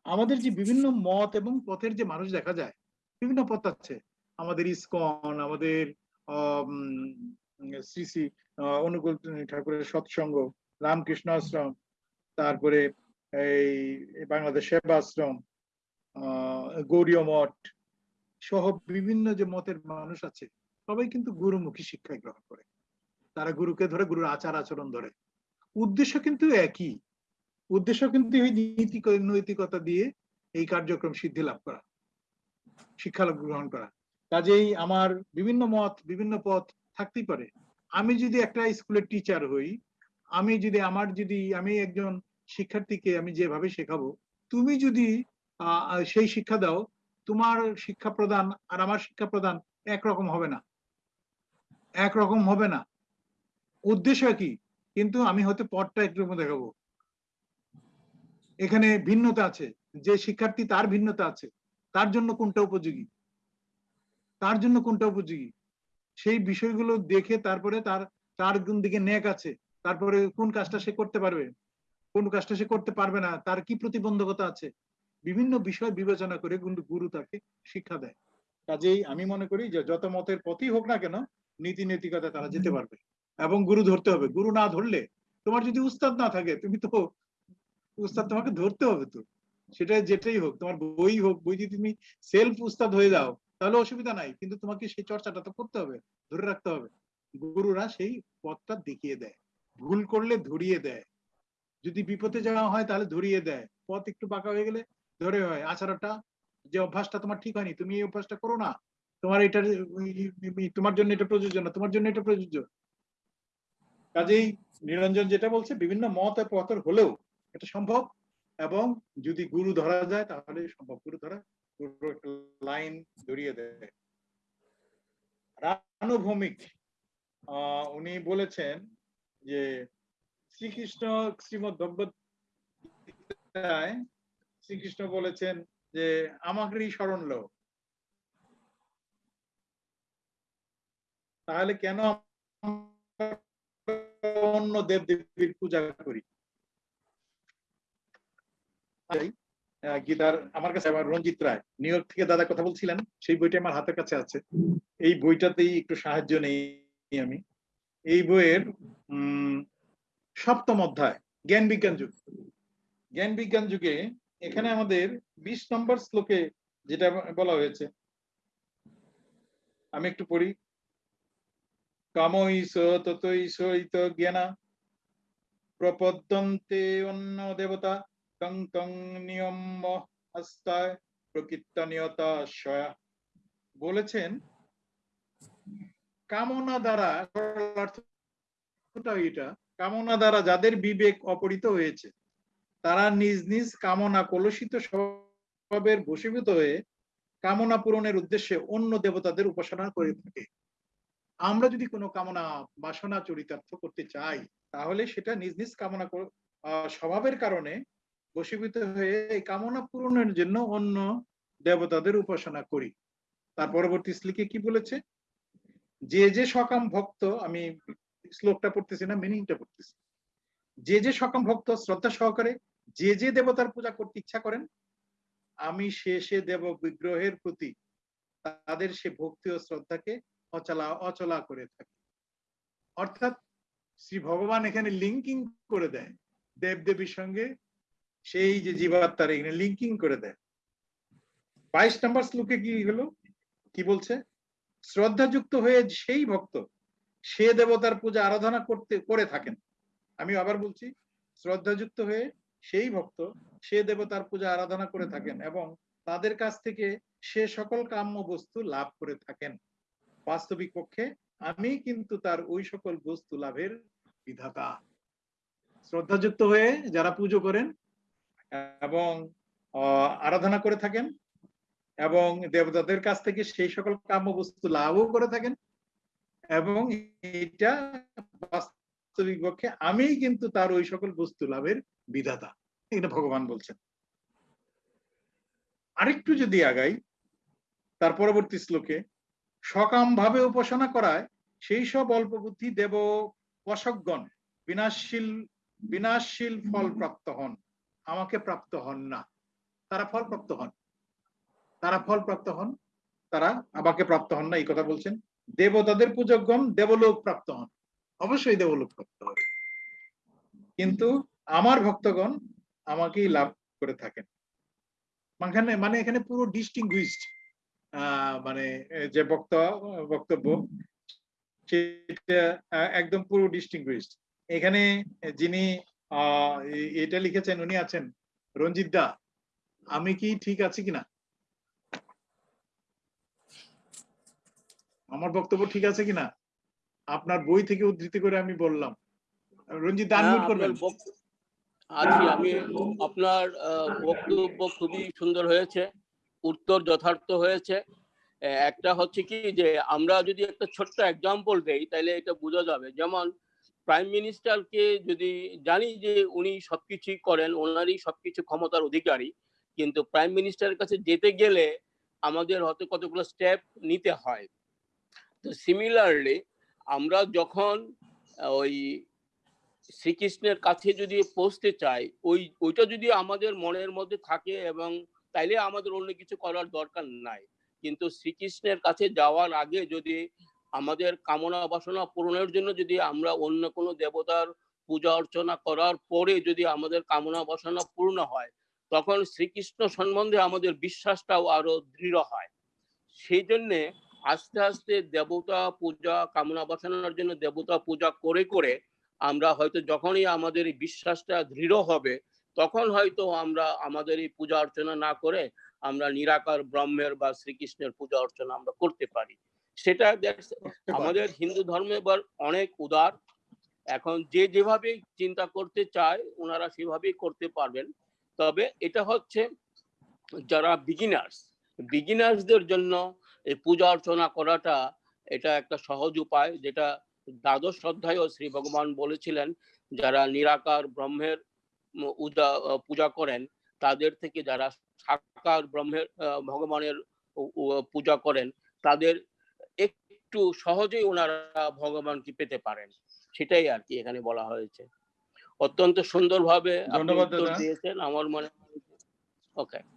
Speaker 2: আমাদের যে বিভিন্ন মত এবং পথের যে মানুষ দেখা যায়, বিভিন্ন পথ আছে। আমাদের ইসকন, আমাদের শ্রী শ্রী অনুকূল ঠাকুরের সৎসঙ্গ, রামকৃষ্ণ আশ্রম তারপরে এই বাংলাদেশ সেবা আশ্রম গৌরীয় মঠ সহ বিভিন্ন যে মতের মানুষ আছে, সবাই কিন্তু গুরুমুখী শিক্ষা গ্রহণ করে। তারা গুরুকে ধরে, গুরুর আচার আচরণ ধরে। উদ্দেশ্য কিন্তু একই। উদ্দেশ্য কিন্তু এই নীতি নৈতিকতা দিয়ে এই কার্যক্রম সিদ্ধি লাভ করা, শিক্ষা গ্রহণ করা। কাজেই আমার বিভিন্ন মত, বিভিন্ন পথ থাকতেই পারে। আমি যদি একটা স্কুলের টিচার হই, আমি যদি, আমার যদি, আমি একজন শিক্ষার্থীকে আমি যেভাবে শেখাবো, তুমি যদি সেই শিক্ষা দাও, তোমার শিক্ষা প্রদান আর আমার শিক্ষা প্রদান একরকম হবে না। একরকম হবে না। উদ্দেশ্য কি? কিন্তু আমি হয়তো পথটা একটু দেখাবো। এখানে ভিন্নতা আছে। যে শিক্ষার্থী তার ভিন্নতা আছে, তার জন্য কোনটা উপযোগী? তার জন্য কোনটা উপযোগী? সেই বিষয়গুলো দেখে তারপরে তার তার দিকে নেক আছে, তারপরে কোন কাজটা সে করতে পারবে? কোন কাজটা সে করতে পারবে না, তার কি প্রতিবন্ধকতা আছে? বিভিন্ন বিষয় বিবেচনা করে কিন্তু গুরু তাকে শিক্ষা দেয়। কাজেই আমি মনে করি যে যত মতের পথই হোক না কেন, নীতি নৈতিকতা তারা যেতে পারবে এবং গুরু ধরতে হবে। গুরু না ধরলে তোমার যদি উস্তাদ না থাকে, তুমি তো উস্তাদ তোমাকে ধরতে হবে তো। সেটা যেটাই হোক, তোমার বই হোক, বই যদি তুমি সেলফ উস্তাদ হয়ে যাও, তাহলে অসুবিধা নাই। কিন্তু তোমাকে সেই চর্চাটা তো করতে হবে, ধরে রাখতে হবে। গুরুরা সেই পথটা দেখিয়ে দেয়। ভুল করলে ধরিয়ে দেয়। যদি বিপদে যাওয়া হয় তাহলে ধরিয়ে দেয়। পথ একটু বাঁকা হয়ে গেলে ধরে হয়। আচারটা, যে অভ্যাসটা তোমার ঠিক হয়নি, তুমি এই অভ্যাসটা করো না। তোমার এটা, তোমার জন্য এটা প্রযোজ্য না, তোমার জন্য এটা প্রযোজ্য। কাজেই নিরঞ্জন যেটা বলছে, বিভিন্ন মত পথের হলেও এটা সম্ভব। এবং যদি গুরু ধরা যায়, তাহলে সম্ভব। গুরু ধরা লাইন ধরিয়ে দেয়। রানুভৌমিক, আহ, উনি বলেছেন যে শ্রীকৃষ্ণ শ্রীমদ শ্রীকৃষ্ণ বলেছেন যে, আমাকেই স্মরণ লো তাহলে কেন অন্য দেব দেবীর পূজা করি? গীতার, আমার কাছে আমার রঞ্জিত রায়, নিউ ইয়র্ক থেকে দাদা কথা বলছিলেন, সেই বইটা আমার হাতের কাছে আছে। এই বইটাতেই একটু সাহায্য নেই আমি। এই বইয়ের সপ্তম অধ্যায়, জ্ঞান বিজ্ঞান যুগ। জ্ঞান বিজ্ঞান যুগে এখানে আমাদের বিশ নম্বর শ্লোকে যেটা বলা হয়েছে, আমি একটু পড়ি। কামইস ততইস ইত জ্ঞানা, প্রপদ্যন্তে অন্য দেবতা কং কং নিয়ম হস্তায় প্রকৃত নিয়তা স্বয়া বলেছেন, কামনা দ্বারা এটা কামনা দ্বারা যাদের বিবেক অপরিত হয়েছে, তারা নিজ নিজ কামনা কলুষিত স্বভাবের বশীভূত হয়ে কামনা পূরণের উদ্দেশ্যে অন্য দেবতাদের উপাসনা করে থাকে। আমরা যদি কোনো কামনা, বাসনা, চরিতার্থ করতে চাই, তাহলে সেটা নিজ নিজ কামনা স্বভাবের কারণে বশীভূত হয়ে এই কামনা পূরণের জন্য অন্য দেবতাদের উপাসনা করি। তার পরবর্তী শ্লোকে কি বলেছে? যে যে সকাম ভক্ত, আমি শ্লোকটা পড়তেছি না মিনিংটা পড়তেছি। যে যে সকাম ভক্ত শ্রদ্ধা সহকারে যে যে দেবতার পূজা করতে ইচ্ছা করেন, আমি সে সে দেব বিগ্রহের প্রতি তাদের সে ভক্তি ও শ্রদ্ধাকে অচলা অচলা করে থাকি। অর্থাৎ শ্রী ভগবান এখানে লিঙ্কিং করে দেয় দেব দেবীর সঙ্গে সেই যে জীবাত্মার এখানে লিঙ্কিং করে দেয়। বাইশ নম্বর শ্লোকে কি হলো? কি বলছে? শ্রদ্ধাযুক্ত হয়ে সেই ভক্ত সে দেবতার পূজা আরাধনা করতে, করে থাকেন। আমি আবার বলছি, শ্রদ্ধাযুক্ত হয়ে সেই ভক্ত সে দেবতার পূজা আরাধনা করে থাকেন এবং তাদের কাছ থেকে সে সকল কাম্য বস্তু লাভ করে থাকেন। বাস্তবিক পক্ষে আমি কিন্তু তার ওই সকল বস্তু লাভের বিধাতা। শ্রদ্ধাযুক্ত হয়ে যারা পুজো করেন এবং আরাধনা করে থাকেন এবং দেবতাদের কাছ থেকে সেই সকল কাম্য বস্তু লাভও করে থাকেন এবং এটা বাস্তবিক পক্ষে আমি কিন্তু তার ওই সকল বস্তু লাভের বিধাতা। এটা ভগবান বলছেন। আরেকটু যদি আগাই, তার পরবর্তী শ্লোকে সকাম ভাবে উপাসনা করায় সেই সব অল্প বুদ্ধি দেব পশকগণ বিনাশশীল বিনাশশীল ফল প্রাপ্ত হন। আমাকে প্রাপ্ত হন না। তারা ফল প্রাপ্ত হন। তারা ফল প্রাপ্ত হন, তারা আমাকে প্রাপ্ত হন না, এই কথা বলছেন। দেবতাদের পূজকগণ দেবলোক প্রাপ্ত হন। অবশ্যই দেবলোক প্রাপ্ত হবে। কিন্তু আমার ভক্তগণ আমাকেই লাভ করে থাকেন। মানে মানে এখানে পুরো ডিস্টিংগুইশড মানে যে বক্ত, বক্তব্য, সেটা একদম পুরো ডিস্টিংগুইশড এখানে যিনি এটা লিখেছেন, উনি আছেন রঞ্জিত দা। আমি কি ঠিক আছি কিনা? আমার বক্তব্য ঠিক আছে কিনা? আপনার বই থেকে উদ্ধৃতি করে আমি বললাম। রঞ্জিত আনমিউট করবেন।
Speaker 8: আছি আমি আপনার বক্তব্য খুবই সুন্দর হয়েছে। উত্তর যথার্থ হয়েছে। একটা হচ্ছে কি যে আমরা যদি একটা ছোট্ট এক্সাম্পল দেই তাহলে এটা বোঝা যাবে। যেমন প্রাইম মিনিস্টারকে যদি জানি যে উনি সবকিছুই করেন ওনারই সবকিছু ক্ষমতার অধিকারী কিন্তু প্রাইম মিনিস্টারের কাছে যেতে গেলে আমাদের হয়তো কতগুলো স্টেপ নিতে হয়? তো সিমিলারলি আমরা যখন ওই শ্রীকৃষ্ণের কাছে যদি পৌঁছতে চাই, ওই, ওইটা যদি আমাদের মনের মধ্যে থাকে এবং তাইলে আমাদের অন্য কিছু করার দরকার নাই। কিন্তু শ্রীকৃষ্ণের কাছে যাওয়ার আগে যদি আমাদের কামনা বাসনা পূরণের জন্য যদি আমরা অন্য কোনো দেবতার পূজা অর্চনা করার পরে যদি আমাদের কামনা বাসনা পূর্ণ হয়, তখন শ্রীকৃষ্ণ সম্বন্ধে আমাদের বিশ্বাসটাও আরও দৃঢ় হয়। সেই জন্যে আস্তে আস্তে দেবতা পূজা কামনা বাসনার জন্য দেবতা পূজা করে করে আমরা হয়তো যখনই আমাদের এই বিশ্বাসটা দৃঢ় হবে তখন হয়তো আমরা আমাদের এই পূজা অর্চনা না করে আমরা নিরাকার ব্রহ্মের বা শ্রীকৃষ্ণের পূজা অর্চনা আমরা করতে পারি। সেটা দেখ- আমাদের হিন্দু ধর্মে এবার অনেক উদার। এখন যে যেভাবে চিন্তা করতে চায় ওনারা সেভাবেই করতে পারবেন। তবে এটা হচ্ছে যারা বিগিনার্স বিগিনার্সদের জন্য এই পূজা অর্চনা করাটা এটা একটা সহজ উপায় যেটা দ্বাদশ অধ্যায়ও শ্রী ভগবান বলেছিলেন যারা নিরাকার ব্রহ্মের পূজা করেন তাদের থেকে যারা সাকার ব্রহ্মের ভগবানের পূজা করেন তাদের একটু সহজেই ওনারা ভগবানকে পেতে পারেন। সেটাই আর কি এখানে বলা হয়েছে। অত্যন্ত সুন্দরভাবে আপনি উত্তর দিয়েছেন আমার মনে ওকে
Speaker 2: আহ,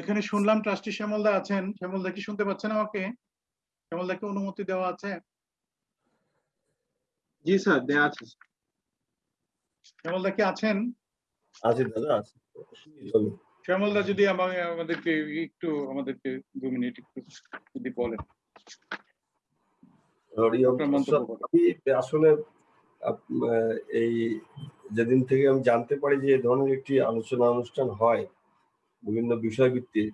Speaker 2: এখানে শুনলাম ট্রাস্টি শ্যামলদা আছেন। শ্যামলদা কি শুনতে পাচ্ছেন আমাকে? শ্যামলদাকে অনুমতি দেওয়া আছে?
Speaker 7: জি স্যার দেয়া আছে।
Speaker 2: শ্যামলদা কি আছেন?
Speaker 15: আছে দাদা আছে।
Speaker 2: শ্যামলদা যদি আমাকে আমাদেরকে একটু আমাদেরকে দু মিনিট একটু যদি বলেন।
Speaker 15: আসলে এই যেদিন থেকে আমি জানতে পারি যে এই ধরনের একটি আলোচনা অনুষ্ঠান হয় বিভিন্ন বিষয়ভিত্তিক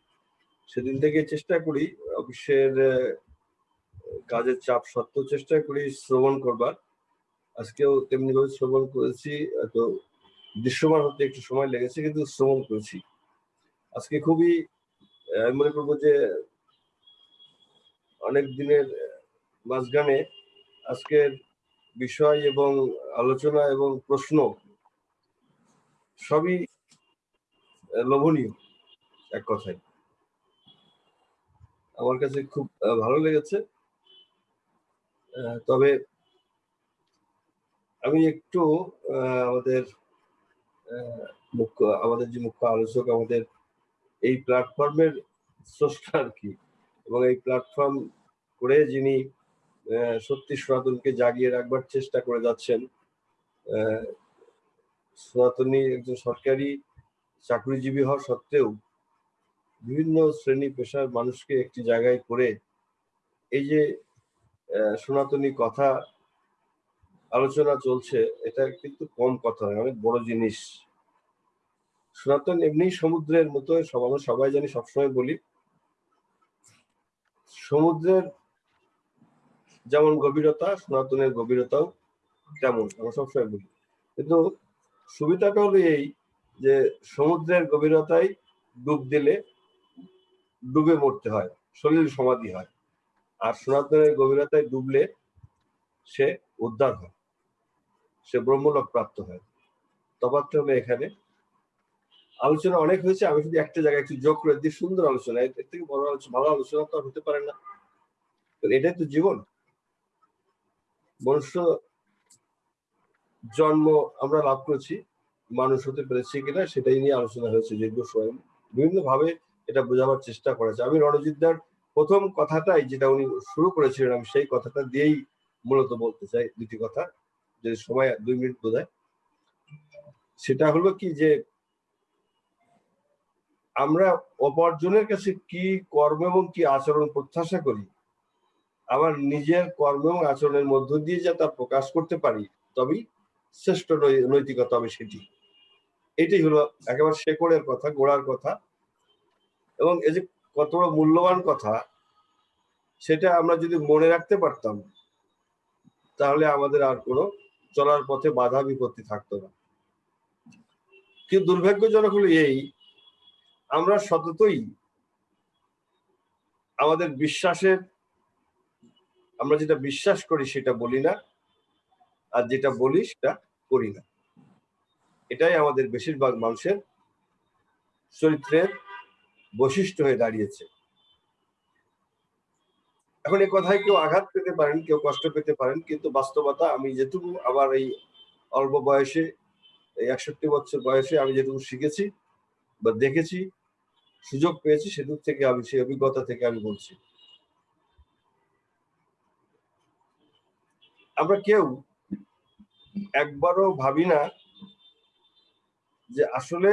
Speaker 15: সেদিন থেকে চেষ্টা করি অফিসের কাজের চাপ সত্ত্বেও চেষ্টা করি শ্রবণ করবার। আজকেও তেমনি ভাবে শ্রবণ করেছি তো দৃশ্যমান হতে একটু সময় লেগেছে, কিন্তু শ্রবণ করেছি। আজকে খুবই আমি মনে করব যে অনেক দিনের মাঝখানে আজকের বিষয় এবং আলোচনা এবং প্রশ্ন সবই লোভনীয়। এক কথায়। আমার কাছে খুব ভালো লেগেছে। তবে আমি একটু আমাদের মুখ্য, আমাদের যে মুখ্য আলোচক, আমাদের এই প্ল্যাটফর্মের স্রষ্টা আর কি। এবং এই প্ল্যাটফর্ম করে যিনি সত্যি সনাতনকে জাগিয়ে রাখবার চেষ্টা করে যাচ্ছেন সনাতনী একজন সরকারি চাকরিজীবী হওয়া সত্ত্বেও বিভিন্ন শ্রেণি পেশার মানুষকে একটি জায়গায় করে এই যে সনাতনী কথা আলোচনা চলছে, এটা কিন্তু কম কথা নয়, অনেক বড় জিনিস। সনাতন এমনি সমুদ্রের মতো আমরা সবাই জানি, সবসময় বলি। সমুদ্রের যেমন গভীরতা, সনাতনের গভীরতাও তেমন, আমরা সবসময় বলি। কিন্তু সুবিধাটা হলো এই যে, সমুদ্রের গভীরতায় ডুব দিলে ডুবে মরতে হয়, শরীর সমাধি হয়। আর সনাতনের গভীরতায় ডুবলে সে উদ্ধার হয়, সে ব্রহ্মলোক প্রাপ্ত হয়। তফাৎটা এখানে আলোচনা অনেক হয়েছে, আমি শুধু একটা জায়গায় একটু যোগ করে দিই, সুন্দর আলোচনা, এর থেকে বড় আলোচনা, ভালো আলোচনা তো আর হতে পারে না। এটাই তো জীবন। মনুষ্য জন্ম আমরা লাভ করেছি, মানুষ হতে পেরেছি কিনা সেটাই নিয়ে আলোচনা হয়েছে দীর্ঘ সময় বিভিন্ন ভাবে এটা বোঝাবার চেষ্টা করেছে। আমি রণজিৎদার প্রথম কথাটাই যেটা উনি শুরু করেছিলেন, আমি সেই কথাটা দিয়েই মূলত বলতে চাই দুটি কথা যে সময় দুই মিনিট বোধ সেটা হলো কি যে, আমরা অপরজনের কাছে কি কর্ম এবং কি আচরণ প্রত্যাশা করি, আমার নিজের কর্ম এবং আচরণের মধ্য দিয়ে যা তা প্রকাশ করতে পারি, তবেই শ্রেষ্ঠ নৈতিকতা হবে সেটি। এটাই হলো একেবারে শেকড়ের কথা, গোড়ার কথা। এবং এই যে কত বড় মূল্যবান কথা, সেটা আমরা যদি মনে রাখতে পারতাম, তাহলে আমাদের আর কোনো চলার পথে বাধা বিপত্তি থাকতো না। কিন্তু দুর্ভাগ্যজনক হলো এই, আমরা সততই আমাদের বিশ্বাসের, আমরা যেটা বিশ্বাস করি সেটা বলি না, আর যেটা বলি সেটা করি না। এটাই আমাদের বেশিরভাগ মানুষের চরিত্রের বৈশিষ্ট্য হয়ে দাঁড়িয়েছে। এখন এই কথায় কেউ আঘাত পেতে পারেন, কেউ কষ্ট পেতে পারেন, কিন্তু বাস্তবতা আমি যেটুকু আমার এই অল্প বয়সে, এই একষট্টি বছর বয়সে আমি যেটুকু শিখেছি বা দেখেছি, সুযোগ পেয়েছি সেদিক থেকে আমি, সেই অভিজ্ঞতা থেকে আমি বলছি। আমরা কেউ একবারও ভাবি না যে আসলে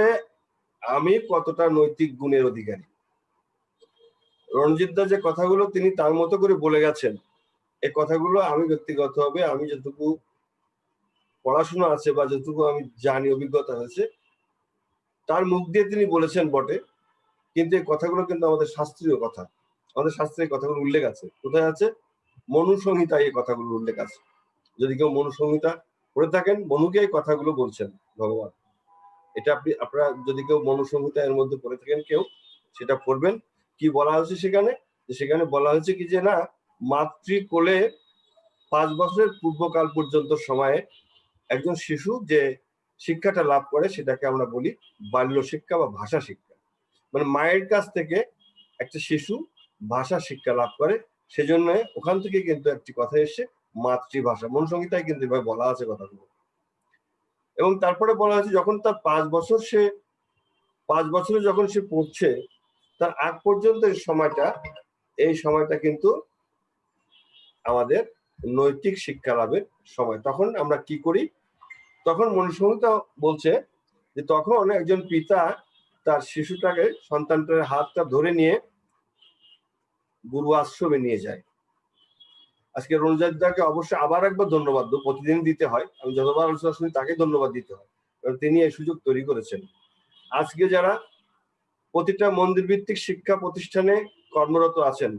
Speaker 15: আমি কতটা নৈতিক গুণের অধিকারী? রণজিৎ দা যে কথাগুলো তিনি তার মতো করে বলে গেছেন এই কথাগুলো আমি ব্যক্তিগত ব্যক্তিগতভাবে আমি যতটুকু পড়াশোনা আছে বা যতটুকু আমি জানি, অভিজ্ঞতা হয়েছে তার মুখ দিয়ে তিনি বলেছেন বটে, কিন্তু এই কথাগুলো কিন্তু আমাদের শাস্ত্রীয় কথা। আমাদের শাস্ত্রে এই কথাগুলো উল্লেখ আছে। কোথায় আছে? মনু সংহিতায় এই কথাগুলো উল্লেখ আছে। যদি কেউ মনুসংহিতা পড়ে থাকেন, মনুকে এই কথাগুলো বলছেন ভগবান। এটা আপনি, আপনারা যদি কেউ মনু সংহিতা এর মধ্যে পড়ে থাকেন কেউ, সেটা পড়বেন। কি বলা হয়েছে সেখানে? সেখানে বলা হয়েছে কি যে না মাতৃ কোলে পাঁচ বছরের পূর্বকাল পর্যন্ত সময়ে একজন শিশু যে শিক্ষাটা লাভ করে, সেটাকে আমরা বলি বাল্য শিক্ষা বা ভাষা শিক্ষা। মানে মায়ের কাছ থেকে একটা শিশু ভাষা শিক্ষা লাভ করে, সেজন্য ওখান থেকে কিন্তু একটি কথা এসে মাতৃভাষা। মন সংহিতায় কিন্তু এভাবে বলা আছে কথাগুলো। এবং তারপরে বলা হয়েছে যখন তার পাঁচ বছর সে, পাঁচ বছরে যখন সে পড়ছে, তার আগ পর্যন্ত এই সময়টা এই সময়টা কিন্তু আমাদের নৈতিক শিক্ষা লাভের সময়। তখন আমরা কি করি? তখন মনুসংহিতা বলছে যে তখন একজন পিতা তার শিশুটাকে সন্তানটার হাতটা ধরে নিয়ে গুরু আশ্রমে নিয়ে যায়। আজকে রঞ্জাদাকে অবশ্যই আবার একবার ধন্যবাদ দেবো। প্রতিদিন দিতে হয়। আমি যতবার আলোচনা শুনি তাকে ধন্যবাদ দিতে হয়। কারণ তিনি এই সুযোগ তৈরি করেছেন। আজকে যারা প্রতিটা মন্দির ভিত্তিক শিক্ষা প্রতিষ্ঠানে কর্মরত আছেন,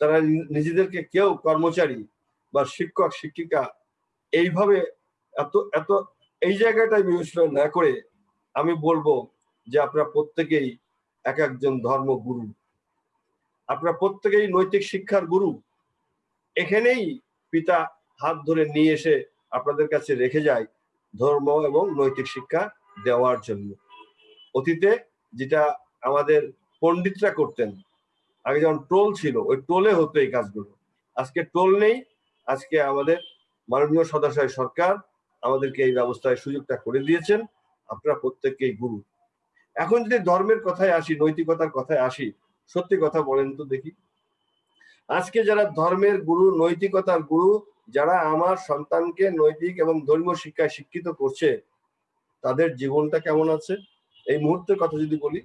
Speaker 15: তারা নিজেদেরকে কেউ কর্মচারী বা শিক্ষক, শিক্ষিকা এইভাবে এত এত, এই জায়গাটায় বিবেচনা না করে আমি বলব যে আপনারা প্রত্যেকেই এক একজন ধর্মগুরু। আপনারা প্রত্যেকেই নৈতিক শিক্ষার গুরু। এখানেই পিতা হাত ধরে নিয়ে এসে আপনাদের কাছে রেখে যায় ধর্ম এবং নৈতিক শিক্ষা দেওয়ার জন্য। অতীতে যেটা আমাদের পণ্ডিতরা করতেন, আগে যেমন টোল ছিল, ওই টোলে হতো এই কাজগুলো। আজকে টোল নেই, আজকে আমাদের মাননীয় সদাশয় সরকার আমাদেরকে এই ব্যবস্থায় সুযোগটা করে দিয়েছেন, আপনারা প্রত্যেককেই গুরু। এখন যদি ধর্মের কথায় আসি, নৈতিকতার কথায় আসি, সত্যি কথা বলেন তো দেখি। আজকে যারা ধর্মের গুরু, নৈতিকতার গুরু, যারা আমার সন্তানকে নৈতিক এবং ধর্মীয় শিক্ষায় শিক্ষিত করছে, তাদের জীবনটা কেমন আছে? এই মুহূর্তের কথা যদি বলি,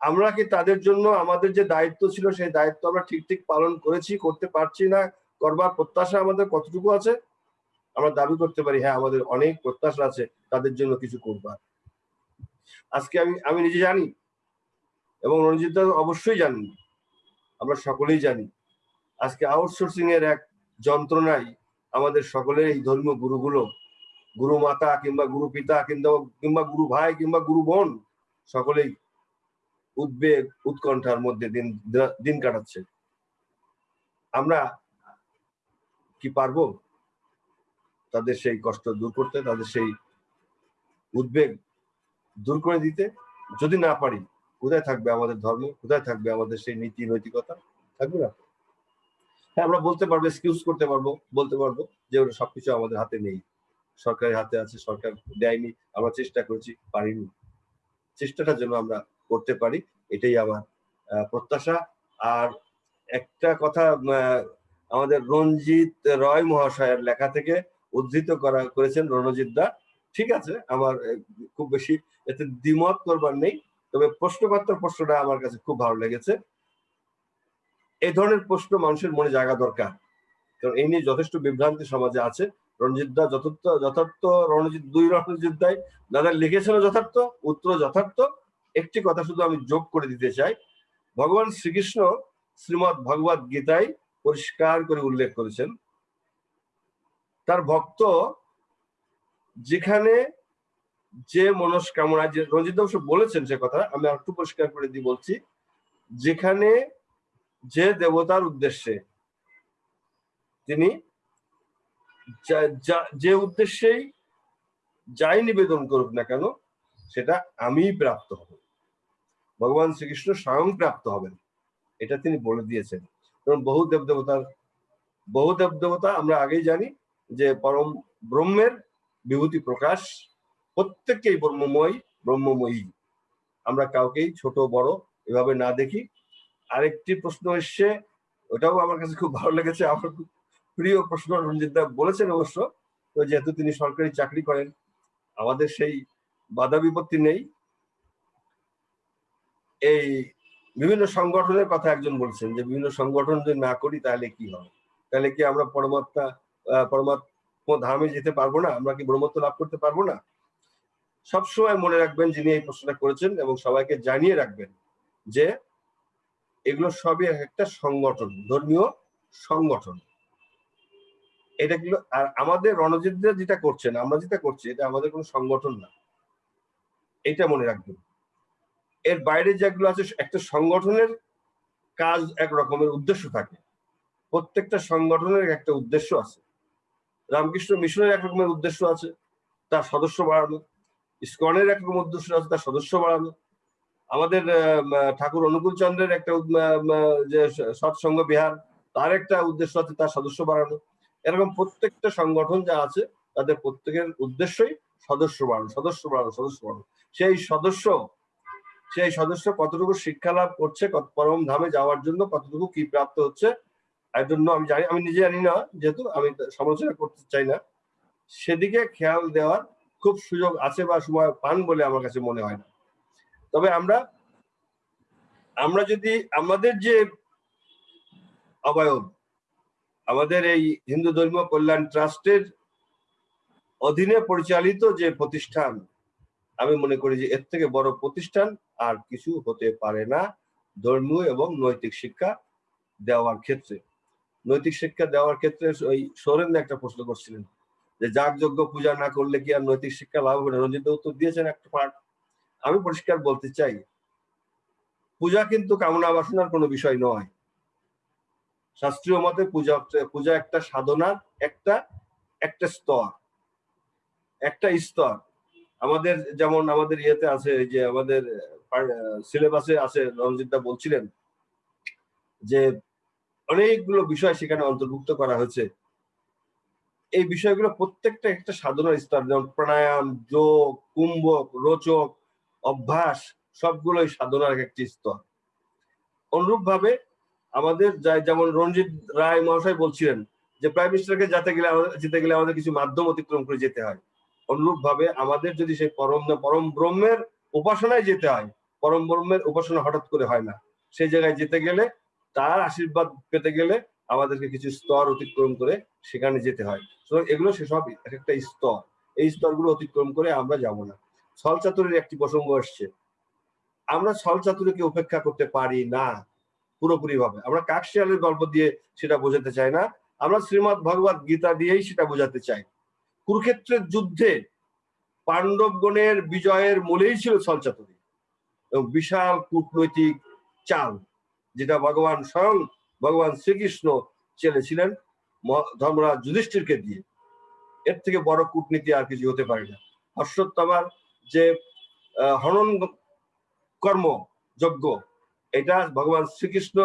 Speaker 15: আমরা কি তাদের জন্য আমাদের যে দায়িত্ব ছিল, সেই দায়িত্ব আমরা ঠিক ঠিক পালন করেছি, করতে পারছি না? করবার প্রত্যাশা আমাদের কতটুকু আছে? আমরা দাবি করতে পারি হ্যাঁ আমাদের অনেক প্রত্যাশা আছে, তাদের জন্য কিছু করবার। আজকে আমি আমি নিজে জানি এবং রঞ্জিত অবশ্যই জানি আমরা সকলেই জানি। আজকে আউটসোর্সিং এর এক যন্ত্রণায় আমাদের সকলের এই ধর্মীয় গুরুগুলো, গুরু মাতা কিংবা গুরু পিতা কিংবা কিংবা গুরু ভাই কিংবা গুরু বোন সকলেই উদ্বেগ, উৎকণ্ঠার মধ্যে দিন দিন কাটাচ্ছে। আমরা কি পারব? তাদের সেই কষ্ট দূর করতে, তাদের সেই উদ্বেগ দূর করে দিতে। যদি না পারি, কোথায় থাকবে আমাদের ধর্ম? কোথায় থাকবে আমাদের সেই নীতি নৈতিকতা থাকবে না। হ্যাঁ আমরা বলতে পারব এক্সকিউজ করতে পারব, বলতে পারব যে ওটা সবকিছু আমাদের হাতে নেই। সরকারের হাতে আছে, সরকার দেয়নি, আমরা চেষ্টা করেছি, পারিনি। চেষ্টাটা যেন আমরা করতে পারি, এটাই আমার প্রত্যাশা। আর একটা কথা আমাদের রঞ্জিত রয় মহাশয়ের লেখা থেকে উদ্ধৃত করা, করেছেন রণজিৎ দা। ঠিক আছে, আমার খুব বেশি এতে দ্বিমত করবার নেই, তবে প্রশ্নপাত্র প্রশ্নটা আমার কাছে খুব ভালো লেগেছে। এই ধরনের প্রশ্ন মানুষের মনে জায়গা দরকার। কারণ এই নিয়ে যথেষ্ট বিভ্রান্তি সমাজে আছে। রণজিৎ দা যথার্থ যথার্থ রণজিৎ, দুই রণজিৎ দায় দাদা লিখেছিল যথার্থ উত্তর যথার্থ। একটি কথা শুধু আমি যোগ করে দিতে চাই। ভগবান শ্রীকৃষ্ণ শ্রীমৎ ভগবত গীতায় পরিষ্কার করে উল্লেখ করেছেন, তার ভক্ত যেখানে যে মনস্কামনা যে রঞ্জিত অবশ্য বলেছেন সে কথা আমি আর একটু পরিষ্কার করে দিয়ে বলছি, যেখানে যে দেবতার উদ্দেশ্যে। তিনি যা- উদ্দেশ্যেই যাই নিবেদন করুক না কেন, সেটা আমিই প্রাপ্ত হব। ভগবান শ্রীকৃষ্ণ স্বয়ং প্রাপ্ত হবেন। এটা তিনি বলে দিয়েছেন। কারণ বহু দেব দেবতার বহু দেব দেবতা আমরা আগেই জানি যে পরম ব্রহ্মের বিভূতি প্রকাশ প্রত্যেককেই ব্রহ্মময়, ব্রহ্মময়ী। আমরা কাউকেই ছোট, বড় এভাবে না দেখি। আরেকটি প্রশ্ন এসছে, ওটাও আমার কাছে খুব ভালো লেগেছে, আমার খুব প্রিয় প্রশ্ন রঞ্জিত দা বলেছেন অবশ্য, তো যেহেতু তিনি সরকারি চাকরি করেন, আমাদের সেই বাধা বিপত্তি নেই। এই বিভিন্ন সংগঠনের কথা একজন বলছেন যে, বিভিন্ন সংগঠন যদি না করি তাহলে কি হবে? তাহলে কি আমরা পরমাত্মা পরমাত্ম ধামে যেতে পারব না? আমরা কি ব্রহ্মত্ব লাভ করতে পারব না? সবসময় মনে রাখবেন যিনি এই প্রশ্নটা করেছেন এবং সবাইকে জানিয়ে রাখবেন যে এগুলো সবই এক একটা সংগঠন, ধর্মীয় সংগঠন। এটা গুলো আর আমাদের রণজিৎরা যেটা করছেন, আমরা যেটা করছি, এটা আমাদের কোনো সংগঠন না। এটা মনে রাখবেন। এর বাইরে যেগুলো আছে, একটা সংগঠনের কাজ এক রকমের উদ্দেশ্য থাকে। প্রত্যেকটা সংগঠনের একটা উদ্দেশ্য আছে। রামকৃষ্ণ মিশনের এক রকমের উদ্দেশ্য আছে, তার সদস্য বাড়ানো। ইসকনের এক রকম উদ্দেশ্য আছে, তার সদস্য বাড়ানো। আমাদের ঠাকুর অনুকূল চন্দ্রের একটা যে সৎসঙ্গ বিহার, তার একটা উদ্দেশ্য আছে তার সদস্য বাড়ানো। এরকম প্রত্যেকটা সংগঠন যা আছে, তাদের প্রত্যেকের উদ্দেশ্যই সদস্য বাড়ানো সদস্য বাড়ানো সদস্য বাড়ানো। সেই সদস্য সেই সদস্য কতটুকু শিক্ষা লাভ করছে, কত পরম ধামে যাওয়ার জন্য কতটুকু কি প্রাপ্ত হচ্ছে এর জন্য আমি জানি, আমি নিজে জানি না, যেহেতু আমি সমালোচনা করতে চাই না। সেদিকে খেয়াল দেওয়ার খুব সুযোগ আছে বা সময় পান বলে আমার কাছে মনে হয় না। তবে আমরা আমরা যদি, আমাদের যে অবয়ব, আমাদের এই হিন্দু ধর্মীয় কল্যাণ ট্রাস্টের অধীনে পরিচালিত যে প্রতিষ্ঠান, আমি মনে করি যে এর থেকে বড় প্রতিষ্ঠান আর কিছু হতে পারে না ধর্মীয় এবং নৈতিক শিক্ষা দেওয়ার ক্ষেত্রে। নৈতিক শিক্ষা দেওয়ার ক্ষেত্রে ওই সৌরেন্দ্র একটা প্রশ্ন করছিলেন যে যাগযজ্ঞ পূজা না করলে কি আর নৈতিক শিক্ষা লাভ হবে না? রঞ্জিত উত্তর দিয়েছেন একটা পার্ট আমি পরিষ্কার বলতে চাই, পূজা কিন্তু কামনা বাসনার কোনো বিষয় নয়। শাস্ত্রীয় মতে পূজা পূজা একটা সাধনার একটা একটা স্তর একটা স্তর। আমাদের যেমন আমাদের ইয়েতে আছে যে আমাদের সিলেবাসে আছে রঞ্জিতদা বলছিলেন যে অনেকগুলো বিষয় সেখানে অন্তর্ভুক্ত করা হয়েছে। এই বিষয়গুলো প্রত্যেকটা একটা সাধনার স্তর, যেমন প্রাণায়াম, যোগ, কুম্ভক, রোচক অভ্যাস সবগুলোই সাধনার এক একটি স্তর। অনুরূপ ভাবে আমাদের যেমন রঞ্জিত রায় মহাশয় বলছিলেন যে প্রাইম মিনিস্টারকে যেতে গেলে যেতে গেলে আমাদের কিছু মাধ্যম অতিক্রম করে যেতে হয়। অনুরূপ ভাবে আমাদের যদি সেই পরম পরম ব্রহ্মের উপাসনায় যেতে হয়, পরম ব্রহ্মের উপাসনা হঠাৎ করে হয় না, সেই জায়গায় যেতে গেলে তার আশীর্বাদ পেতে গেলে আমাদেরকে কিছু স্তর অতিক্রম করে সেখানে যেতে হয়। এগুলো সেসব এক একটা স্তর। এই স্তরগুলো অতিক্রম করে আমরা যাব না। ছল চাতুরের একটি প্রসঙ্গ আসছে। আমরা ছল চাতুরিকে উপেক্ষা করতে পারি না পুরোপুরি ভাবে আমরা কাকশিয়ালের গল্প দিয়ে সেটা বোঝাতে চাই না। আমরা শ্রীমৎ ভগবত গীতা দিয়েই সেটা বোঝাতে চাই। কুরুক্ষেত্রের যুদ্ধে পাণ্ডবগণের বিজয়ের মূলেই ছিল ছলচাতুরি এবং বিশাল কূটনৈতিক চাল যেটা ভগবান স্বয়ং ভগবান শ্রীকৃষ্ণ চেলেছিলেন ধর্মরাজ যুধিষ্ঠিরকে দিয়ে। এর থেকে বড় কূটনীতি আর কিছু হতে পারে না। হর্ষোত্তমার যে হনন কর্ম যজ্ঞ, এটা ভগবান শ্রীকৃষ্ণ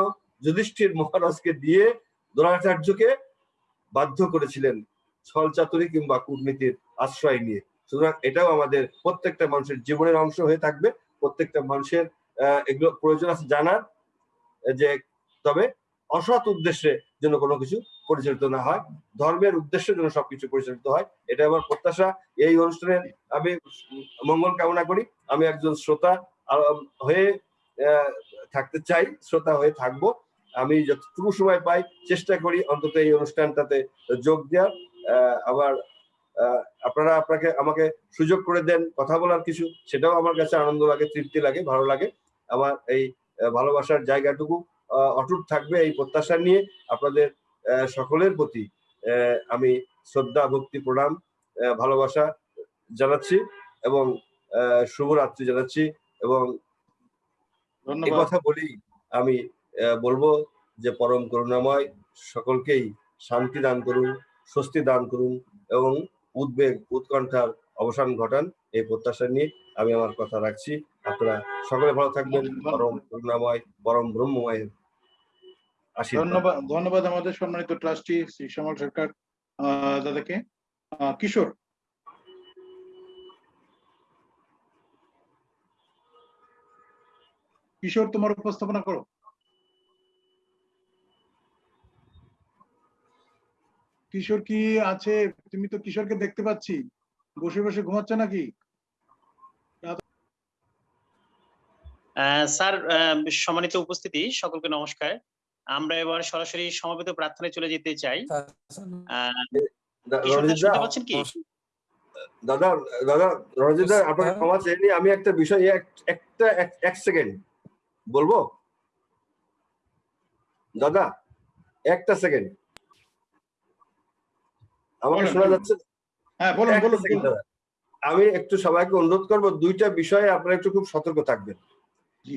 Speaker 15: যুধিষ্ঠির মহারাজকে দিয়ে দ্রোণাচার্যকে বাধ্য করেছিলেন ছল চাতুরি কিংবা কূটনীতির আশ্রয় নিয়ে। সুতরাং এটাও আমাদের প্রত্যেকটা মানুষের জীবনের অংশ হয়ে থাকবে, প্রত্যেকটা মানুষের এগুলো প্রয়োজন আছে জানার যে, তবে অসৎ উদ্দেশ্যে যেন কোনো কিছু পরিচালিত না হয়। ধর্মের উদ্দেশ্যে জন্য সবকিছু পরিচালিত হয়, এটা আমার প্রত্যাশা। এই অনুষ্ঠানে আমি মঙ্গল কামনা করি। আমি একজন শ্রোতা হয়ে থাকতে চাই, শ্রোতা হয়ে থাকব। আমি যতটুকু সময় পাই চেষ্টা করি অন্তত এই অনুষ্ঠানটাতে যোগ দেওয়ার। আবার আপনারা আপনাকে, আমাকে সুযোগ করে দেন কথা বলার কিছু, সেটাও আমার কাছে আনন্দ লাগে, তৃপ্তি লাগে, ভালো লাগে। আমার এই ভালোবাসার জায়গাটুকু অটুট থাকবে এই প্রত্যাশা নিয়ে। আপনাদের সকলের প্রতি আহ, আমি শ্রদ্ধা ভক্তি প্রণাম ভালোবাসা জানাচ্ছি এবং শুভরাত্রি জানাচ্ছি এবং এই কথা বলি আমি বলব যে পরম করুণাময় সকলকেই শান্তি দান করুন স্বস্তি দান করুন এবং উদ্বেগ উৎকণ্ঠার অবসান ঘটান এই প্রত্যাশা নিয়ে আমি আমার কথা রাখছি। আপনারা সকলে ভালো থাকবেন। পরম করুণাময় পরম ব্রহ্মময়ের
Speaker 2: ধন্যবাদ ধন্যবাদ আমাদের সম্মানিত ট্রাস্টি শ্রী শ্যামল সরকার আহ, দাদাকে। আহ, কিশোর। কিশোর তোমার উপস্থাপনা করো। কিশোর কি আছে? তুমি তো কিশোরকে দেখতে পাচ্ছি। বসে বসে ঘুমাচ্ছ নাকি?
Speaker 1: আহ, স্যার আহ, সম্মানিত উপস্থিতি সকলকে নমস্কার। আমরা এবার সরাসরি সমবেত প্রার্থনায় চলে যেতে চাই। শুনতে পাচ্ছেন কি?
Speaker 15: দাদা দাদা আপনাকে ক্ষমা চেয়ে নিই, আমি একটা বিষয় একটা এক- সেকেন্ড। বলব? দাদা একটা সেকেন্ড। আমাকে শোনা যাচ্ছে?
Speaker 2: হ্যাঁ বলুন বলুন।
Speaker 15: আমি একটু সবাইকে অনুরোধ করব দুইটা বিষয়ে আপনারা একটু খুব সতর্ক থাকবেন।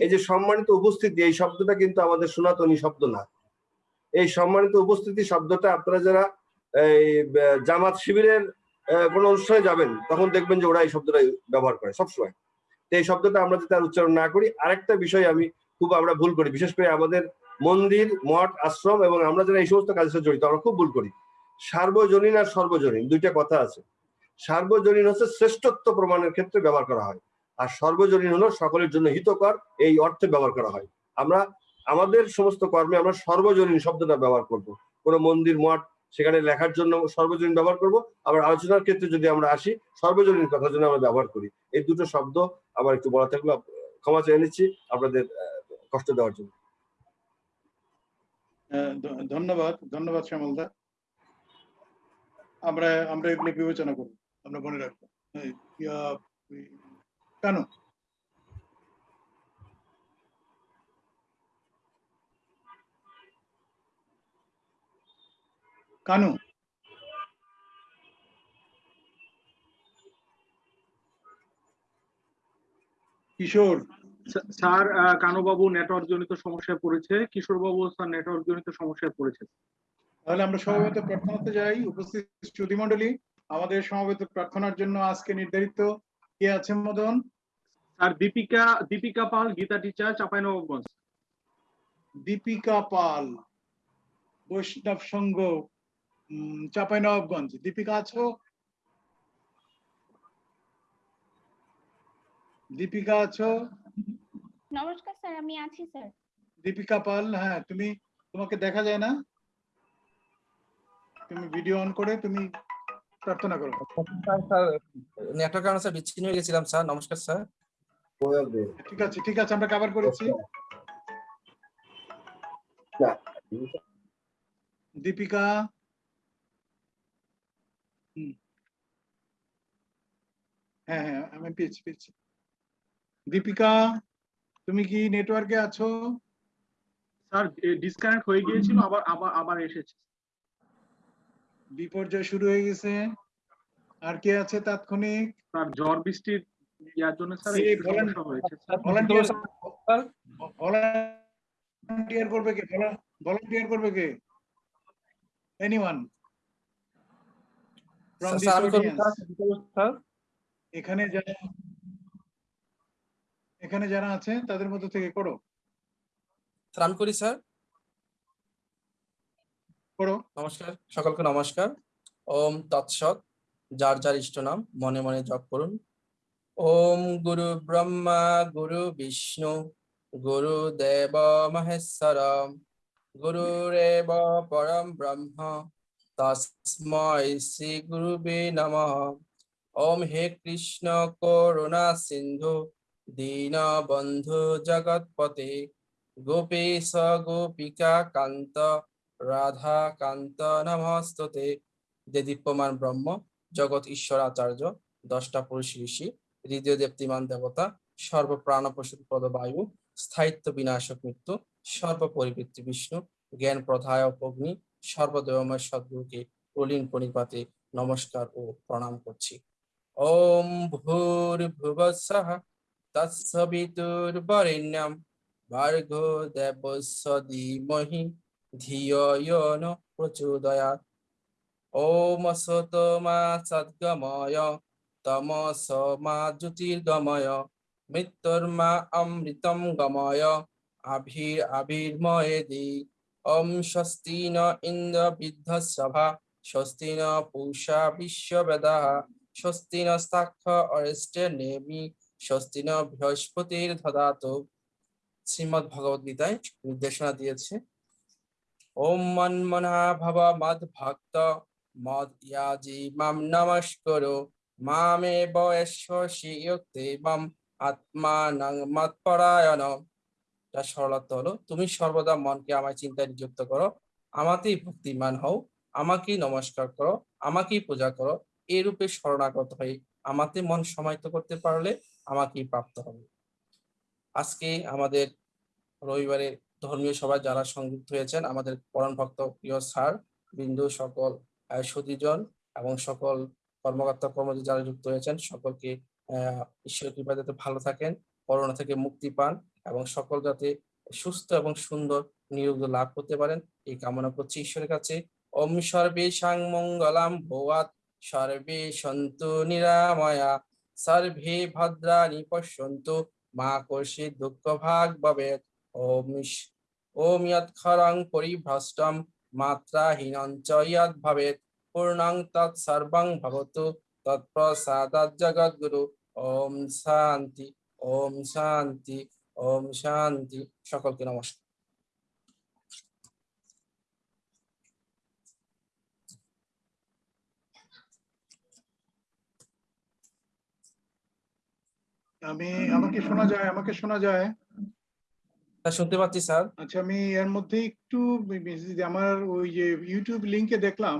Speaker 15: এই যে সম্মানিত উপস্থিতি, এই শব্দটা কিন্তু আমাদের সনাতনী শব্দ না। এই সম্মানিত উপস্থিতি শব্দটা আপনারা যারা, এই জামাত শিবিরের কোনো অনুষ্ঠানে যাবেন, তখন দেখবেন যে ওরা এই শব্দটা ব্যবহার করে সবসময়। তো এই শব্দটা আমরা যাতে আর উচ্চারণ না করি, আরেকটা বিষয় আমি খুব আমরা ভুল করি, বিশেষ করে আমাদের মন্দির, মঠ, আশ্রম এবং আমরা যারা এই সমস্ত কাজের সাথে জড়িত, আমরা খুব ভুল করি। সার্বজনীন আর সর্বজনীন, দুইটা কথা আছে। সার্বজনীন হচ্ছে শ্রেষ্ঠত্ব প্রমাণের ক্ষেত্রে ব্যবহার করা হয়। আর সর্বজনীন হলো সকলের জন্য হিতকর, এই অর্থে ব্যবহার করা হয়। আমরা, আমাদের সমস্ত কর্মে আমরা সর্বজনীন শব্দটা ব্যবহার করব। কোনো মন্দির, মঠ, সেখানে লেখার জন্য সর্বজনীন ব্যবহার করব। আবার আলোচনার ক্ষেত্রে যদি আমরা আসি, সর্বজনীন কথার জন্য আমরা ব্যবহার করি। এই দুটো শব্দ আবার একটু বলা থাকলে ক্ষমা চেয়ে নিচ্ছি আপনাদের কষ্ট দেওয়ার জন্য।
Speaker 2: ধন্যবাদ ধন্যবাদ শ্যামলদা। আমরা আমরা এগুলো বিবেচনা করব আমরা মনে রাখব। কেন কানু। কিশোর।
Speaker 7: স্যার- কানুবাবু নেটওয়ার্ক জনিত সমস্যায় পড়েছে। কিশোর বাবু স্যার নেটওয়ার্ক জনিত সমস্যায় পড়েছে।
Speaker 2: তাহলে আমরা সমবেত প্রার্থনাতে যাই। উপস্থিত শ্রুতি মন্ডলী আমাদের সমবেত প্রার্থনার জন্য আজকে নির্ধারিত কে আছে Madan?
Speaker 7: Sir Dipika Dipika Pal Gita teacher Chapainawabganj.
Speaker 2: Deepika Pal Baishnab Sangha Chapai Nawabganj Deepika আছো? দীপিকা আছো?
Speaker 16: নমস্কার স্যার আমি আছি স্যার।
Speaker 2: দীপিকা পাল হ্যাঁ তুমি তোমাকে দেখা যায় না? তুমি ভিডিও অন করে তুমি প্রার্থনা করো।
Speaker 3: স্যার নেটওয়ার্ক কারণে স্যার বিচ্ছিন্ন হয়ে গেছিলাম স্যার নমস্কার স্যার।
Speaker 2: ঠিক আছে ঠিক আছে আমরা কভার করেছি। দীপিকা। হ্যাঁ হ্যাঁ আমি পেয়েছি পেয়েছি। দীপিকা তুমি কি নেটওয়ার্কে আছো?
Speaker 7: স্যার ডিসকানেক্ট হয়ে গিয়েছিল আবার আবার আবার এসেছে।
Speaker 2: বিপর্যয় শুরু হয়ে গেছে। আর কে আছে তাৎক্ষণিক?
Speaker 7: স্যার ঝড় বৃষ্টির ইয়ার জন্য স্যার
Speaker 2: ভলান্টিয়ার করবে কে? ভলান্টিয়ার করবে কে? এনিওয়ান এখানে যারা এখানে যারা আছে তাদের মধ্যে থেকে করো।
Speaker 3: স্যার করি স্যার।
Speaker 2: করো।
Speaker 3: নমস্কার সকলকে নমস্কার। ওম তৎসৎ যার যার ইষ্ট নাম মনে মনে জপ করুন। ওম গুরু ব্রহ্মা গুরু বিষ্ণু গুরু দেব মহেশ্বর গুরুরেব পরম ব্রহ্ম তস্মৈ শ্রী গুরুবে নমঃ ওম হে কৃষ্ণ করুণা সিন্ধু দীন বন্ধু জগৎপতে গোপীশ গোপিকা কান্ত রাধা কান্ত নমস্ততে যে দীপ্যমান ব্রহ্ম জগৎ ঈশ্বর আচার্য দশটা পুরুষ ঋষি হৃদয় দেপ্তিমান দেবতা সর্বপ্রাণ পশু পদ বায়ু স্থায়িত্ব বিনাশক মৃত্যু, সর্বপরিবৃত্তি বিষ্ণু, জ্ঞান প্রধায়ক অগ্নি সর্বদেবময় সদ্গুরুকে প্রলীন প্রণিপাতে নমস্কার ও প্রণাম করছি। ওম ভূর ভুবস্সহ তৎসবিতুর্বরেণ্যম ভার্গো দেবস্য ধীমহি ধিয় ন প্রচোদয়াৎ। ওম সত মা সদ্গময়। তমস মা জ্যোতির্গময় মৃত্যুর্মা অমৃতম গময় আভির আবির্ময়েদি ওম স্বস্তি ন ইন্দ্র বৃদ্ধসভা স্বস্তি ন পূষা বিশ্ববেদাः স্বস্তি ন স্তাক্ষ অরিষ্টে নেমি স্বস্তি ন বৃহস্পতির দদাতু শ্রীমদ ভগবদ গীতায় নির্দেশনা দিয়েছে। ওম মন্মনা ভব মদ ভক্ত মদ ইয়াজি মাম নমস্করো। মামে বয়স্বসি ইয়ুক্তেবম আত্মানং মৎপরায়ণ তার সরলত্ব হলো তুমি সর্বদা মনকে আমার চিন্তায় নিযুক্ত করো আমাতেই ভক্তিমান হও আমাকেই নমস্কার করো আমাকেই পূজা করো এই রূপে শরণাগত হয়ে আমাতে মন সমাহিত করতে পারলে আমাকেই প্রাপ্ত হবে। আজকে আমাদের রবিবারে ধর্মীয় সভায় যারা সংযুক্ত হয়েছেন আমাদের পরম ভক্ত প্রিয় স্যার বিন্দু সকল আহ, সুধীজন এবং সকল কর্মকর্তা কর্মচারী যারা যুক্ত হয়েছেন, সকলকে ঈশ্বর কৃপা যাতে ভালো থাকেন করোনা থেকে মুক্তি পান এবং সকল যাতে সুস্থ এবং সুন্দর নিরোগ্য লাভ করতে পারেন। এই কামনা করছি ঈশ্বরের কাছে। ওম সর্বে সাং মঙ্গলাম ভোয়াত সর্বে সন্তু নিরাময়া, সর্বে ভদ্রাণি পশ্যন্তু, মা কর্ষি দুঃখ ভাগ ভবেত। ওম ওম ইয়ৎ খরং পরিভ্রষ্টম মাত্রাহীনং ইয়ৎ ভবেত। পূর্ণং তৎ সর্বং ভবতু তৎপ্রসাদাৎ জগদ্গুরু ওম শান্তি ওম শান্তি ওম শান্তি সকলকে নমস্কার।
Speaker 2: আমি আমাকে শোনা যায় আমাকে শোনা যায়?
Speaker 3: তা শুনতে পাচ্ছি স্যার।
Speaker 2: আচ্ছা আমি এর মধ্যে একটু আমার ওই যে ইউটিউব লিংকে দেখলাম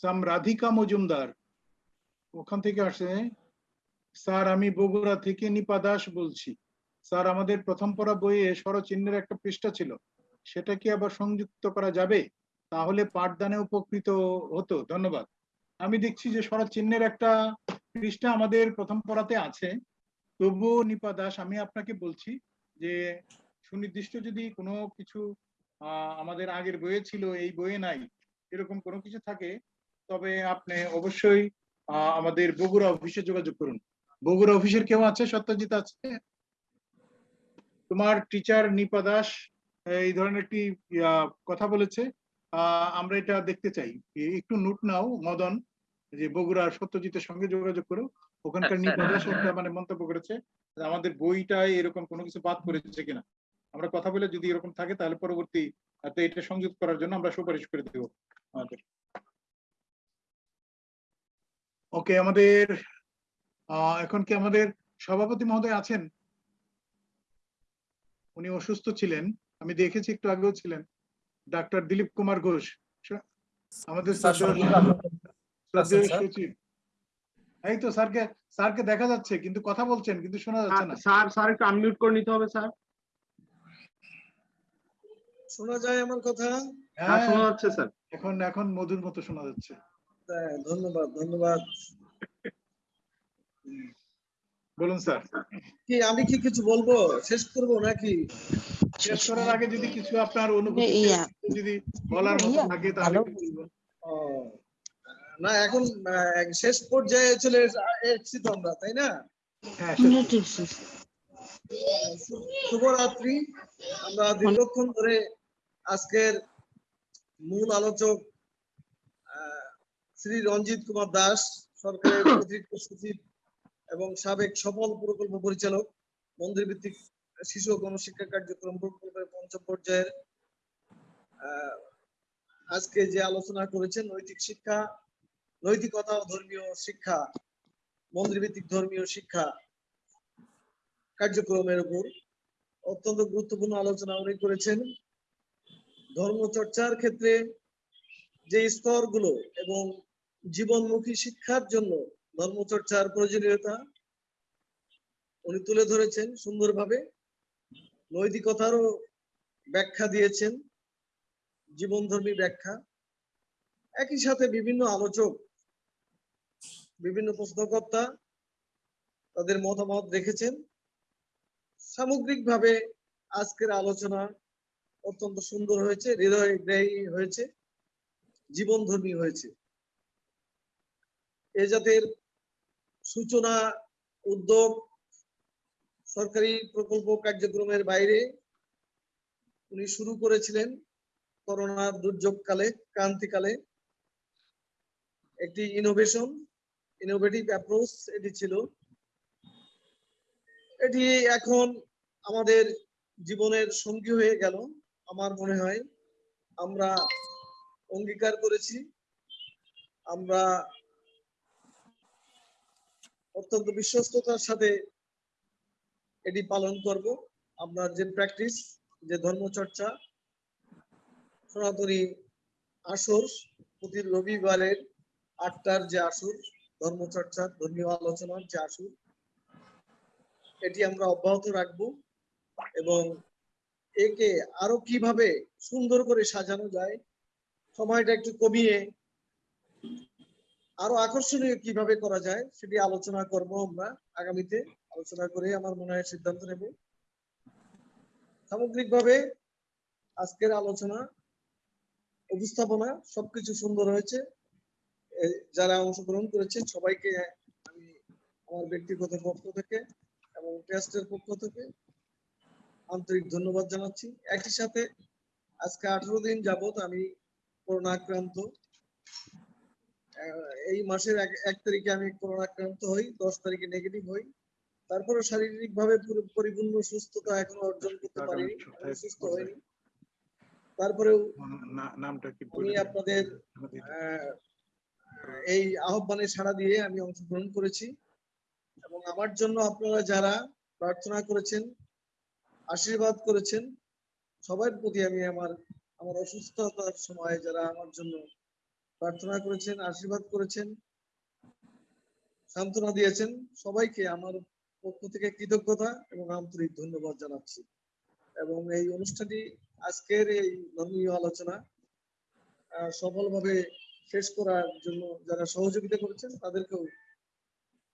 Speaker 2: সাম রাধিকা মজুমদার। ওখান থেকে আসে, স্যার, আমি বগুড়া থেকে নিপা দাস বলছি। স্যার, আমাদের প্রথম পড়া বইয়ে স্বরচিহ্নের একটা পৃষ্ঠা ছিল। সেটা কি আবার সংযুক্ত করা যাবে? তাহলে পাঠদানে উপকৃত হতো। ধন্যবাদ। আমি দেখছি যে স্বরচিহ্নের একটা পৃষ্ঠা আমাদের প্রথম পড়াতে আছে। তবুও নিপা দাস, আমি আপনাকে বলছি যে, সুনির্দিষ্ট যদি কোনো কিছু আমাদের আগের বইয়ে ছিল, এই বইয়ে নাই। এরকম কোনো কিছু থাকে তবে আপনি অবশ্যই আমাদের বগুড়া অফিসে যোগাযোগ করুন। বগুড়া অফিসের কেউ আছে? সত্যজিৎ আছে? তোমার টিচার নিপা দাস এই ধরনের একটি কথা বলেছে। আমরা এটা দেখতে চাই। একটু নোট নাও মদন যে বগুড়ার সত্যজিতের সঙ্গে যোগাযোগ করো। ওখানকার নিপা দাস একটা মানে মন্তব্য করেছে আমাদের বইটায় এরকম কোনো কিছু বাদ করেছে কিনা। আমরা কথা বলে যদি এরকম থাকে তাহলে পরবর্তী এটা সংযুক্ত করার জন্য আমরা সুপারিশ করে দেব। আমাদের ওকে আমাদের আহ, এখন কি আমাদের সভাপতি মহোদয় আছেন? উনি অসুস্থ ছিলেন। আমি দেখেছি একটু আগেও ছিলেন। ডাক্তার দিলীপ কুমার ঘোষ। আমাদের। সচিব। এই তো স্যারকে স্যারকে দেখা যাচ্ছে কিন্তু কথা বলছেন কিন্তু শোনা যাচ্ছে না।
Speaker 7: স্যার স্যার একটু আনমিউট করে নিতে হবে স্যার।
Speaker 4: শোনা যায় আমার কথা?
Speaker 7: হ্যাঁ। শোনা যাচ্ছে স্যার?
Speaker 2: এখন এখন মধুর মতো শোনা যাচ্ছে।
Speaker 4: হ্যাঁ, ধন্যবাদ ধন্যবাদ।
Speaker 2: বলুন স্যার।
Speaker 4: কি আমি কি কিছু বলব? শেষ করব নাকি?
Speaker 2: শেষ করার আগে যদি কিছু আপনার অনুভূতি যদি বলার মতো থাকে তাহলে
Speaker 4: ও, না এখন শেষ পর্যায়ে চলে এস- এসেছি তো আমরা তাই না?
Speaker 2: হ্যাঁ
Speaker 4: শুভরাত্রি। আমরা দীর্ঘক্ষণ ধরে আজকের মূল আলোচক শ্রী রঞ্জিত কুমার দাস সরকারের অতিরিক্ত সচিব এবং সাবেক সফল প্রকল্প পরিচালক মন্দির ভিত্তিক শিশু গণশিক্ষা কার্যক্রম প্রকল্পের পঞ্চম পর্যায়ের আজকে যে আলোচনা করেছেন নৈতিক শিক্ষা নৈতিকতা ও ধর্মীয় শিক্ষা মন্দির ভিত্তিক ধর্মীয় শিক্ষা কার্যক্রমের উপর অত্যন্ত গুরুত্বপূর্ণ আলোচনা উনি করেছেন। ধর্ম চর্চার ক্ষেত্রে যে স্তরগুলো এবং জীবনমুখী শিক্ষার জন্য ধর্ম চর্চার প্রয়োজনীয়তা উনি তুলে ধরেছেন সুন্দরভাবে। নৈতিকতারও ব্যাখ্যা দিয়েছেন, জীবনধর্মী ব্যাখ্যা। একই সাথে বিভিন্ন আলোচক, বিভিন্ন প্রশ্নকর্তা তাদের মতামত রেখেছেন। সামগ্রিকভাবে আজকের আলোচনা অত্যন্ত সুন্দর হয়েছে হৃদয়গ্রাহী হয়েছে, জীবনধর্মী হয়েছে। এ জাতের সূচনা, উদ্যোগ, সরকারি প্রকল্প কার্যক্রমের বাইরে উনি শুরু করেছিলেন করোনার দুর্যোগকালে, ক্রান্তিকালে। একটি ইনোভেশন ইনোভেটিভ অ্যাপ্রোচ এটি ছিল। এটি এখন আমাদের জীবনের সঙ্গী হয়ে গেল। আমার মনে হয় আমরা অঙ্গীকার করেছি। আমরা অত্যন্ত বিশ্বস্ততার সাথে এটি পালন করব। আমরা যে প্র্যাকটিস যে ধর্মচর্চা, সনাতনী আসর, প্রতি রবিবারের আটটার যে আসর, ধর্মচর্চা, ধর্মীয় আলোচনার যে আসর, এটি আমরা অব্যাহত রাখব এবং একে আরও কীভাবে সুন্দর করে সাজানো যায়, সময়টা একটু কমিয়ে আরও আকর্ষণীয় কীভাবে করা যায় সেটি আলোচনা করব আমরা আগামীতে। আলোচনা করে আমার মনে হয় সিদ্ধান্ত নেব। সামগ্রিকভাবে আজকের আলোচনা, উপস্থাপনা সবকিছু সুন্দর হয়েছে। যারা অংশগ্রহণ করেছে সবাইকে আমি আমার ব্যক্তিগত পক্ষ থেকে এবং ট্রাস্টের পক্ষ থেকে আন্তরিক ধন্যবাদ জানাচ্ছি। একই সাথে আজকে আঠারো দিন যাবত আমি করোনা আক্রান্ত। এই মাসের এক তারিখে আমি করোনা আক্রান্ত হই দশ তারিখে নেগেটিভ হই। তারপরে শারীরিক ভাবে পরিপূর্ণ সুস্থতা এখনও অর্জন করতে পারিনি সুস্থ হইনি। তারপরেও
Speaker 2: নামটা কি
Speaker 4: আমি আপনাদের এই আহ্বানে সাড়া দিয়ে আমি অংশগ্রহণ করেছি। এবং আমার জন্য আপনারা যারা প্রার্থনা করেছেন আশীর্বাদ করেছেন। সবার প্রতি আমি আমার আমার অসুস্থতার সময় যারা আমার জন্য প্রার্থনা করেছেন, আশীর্বাদ করেছেন, সান্ত্বনা দিয়েছেন, সবাইকে আমার পক্ষ থেকে কৃতজ্ঞতা এবং আন্তরিক ধন্যবাদ জানাচ্ছি। এবং এই অনুষ্ঠানটি আজকের এই ধর্মীয় আলোচনা সফলভাবে শেষ করার জন্য যারা সহযোগিতা করেছেন, তাদেরকেও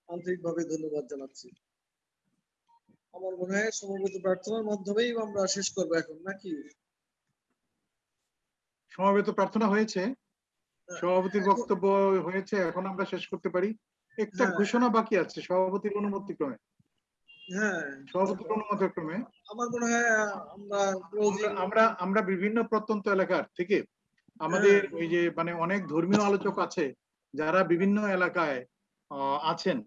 Speaker 4: আন্তরিকভাবে ধন্যবাদ জানাচ্ছি। আমার মনে হয় সমবেত প্রার্থনার মাধ্যমেই আমরা শেষ করব এখন নাকি?
Speaker 2: সমাবেত প্রার্থনা হয়েছে। সভাপতির বক্তব্য হয়েছে এখন আমরা শেষ করতে পারি। একটা
Speaker 4: হ্যাঁ।
Speaker 2: ঘোষণা বাকি আছে সভাপতির অনুমতি ক্রমে
Speaker 4: হ্যাঁ মনে হয় আমরা
Speaker 2: আমরা- আমরা আমরা বিভিন্ন প্রত্যন্ত এলাকার থেকে আমাদের
Speaker 4: হ্যাঁ।
Speaker 2: ওই যে মানে অনেক ধর্মীয় আলোচক আছে যারা বিভিন্ন এলাকায় আছেন।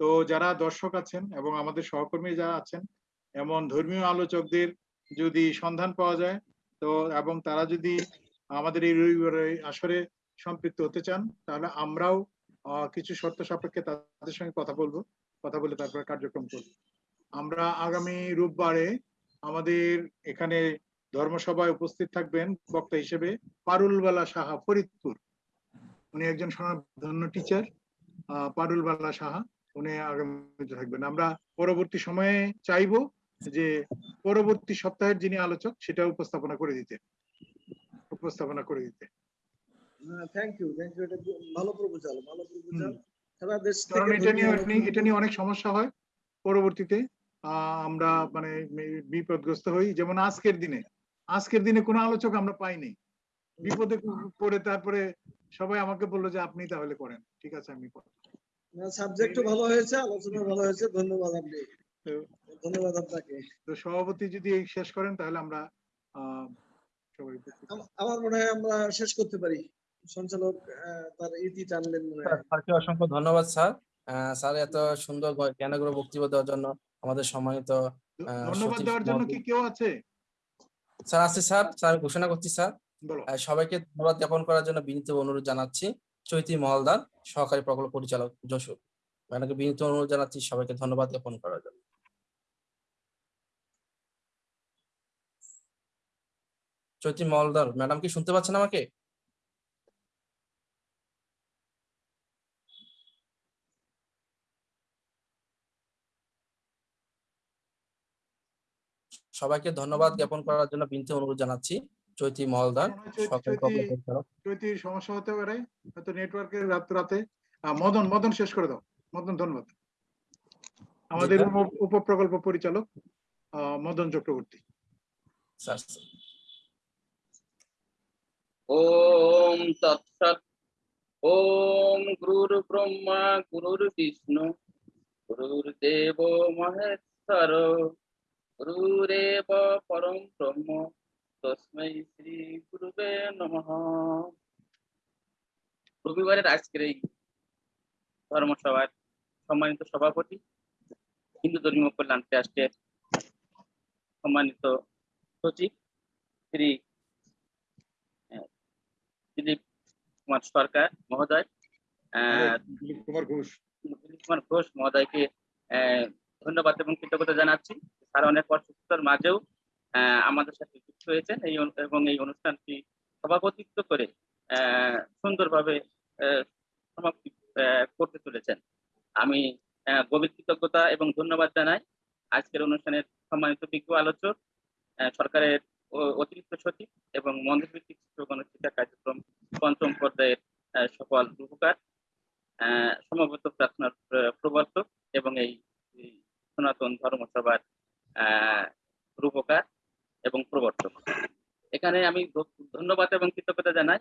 Speaker 2: তো যারা দর্শক আছেন এবং আমাদের সহকর্মী যারা আছেন, এমন ধর্মীয় আলোচকদের যদি সন্ধান পাওয়া যায়, তো এবং তারা যদি আমাদের এই রবিবারে আসরে সম্পৃক্ত হতে চান, তাহলে আমরাও কিছু শর্ত সাপেক্ষে তাদের সঙ্গে কথা বলব, কথা বলে তারপরে কার্যক্রম করব। আমরা আগামী রোববারে আমাদের এখানে ধর্মসভায় উপস্থিত থাকবেন বক্তা হিসেবে পারুলবালা সাহা ফরিদপুর। উনি একজন স্বনামধন্য টিচার পারুলবালা সাহা। উনি আগামীতে থাকবেন আমরা পরবর্তী সময়ে চাইব যে পরবর্তী সপ্তাহের যিনি আলোচক সেটা উপস্থাপনা করে দিতে উপস্থাপনা করে দিতে
Speaker 4: থ্যাংক ইউ থ্যাংক ইউ এটা ভালো প্রপোজাল ভালো প্রপোজাল। সারা দেশ থেকে
Speaker 2: এটা নিয়ে এটা নিয়ে অনেক সমস্যা হয় পরবর্তীতে। আহ, আমরা মানে বিপদগ্রস্ত হই। যেমন আজকের দিনে আজকের দিনে কোনো আলোচক আমরা পাইনি। বিপদে পড়ে তারপরে সবাই আমাকে বলল যে আপনি তাহলে করেন। ঠিক আছে আমি করব।
Speaker 4: সাবজেক্টও ভালো হয়েছে আলোচনা ভালো হয়েছে ধন্যবাদ আপনি। ধন্যবাদ আপনাকে।
Speaker 2: তো সভাপতি যদি এই শেষ করেন তাহলে আমরা আহ
Speaker 4: আমার মনে হয় আমরা শেষ করতে পারি। সঞ্চালক তার ইতি টানলেন মনে হয়।
Speaker 3: স্যারকে অসংখ্য ধন্যবাদ স্যার। স্যার এত সুন্দর জ্ঞানগুলো বক্তব্য দেওয়ার জন্য আমাদের সম্মানিত
Speaker 2: ধন্যবাদ দেওয়ার জন্য কি কেউ আছে?
Speaker 3: স্যার আছে স্যার। স্যার ঘোষণা করছি স্যার। সবাইকে ধন্যবাদ জ্ঞাপন করার জন্য বিনীত অনুরোধ জানাচ্ছি। চৈতি মহলদার, সহকারী প্রকল্প পরিচালক যশোর। ম্যাডামকে বিনীত অনুরোধ জানাচ্ছি, সবাইকে ধন্যবাদ জ্ঞাপন করার জন্য। চৈতি মহলদার, ম্যাডাম কি শুনতে পাচ্ছেন আমাকে? সবাইকে ধন্যবাদ জ্ঞাপন করার জন্য বিনীত অনুরোধ জানাচ্ছি। চৈতি মহলদার
Speaker 2: চৈতির সমস্যা হতে পারে হয়তো নেটওয়ার্কের রাত রাতে। মদন মদন শেষ করে দাও। মদন ধন্যবাদ। আমাদের উপ- উপপ্রকল্প পরিচালক আহ, মদন চক্রবর্তী।
Speaker 17: ওম তৎসৎ ওম গুরুর ব্রহ্মা গুরুর বিষ্ণু গুরুর্দেব মহেশ্বর গুরুরেব পরম ব্রহ্ম। শ্রী গুরুবে নমঃ। রবিবারের আজকের এই ধর্মসভার সম্মানিত সভাপতি হিন্দু ধর্মীয় কল্যাণ ট্রাস্টের সম্মানিত সচিব শ্রী দিলীপ কুমার সরকার মহোদয় আহ,
Speaker 2: দিলীপ কুমার ঘোষ।
Speaker 17: দিলীপ কুমার ঘোষ মহোদয়কে আহ, ধন্যবাদ এবং কৃতজ্ঞতা জানাচ্ছি। তারা অনেক অসুস্থতার মাঝেও আমাদের সাথে যুক্ত হয়েছেন এই এবং এই অনুষ্ঠানটি সভাপতিত্ব করে সুন্দরভাবে সমাপ্তি করতে চলেছেন। আমি গভীর কৃতজ্ঞতা এবং ধন্যবাদ জানাই আজকের অনুষ্ঠানের সম্মানিত বিজ্ঞ আলোচক সরকারের অতিরিক্ত সচিব এবং মন্দিরভিত্তিক শিশু গণশিক্ষা কার্যক্রম পঞ্চম পর্যায়ের সকল রূপকার আহ, সমবেত প্রার্থনার প্রবর্তক এবং এই সনাতন ধর্মসভার রূপকার। এবং প্রবর্তক। এখানে আমি ধন্যবাদ এবং কৃতজ্ঞতা জানাই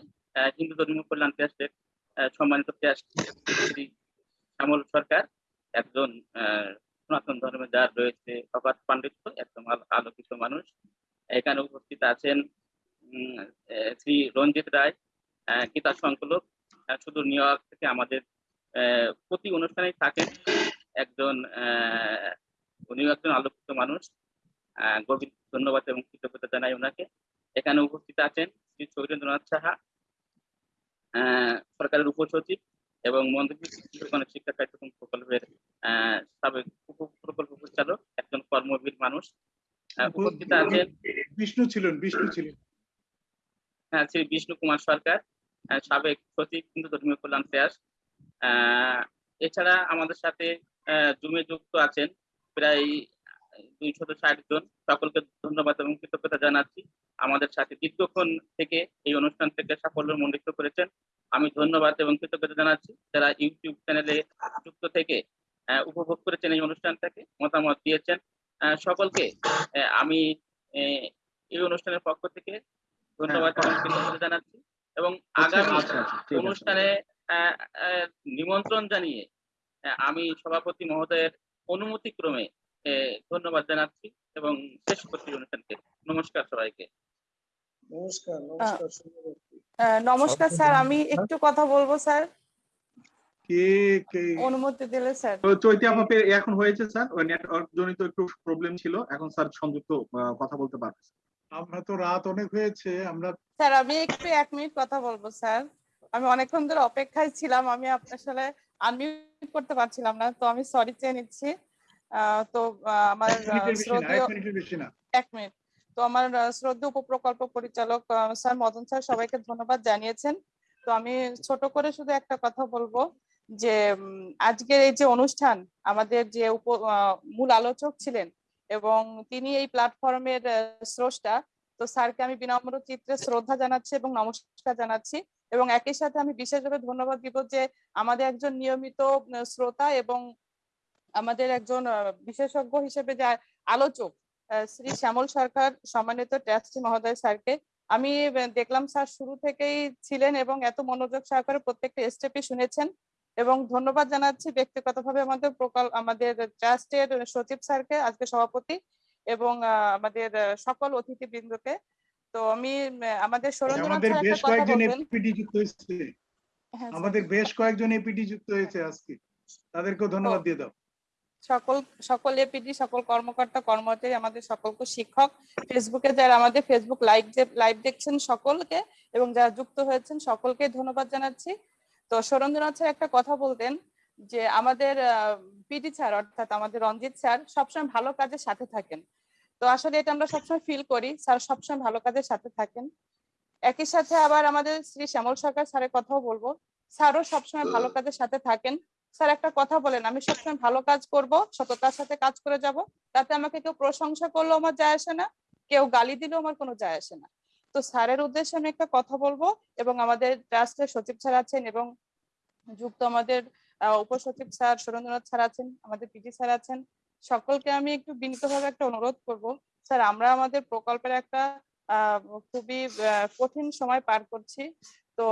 Speaker 17: হিন্দু ধর্মীয় কল্যাণ ট্রাস্টের সম্মানিত ট্রাস্ট শ্রী শ্যামল সরকার, একজন সনাতন ধর্মে যার রয়েছে অবাধ পাণ্ডিত্য একদম আলো- আলোকিত মানুষ। এখানে উপস্থিত আছেন শ্রী রঞ্জিত রায় গীতা সংকলক সুদূর নিউ ইয়র্ক থেকে আমাদের প্রতি অনুষ্ঠানেই থাকেন। একজন উনিও একজন আলোকিত মানুষ। গভীর ধন্যবাদ এবং কৃতজ্ঞতা জানাই ওনাকে। এখানে উপস্থিত আছেন শ্রী সৌরেন্দ্রনাথ সাহা সরকারের উপসচিব এবং মন্ত্রী শিক্ষা কার্যক্রম প্রকল্পের সাবেক প্রকল্প পরিচালক একজন কর্মবীর মানুষ। উপস্থিত আছেন
Speaker 2: বিষ্ণু ছিলেন বিষ্ণু ছিলেন।
Speaker 17: হ্যাঁ শ্রী বিষ্ণু কুমার সরকার সাবেক সচিব হিন্দু ধর্মীয় কল্যাণ আহ, এছাড়া আমাদের সাথে আহ, জুমে যুক্ত আছেন প্রায় দুইশত ষাট জন। সকলকে ধন্যবাদ এবং কৃতজ্ঞতা জানাচ্ছি আমাদের সাথে দীর্ঘক্ষণ থেকে এই অনুষ্ঠান থেকে সাফল্য মণ্ডিত করেছেন। আমি ধন্যবাদ এবং কৃতজ্ঞতা জানাচ্ছি যারা ইউটিউব চ্যানেলে যুক্ত থেকে উপভোগ করেছেন এই অনুষ্ঠানটাকে মতামত দিয়েছেন। সকলকে আমি এই অনুষ্ঠানের পক্ষ থেকে ধন্যবাদ এবং কৃতজ্ঞতা জানাচ্ছি এবং আগামী
Speaker 7: আচ্ছা, আচ্ছা, আছে।
Speaker 17: অনুষ্ঠানে নিমন্ত্রণ জানিয়ে আমি সভাপতি মহোদয়ের অনুমতি ক্রমে আহ, ধন্যবাদ জানাচ্ছি এবং শেষ করছি অনুষ্ঠানকে। নমস্কার সবাইকে।
Speaker 4: নমস্কার নমস্কার
Speaker 18: নমস্কার স্যার আমি একটু কথা বলব স্যার।
Speaker 2: কে কে?
Speaker 18: অনুমতি দিলে স্যার।
Speaker 7: চৈতি আপা এখন হয়েছে স্যার ওই নেটওয়ার্ক জনিত একটু প্রবলেম ছিল এখন স্যার সংযুক্ত কথা বলতে পারবে।
Speaker 2: আমরা তো রাত অনেক হয়েছে আমরা
Speaker 18: স্যার আমি একটু এক মিনিট কথা বলব স্যার। আমি অনেকক্ষণ ধরে অপেক্ষায় ছিলাম আমি আপনার সাথে আনমিউট করতে পারছিলাম না তো আমি সরি চেয়ে নিচ্ছি। তো আমার
Speaker 2: এক
Speaker 18: মিনিট। তো আমার আহ, শ্রদ্ধেয় উপপ্রকল্প পরিচালক স্যার মদন স্যার সবাইকে ধন্যবাদ জানিয়েছেন। তো আমি ছোট করে শুধু একটা কথা বলব যে আজকের এই যে অনুষ্ঠান আমাদের যে উপ মূল আলোচক ছিলেন এবং তিনি এই প্ল্যাটফর্মের স্রষ্টা তো স্যারকে আমি বিনম্র চিত্রে শ্রদ্ধা জানাচ্ছি এবং নমস্কার জানাচ্ছি এবং একই সাথে আমি বিশেষভাবে ধন্যবাদ দিব যে আমাদের একজন নিয়মিত শ্রোতা এবং আমাদের একজন বিশেষজ্ঞ হিসেবে যে আলোচক শ্রী শ্যামল সরকার সম্মানিত ট্রাস্টি মহোদয় স্যারকে আমি দেখলাম স্যার শুরু থেকেই ছিলেন এবং এত মনোযোগ সহকারে প্রত্যেকটা স্টেপই শুনেছেন এবং ধন্যবাদ জানাচ্ছি ব্যক্তিগতভাবে আমাদের প্রকল্প আমাদের ট্রাস্টের সচিব স্যারকে আজকে সভাপতি এবং আমাদের সকল অতিথিবৃন্দকে। তো আমি আমাদের
Speaker 2: আমাদের বেশ কয়েকজন এপিডি যুক্ত হয়েছে।
Speaker 18: হ্যাঁ,
Speaker 2: আমাদের বেশ কয়েকজন এপিডি যুক্ত হয়েছে আজকে। তাদেরকেও ধন্যবাদ দিয়ে দাও।
Speaker 18: সকল সকল এপিডি সকল কর্মকর্তা, কর্মচারী, আমাদের সকলকে শিক্ষক, ফেসবুকে যারা আমাদের ফেসবুক লাইভ লাইভ দেখছেন সকলকে এবং যারা যুক্ত হয়েছেন সকলকে ধন্যবাদ জানাচ্ছি। তো সুরেন্দ্রনাথ স্যার, একটা কথা বলতেন যে আমাদের পিডি স্যার, অর্থাৎ আমাদের রঞ্জিত স্যার সবসময় ভালো কাজের সাথে থাকেন। তো আসলে এটা আমরা সবসময় ফিল করি, স্যার সবসময় ভালো কাজের সাথে থাকেন। একই সাথে আবার আমাদের শ্রী শ্যামল সরকার স্যারের কথাও বলব, স্যারও সবসময় ভালো কাজের সাথে থাকেন। স্যার, একটা কথা বলেন, আমি সবসময় ভালো কাজ করব, সততার সাথে কাজ করে যাব, তাতে আমাকে কেউ প্রশংসা করলেও আমার যায় আসে না, কেউ গালি দিলেও আমার কোনো যায় আসে না। তো স্যারের উদ্দেশ্যে আমি একটা কথা বলব এবং আমাদের ট্রাস্টের সচিব স্যার আছেন এবং যুক্ত আমাদের উপসচিব স্যার সুরেন্দ্রনাথ স্যার আছেন, আমাদের পিটি স্যার আছেন, সকলকে আমি একটু বিনীতভাবে একটা অনুরোধ করব। স্যার, আমরা আমাদের প্রকল্পের একটা খুবই কঠিন সময় পার করছি, তো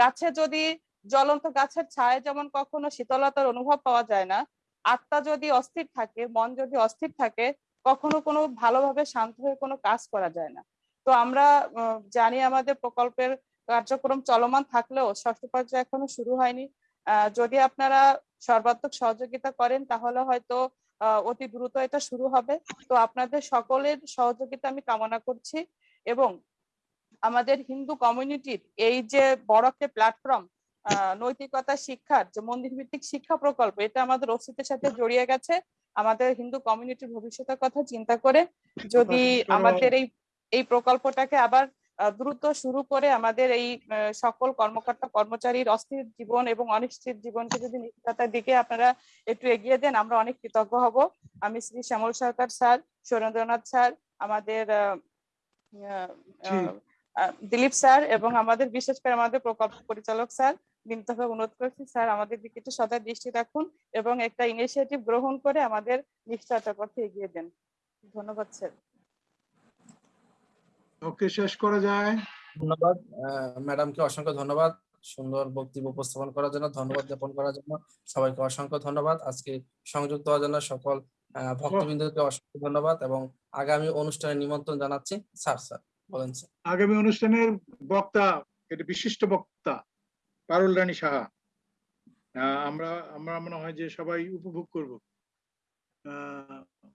Speaker 18: গাছে যদি জ্বলন্ত গাছের ছায় যেমন কখনো শীতলতার অনুভব পাওয়া যায় না, আত্মা যদি অস্থির থাকে, মন যদি অস্থির থাকে, কখনো কোনো ভালোভাবে শান্ত হয়ে কোনো কাজ করা যায় না। তো আমরা জানি আমাদের প্রকল্পের কার্যক্রম চলমান থাকলেও ষষ্ঠ পর্যায়ে এখনও শুরু হয়নি। যদি আপনারা সর্বাত্মক সহযোগিতা করেন, তাহলে হয়তো অতি দ্রুত এটা শুরু হবে। তো আপনাদের সকলের সহযোগিতা আমি কামনা করছি এবং আমাদের হিন্দু কমিউনিটির এই যে বড় একটা প্ল্যাটফর্ম নৈতিকতা শিক্ষার যে মন্দির ভিত্তিক শিক্ষা প্রকল্প এটা আমাদের অস্তিত্বের সাথে জড়িয়ে গেছে। আমাদের হিন্দু কমিউনিটির ভবিষ্যতের কথা চিন্তা করে যদি আমাদের এই এই প্রকল্পটাকে আবার দ্রুত শুরু করে আমাদের এই সকল কর্মকর্তা কর্মচারীর অস্থির জীবন এবং অনিশ্চিত জীবনকে যদি নিশ্চয়তার দিকে আপনারা একটু এগিয়ে দেন আমরা অনেক কৃতজ্ঞ হব। আমি শ্রী শ্যামল সরকার স্যার সুরেন্দ্রনাথ স্যার আমাদের দিলীপ স্যার এবং আমাদের বিশেষ করে আমাদের প্রকল্প পরিচালক স্যার। বিনীতভাবে অনুরোধ করছি স্যার আমাদের দিকে একটু সদা দৃষ্টি রাখুন এবং একটা ইনিশিয়েটিভ গ্রহণ করে আমাদের নিশ্চয়তার পথে এগিয়ে দেন। ধন্যবাদ স্যার।
Speaker 2: ওকে শেষ করা যায়।
Speaker 3: ধন্যবাদ। ম্যাডামকে অসংখ্য ধন্যবাদ সুন্দর বক্তব্য উপস্থাপন করার জন্য ধন্যবাদ জ্ঞাপন করার জন্য। সবাইকে অসংখ্য ধন্যবাদ। আজকে সংযুক্ত হওয়ার জন্য সকল আহ, ভক্তবৃন্দকে অসংখ্য ধন্যবাদ এবং আগামী অনুষ্ঠানে নিমন্ত্রণ জানাচ্ছি। স্যার স্যার বলেন স্যার।
Speaker 2: আগামী অনুষ্ঠানের বক্তা এটি বিশিষ্ট বক্তা পারুল রানী সাহা। আমরা আমরা মনে হয় যে সবাই উপভোগ করব।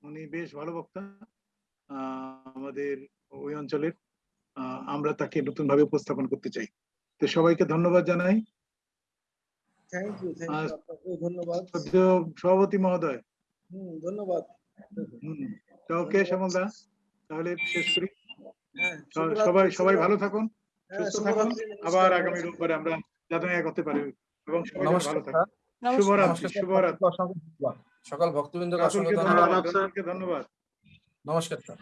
Speaker 2: উনি বেশ ভালো বক্তা। আমাদের ওই অঞ্চলের। আমরা তাকে নতুন ভাবে উপস্থাপন করতে চাই। তো সবাইকে ধন্যবাদ জানাই।
Speaker 4: ধন্যবাদ।
Speaker 2: সভাপতি মহোদয়।
Speaker 4: ধন্যবাদ।
Speaker 2: ওকে শ্যামলদা তাহলে শেষ করি।
Speaker 4: হ্যাঁ
Speaker 2: সবাই সবাই ভালো থাকুন
Speaker 4: হ্যাঁ,
Speaker 2: সুস্থ থাকুন। আবার আগামী। রোববারে আমরা যাতে এক পারি। এবং সবাই ভালো
Speaker 3: স্যার।
Speaker 2: শুভরাত্রি শুভরাত্রি।
Speaker 3: অসংখ্য ধন্যবাদ। সকল ভক্তবৃন্দকে
Speaker 2: ধন্যবাদ।
Speaker 3: নমস্কার স্যার।